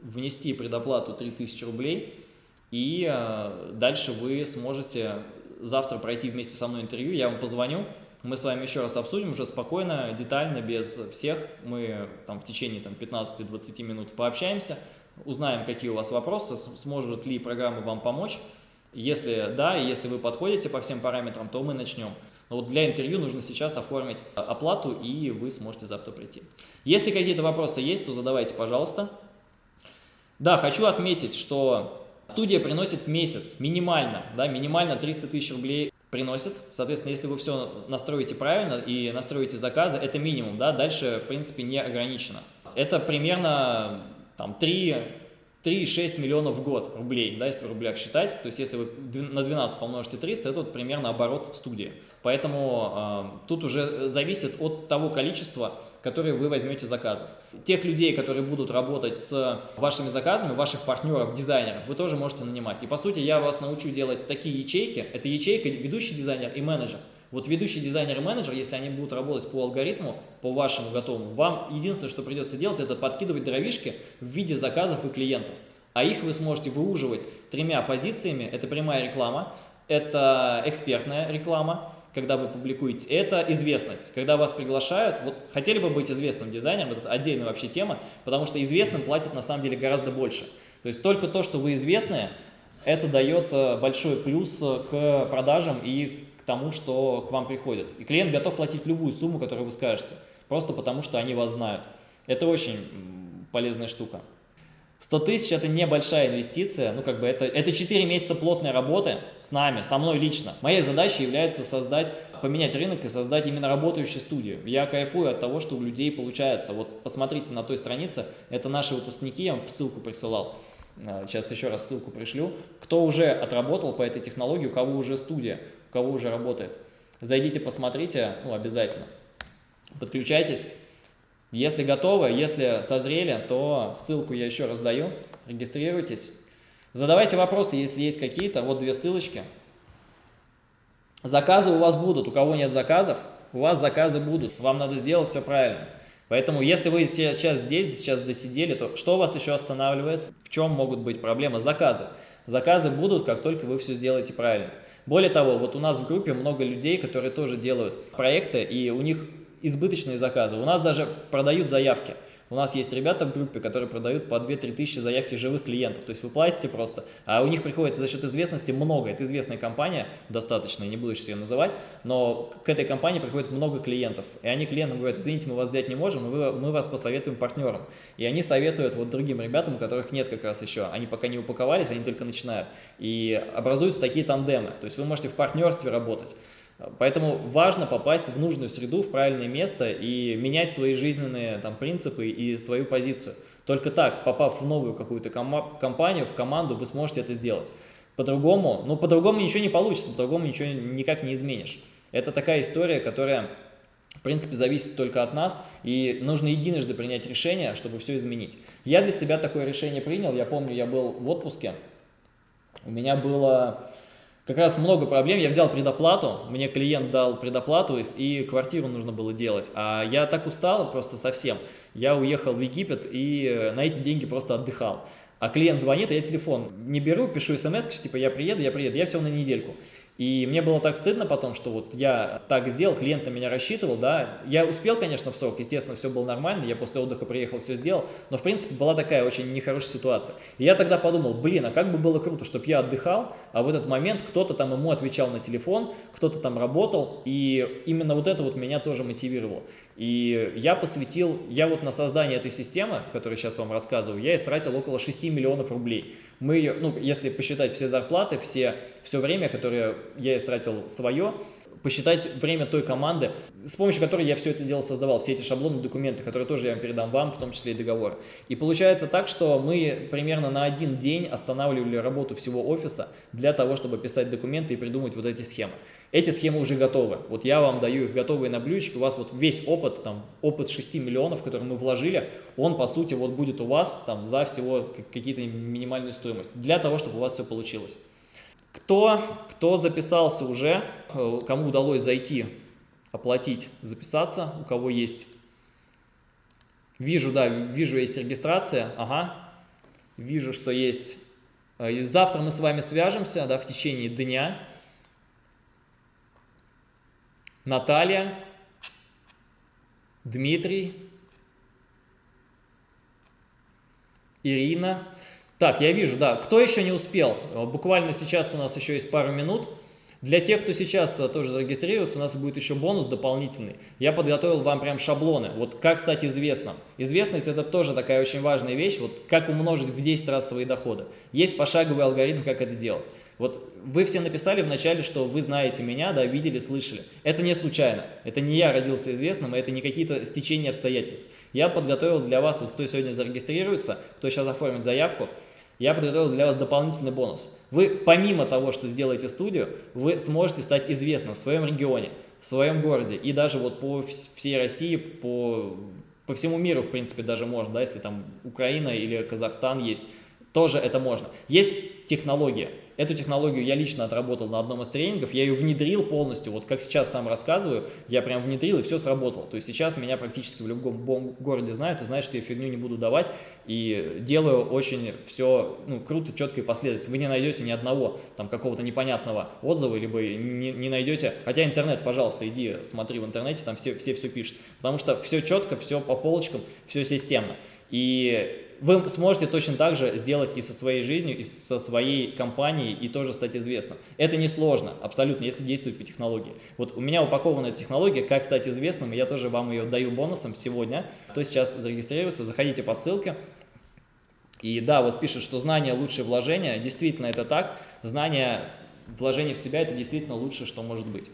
внести предоплату 3000 рублей, и э, дальше вы сможете завтра пройти вместе со мной интервью, я вам позвоню, мы с вами еще раз обсудим уже спокойно, детально, без всех, мы там в течение 15-20 минут пообщаемся, узнаем, какие у вас вопросы, сможет ли программа вам помочь. Если да, и если вы подходите по всем параметрам, то мы начнем. Но вот для интервью нужно сейчас оформить оплату, и вы сможете завтра прийти. Если какие-то вопросы есть, то задавайте, пожалуйста. Да, хочу отметить, что студия приносит в месяц минимально, да, минимально 300 тысяч рублей приносит. Соответственно, если вы все настроите правильно и настроите заказы, это минимум, да, дальше, в принципе, не ограничено. Это примерно там 3,6 миллионов в год рублей, да, если в рублях считать. То есть если вы на 12 помножите 300, это вот примерно оборот студии. Поэтому э, тут уже зависит от того количества, которые вы возьмете заказов. Тех людей, которые будут работать с вашими заказами, ваших партнеров, дизайнеров, вы тоже можете нанимать. И по сути я вас научу делать такие ячейки. Это ячейка ведущий дизайнер и менеджер. Вот ведущий дизайнер и менеджер, если они будут работать по алгоритму, по вашему готовому, вам единственное, что придется делать, это подкидывать дровишки в виде заказов и клиентов. А их вы сможете выуживать тремя позициями. Это прямая реклама, это экспертная реклама, когда вы публикуете, это известность. Когда вас приглашают, вот хотели бы быть известным дизайнером, это отдельная вообще тема, потому что известным платят на самом деле гораздо больше. То есть только то, что вы известные, это дает э, большой плюс к продажам и тому, что к вам приходят. И клиент готов платить любую сумму, которую вы скажете, просто потому что они вас знают. Это очень полезная штука. 100 тысяч – это небольшая инвестиция, ну как бы это, это 4 месяца плотной работы с нами, со мной лично. Моей задачей является создать, поменять рынок и создать именно работающую студию. Я кайфую от того, что у людей получается. Вот посмотрите на той странице, это наши выпускники, я вам ссылку присылал. А, сейчас еще раз ссылку пришлю. Кто уже отработал по этой технологии, у кого уже студия кого уже работает. Зайдите, посмотрите, ну, обязательно. Подключайтесь. Если готовы, если созрели, то ссылку я еще раз даю. Регистрируйтесь. Задавайте вопросы, если есть какие-то. Вот две ссылочки. Заказы у вас будут. У кого нет заказов, у вас заказы будут. Вам надо сделать все правильно. Поэтому, если вы сейчас здесь, сейчас досидели, то что вас еще останавливает? В чем могут быть проблемы? Заказы. Заказы будут, как только вы все сделаете правильно. Более того, вот у нас в группе много людей, которые тоже делают проекты, и у них избыточные заказы. У нас даже продают заявки. У нас есть ребята в группе, которые продают по 2-3 тысячи заявки живых клиентов. То есть вы платите просто, а у них приходит за счет известности много. Это известная компания, достаточно, не буду сейчас ее называть, но к этой компании приходит много клиентов. И они клиентам говорят, извините, мы вас взять не можем, мы, мы вас посоветуем партнерам. И они советуют вот другим ребятам, у которых нет как раз еще. Они пока не упаковались, они только начинают. И образуются такие тандемы. То есть вы можете в партнерстве работать. Поэтому важно попасть в нужную среду, в правильное место и менять свои жизненные там, принципы и свою позицию. Только так, попав в новую какую-то компанию, в команду, вы сможете это сделать. По-другому, ну, по-другому ничего не получится, по-другому ничего никак не изменишь. Это такая история, которая, в принципе, зависит только от нас, и нужно единожды принять решение, чтобы все изменить. Я для себя такое решение принял, я помню, я был в отпуске, у меня было как раз много проблем. Я взял предоплату, мне клиент дал предоплату, и квартиру нужно было делать. А я так устал просто совсем. Я уехал в Египет и на эти деньги просто отдыхал. А клиент звонит, а я телефон не беру, пишу смс, типа я приеду, я приеду, я все на недельку. И мне было так стыдно потом, что вот я так сделал, клиент на меня рассчитывал, да. Я успел, конечно, в срок, естественно, все было нормально, я после отдыха приехал, все сделал, но, в принципе, была такая очень нехорошая ситуация. И я тогда подумал, блин, а как бы было круто, чтобы я отдыхал, а в этот момент кто-то там ему отвечал на телефон, кто-то там работал, и именно вот это вот меня тоже мотивировало. И я посвятил, я вот на создание этой системы, которую сейчас вам рассказываю, я истратил около 6 миллионов рублей. Мы ее, ну, если посчитать все зарплаты, все, все время, которое я истратил свое, посчитать время той команды, с помощью которой я все это дело создавал, все эти шаблоны, документы, которые тоже я передам вам, в том числе и договоры. И получается так, что мы примерно на один день останавливали работу всего офиса для того, чтобы писать документы и придумать вот эти схемы. Эти схемы уже готовы. Вот я вам даю их готовые на блюдечке, у вас вот весь опыт, там, опыт 6 миллионов, который мы вложили, он, по сути, вот будет у вас там за всего какие-то минимальную стоимость, для того, чтобы у вас все получилось. Кто, кто записался уже, э, кому удалось зайти, оплатить, записаться, у кого есть. Вижу, да, вижу, есть регистрация, ага. Вижу, что есть. Э, и завтра мы с вами свяжемся, да, в течение дня. Наталья, Дмитрий, Ирина. Так, я вижу, да. Кто еще не успел? Буквально сейчас у нас еще есть пару минут. Для тех, кто сейчас э, тоже зарегистрируется, у нас будет еще бонус дополнительный. Я подготовил вам прям шаблоны. Вот как стать известным. Известность это тоже такая очень важная вещь. Вот как умножить в 10 раз свои доходы. Есть пошаговый алгоритм, как это делать. Вот вы все написали вначале, что вы знаете меня, да, видели, слышали. Это не случайно. Это не я родился известным, это не какие-то стечения обстоятельств. Я подготовил для вас, вот кто сегодня зарегистрируется, кто сейчас оформит заявку, я подготовил для вас дополнительный бонус. Вы, помимо того, что сделаете студию, вы сможете стать известным в своем регионе, в своем городе и даже вот по всей России, по, по всему миру, в принципе, даже можно, да, если там Украина или Казахстан есть, тоже это можно. Есть технология. Эту технологию я лично отработал на одном из тренингов, я ее внедрил полностью, вот как сейчас сам рассказываю, я прям внедрил и все сработало. То есть сейчас меня практически в любом городе знают и знают, что я фигню не буду давать и делаю очень все ну, круто, четко и последовательно. Вы не найдете ни одного там какого-то непонятного отзыва, либо не, не найдете, хотя интернет, пожалуйста, иди смотри в интернете, там все, все все пишут, потому что все четко, все по полочкам, все системно. И вы сможете точно так же сделать и со своей жизнью, и со своей компанией, и тоже стать известным. Это несложно, абсолютно, если действовать по технологии. Вот у меня упакована технология, как стать известным, и я тоже вам ее даю бонусом сегодня. Кто сейчас зарегистрируется, заходите по ссылке. И да, вот пишет, что знание лучшее вложение. Действительно, это так. Знание, вложение в себя – это действительно лучшее, что может быть.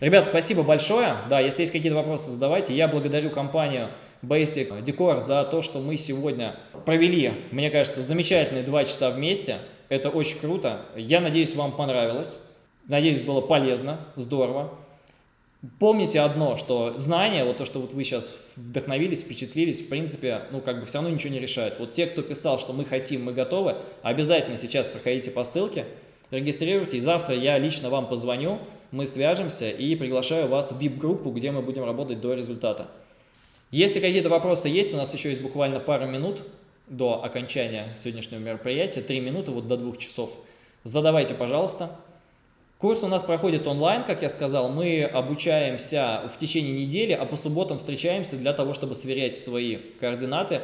Ребят, спасибо большое. Да, если есть какие-то вопросы, задавайте. Я благодарю компанию Basic Decor за то, что мы сегодня провели, мне кажется, замечательные два часа вместе. Это очень круто. Я надеюсь, вам понравилось. Надеюсь, было полезно, здорово. Помните одно, что знания, вот то, что вот вы сейчас вдохновились, впечатлились, в принципе, ну как бы все равно ничего не решает. Вот те, кто писал, что мы хотим, мы готовы, обязательно сейчас проходите по ссылке, регистрируйтесь. Завтра я лично вам позвоню, мы свяжемся и приглашаю вас в VIP-группу, где мы будем работать до результата. Если какие-то вопросы есть, у нас еще есть буквально пару минут до окончания сегодняшнего мероприятия, три минуты, вот до двух часов. Задавайте, пожалуйста. Курс у нас проходит онлайн, как я сказал. Мы обучаемся в течение недели, а по субботам встречаемся для того, чтобы сверять свои координаты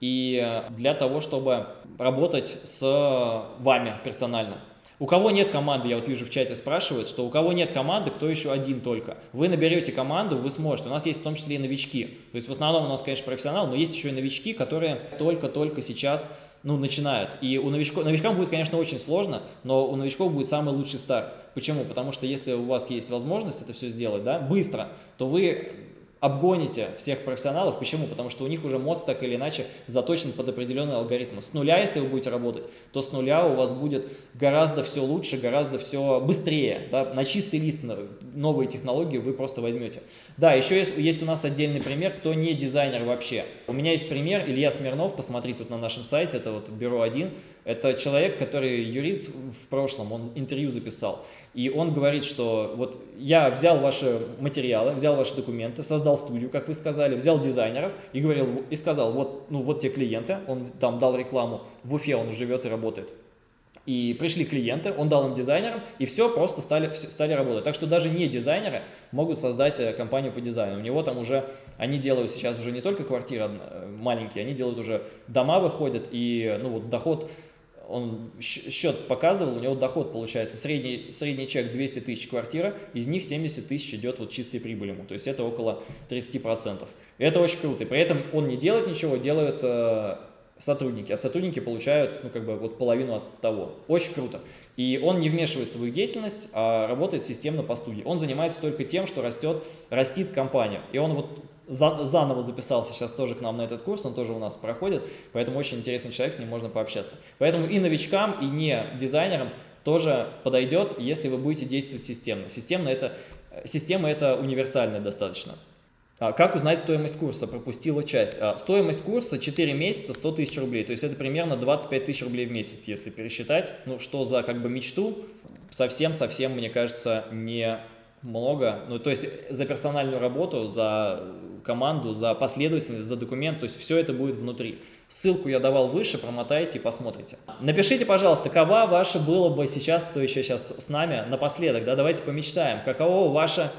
и для того, чтобы работать с вами персонально. У кого нет команды, я вот вижу в чате спрашивают, что у кого нет команды, кто еще один только. Вы наберете команду, вы сможете. У нас есть в том числе и новички. То есть в основном у нас, конечно, профессионал, но есть еще и новички, которые только-только сейчас ну, начинают. И у новичков, новичкам будет, конечно, очень сложно, но у новичков будет самый лучший старт. Почему? Потому что если у вас есть возможность это все сделать да, быстро, то вы обгоните всех профессионалов. Почему? Потому что у них уже мозг так или иначе заточен под определенные алгоритмы. С нуля, если вы будете работать, то с нуля у вас будет гораздо все лучше, гораздо все быстрее. Да? На чистый лист новые технологии вы просто возьмете. Да, еще есть, есть у нас отдельный пример, кто не дизайнер вообще. У меня есть пример, Илья Смирнов, посмотрите вот на нашем сайте, это вот бюро 1. Это человек, который юрист в прошлом, он интервью записал. И он говорит, что вот я взял ваши материалы, взял ваши документы, создал студию, как вы сказали, взял дизайнеров и говорил и сказал, вот, ну, вот те клиенты, он там дал рекламу, в Уфе он живет и работает. И пришли клиенты, он дал им дизайнерам, и все, просто стали, стали работать. Так что даже не дизайнеры могут создать э, компанию по дизайну. У него там уже, они делают сейчас уже не только квартиры э, маленькие, они делают уже дома выходят, и ну вот доход он счет показывал, у него доход получается, средний, средний чек 200 тысяч квартира, из них 70 тысяч идет вот чистой прибыли ему, то есть это около 30%. Это очень круто, и при этом он не делает ничего, делают э, сотрудники, а сотрудники получают, ну, как бы, вот половину от того. Очень круто. И он не вмешивается в их деятельность, а работает системно по студии. Он занимается только тем, что растет, растит компания. И он вот за, заново записался сейчас тоже к нам на этот курс, он тоже у нас проходит, поэтому очень интересный человек, с ним можно пообщаться. Поэтому и новичкам, и не дизайнерам тоже подойдет, если вы будете действовать системно. Системно это, система это универсальная достаточно. А как узнать стоимость курса? Пропустила часть. А, стоимость курса 4 месяца 100 тысяч рублей. То есть это примерно 25 тысяч рублей в месяц, если пересчитать. Ну, что за как бы мечту, совсем-совсем, мне кажется, не много. Ну, то есть за персональную работу, за команду, за последовательность, за документ. То есть все это будет внутри. Ссылку я давал выше, промотайте и посмотрите. Напишите, пожалуйста, какова ваша было бы сейчас, кто еще сейчас с нами, напоследок, да, давайте помечтаем. Каково ваше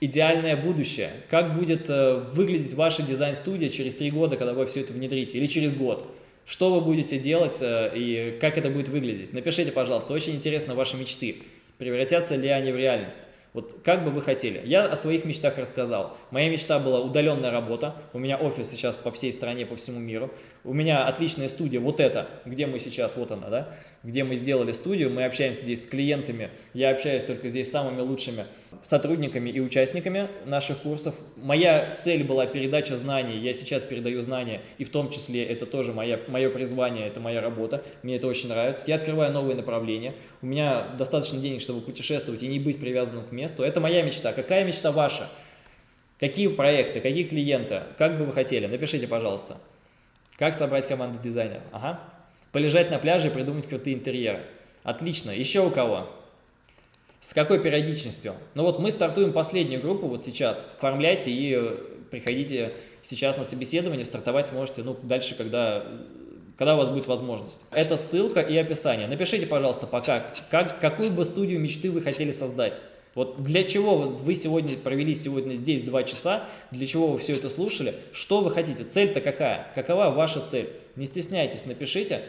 идеальное будущее? Как будет э, выглядеть ваша дизайн-студия через три года, когда вы все это внедрите, или через год? Что вы будете делать э, и как это будет выглядеть? Напишите, пожалуйста, очень интересно ваши мечты. Превратятся ли они в реальность? Вот как бы вы хотели? Я о своих мечтах рассказал. Моя мечта была удаленная работа. У меня офис сейчас по всей стране, по всему миру. У меня отличная студия, вот эта, где мы сейчас, вот она, да, где мы сделали студию. Мы общаемся здесь с клиентами. Я общаюсь только здесь с самыми лучшими сотрудниками и участниками наших курсов. Моя цель была передача знаний. Я сейчас передаю знания, и в том числе это тоже моя, мое призвание, это моя работа. Мне это очень нравится. Я открываю новые направления. У меня достаточно денег, чтобы путешествовать и не быть привязанным к месту. Это моя мечта. Какая мечта ваша? Какие проекты, какие клиенты? Как бы вы хотели? Напишите, пожалуйста. Как собрать команду дизайнеров? Ага. Полежать на пляже и придумать крутые интерьеры. Отлично. Еще у кого? С какой периодичностью? Ну вот мы стартуем последнюю группу вот сейчас. Оформляйте и э, приходите сейчас на собеседование. Стартовать сможете ну, дальше, когда, когда у вас будет возможность. Это ссылка и описание. Напишите, пожалуйста, пока, как, какую бы студию мечты вы хотели создать. Вот для чего вы сегодня провели сегодня здесь два часа, для чего вы все это слушали, что вы хотите, цель-то какая, какова ваша цель? Не стесняйтесь, напишите,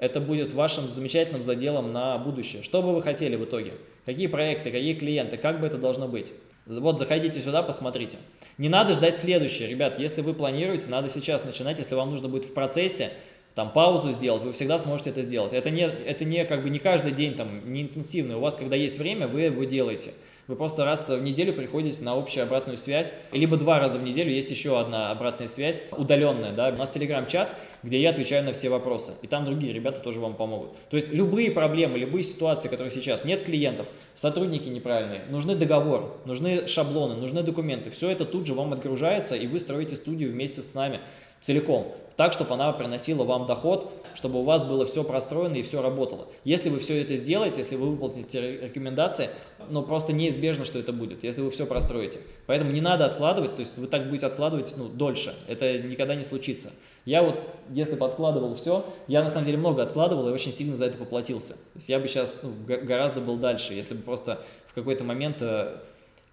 это будет вашим замечательным заделом на будущее. Что бы вы хотели в итоге? Какие проекты, какие клиенты, как бы это должно быть? Вот заходите сюда, посмотрите. Не надо ждать следующее, ребят, если вы планируете, надо сейчас начинать, если вам нужно будет в процессе, там паузу сделать, вы всегда сможете это сделать. Это не, это не как бы не каждый день, там, не интенсивно. У вас, когда есть время, вы его делаете. Вы просто раз в неделю приходите на общую обратную связь, либо два раза в неделю есть еще одна обратная связь, удаленная, да, у нас телеграм-чат, где я отвечаю на все вопросы, и там другие ребята тоже вам помогут. То есть любые проблемы, любые ситуации, которые сейчас, нет клиентов, сотрудники неправильные, нужны договор, нужны шаблоны, нужны документы, все это тут же вам отгружается, и вы строите студию вместе с нами целиком, так, чтобы она приносила вам доход, чтобы у вас было все простроено и все работало. Если вы все это сделаете, если вы выполните рекомендации, ну просто неизбежно, что это будет, если вы все простроите. Поэтому не надо откладывать, то есть вы так будете откладывать ну, дольше, это никогда не случится. Я вот, если бы откладывал все, я на самом деле много откладывал и очень сильно за это поплатился. То есть я бы сейчас ну, гораздо был дальше, если бы просто в какой-то момент... Э,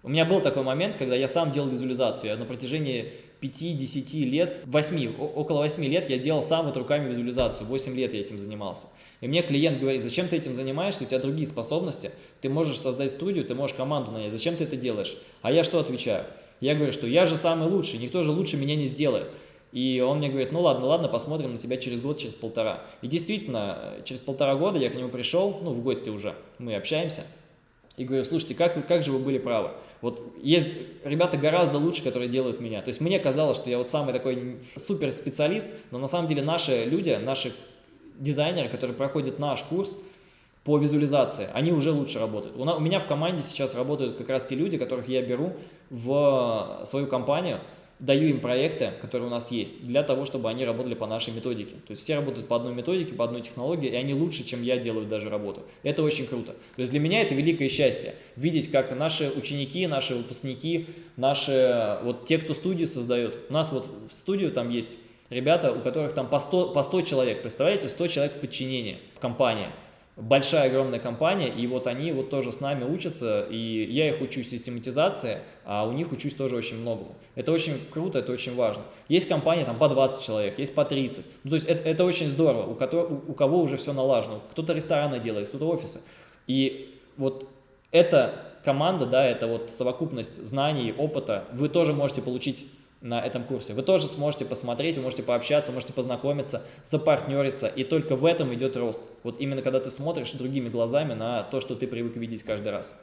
у меня был такой момент, когда я сам делал визуализацию. Я на протяжении 5-10 лет, 8, около 8 лет я делал сам вот руками визуализацию, 8 лет я этим занимался. И мне клиент говорит, зачем ты этим занимаешься, у тебя другие способности, ты можешь создать студию, ты можешь команду нанять, зачем ты это делаешь? А я что отвечаю? Я говорю, что я же самый лучший, никто же лучше меня не сделает. И он мне говорит, ну ладно, ладно, посмотрим на тебя через год, через полтора. И действительно, через полтора года я к нему пришел, ну в гости уже, мы общаемся. и говорю, слушайте, как, как же вы были правы? Вот есть ребята гораздо лучше, которые делают меня. То есть мне казалось, что я вот самый такой супер специалист, но на самом деле наши люди, наши дизайнеры, которые проходят наш курс по визуализации, они уже лучше работают. У, у меня в команде сейчас работают как раз те люди, которых я беру в свою компанию, даю им проекты, которые у нас есть, для того, чтобы они работали по нашей методике. То есть все работают по одной методике, по одной технологии, и они лучше, чем я делают даже работу. Это очень круто. То есть для меня это великое счастье, видеть, как наши ученики, наши выпускники, наши, вот те, кто студию создает. У нас вот в студию там есть ребята, у которых там по 100, по 100 человек, представляете, 100 человек в подчинении в компании большая, огромная компания, и вот они вот тоже с нами учатся, и я их учу систематизации, а у них учусь тоже очень многому. Это очень круто, это очень важно. Есть компания там по 20 человек, есть по 30. Ну, то есть это, это очень здорово, у, которого, у кого уже все налажено. Кто-то рестораны делает, кто-то офисы. И вот эта команда, да, это вот совокупность знаний, опыта, вы тоже можете получить на этом курсе. Вы тоже сможете посмотреть, вы можете пообщаться, можете познакомиться, запартнериться, и только в этом идет рост. Вот именно когда ты смотришь другими глазами на то, что ты привык видеть каждый раз.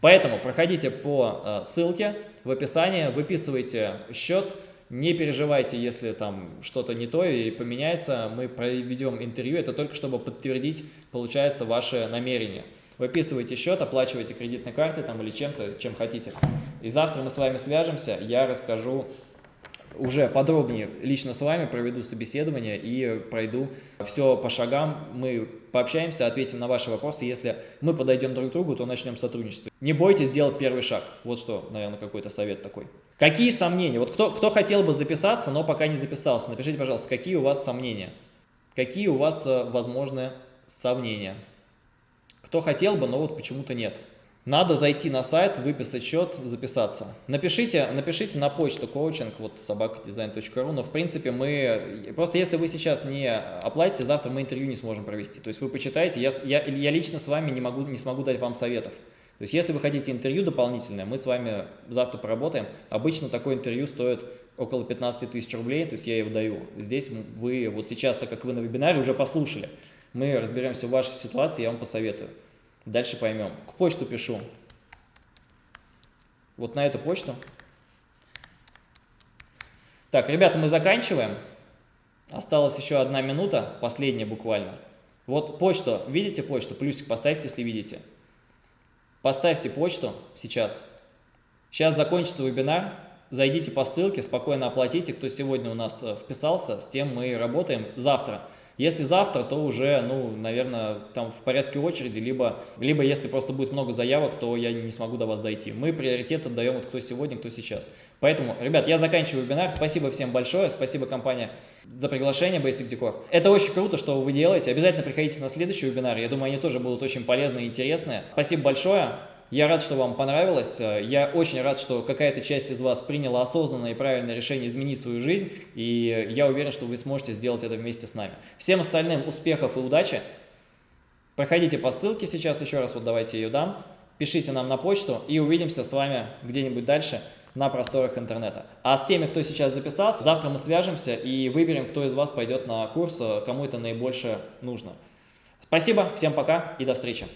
Поэтому проходите по э, ссылке в описании, выписывайте счет, не переживайте, если там что-то не то и поменяется, мы проведем интервью, это только чтобы подтвердить, получается, ваше намерение. Выписывайте счет, оплачивайте кредитной картой там или чем-то, чем хотите. И завтра мы с вами свяжемся, я расскажу уже подробнее лично с вами проведу собеседование и пройду все по шагам. Мы пообщаемся, ответим на ваши вопросы. Если мы подойдем друг к другу, то начнем сотрудничество. Не бойтесь сделать первый шаг. Вот что, наверное, какой-то совет такой. Какие сомнения? Вот кто, кто хотел бы записаться, но пока не записался, напишите, пожалуйста, какие у вас сомнения? Какие у вас э, возможны сомнения? Кто хотел бы, но вот почему-то нет. Надо зайти на сайт, выписать счет, записаться. Напишите, напишите на почту коучинг, вот собакадизайн.ру, но в принципе мы, просто если вы сейчас не оплатите, завтра мы интервью не сможем провести. То есть вы почитаете, я, я, я лично с вами не, могу, не смогу дать вам советов. То есть если вы хотите интервью дополнительное, мы с вами завтра поработаем. Обычно такое интервью стоит около 15 тысяч рублей, то есть я его даю. Здесь вы вот сейчас, так как вы на вебинаре, уже послушали. Мы разберемся в вашей ситуации, я вам посоветую. Дальше поймем. К почту пишу. Вот на эту почту. Так, ребята, мы заканчиваем. Осталась еще одна минута, последняя буквально. Вот почту, видите почту? Плюсик поставьте, если видите. Поставьте почту сейчас. Сейчас закончится вебинар. Зайдите по ссылке, спокойно оплатите. Кто сегодня у нас э, вписался, с тем мы работаем. Завтра если завтра, то уже, ну, наверное, там в порядке очереди, либо, либо если просто будет много заявок, то я не смогу до вас дойти. Мы приоритет отдаем вот кто сегодня, кто сейчас. Поэтому, ребят, я заканчиваю вебинар. Спасибо всем большое. Спасибо компания за приглашение Basic Decor. Это очень круто, что вы делаете. Обязательно приходите на следующий вебинар. Я думаю, они тоже будут очень полезные и интересные. Спасибо большое. Я рад, что вам понравилось. Я очень рад, что какая-то часть из вас приняла осознанное и правильное решение изменить свою жизнь. И я уверен, что вы сможете сделать это вместе с нами. Всем остальным успехов и удачи. Проходите по ссылке сейчас, еще раз вот давайте ее дам. Пишите нам на почту и увидимся с вами где-нибудь дальше на просторах интернета. А с теми, кто сейчас записался, завтра мы свяжемся и выберем, кто из вас пойдет на курс, кому это наибольше нужно. Спасибо, всем пока и до встречи.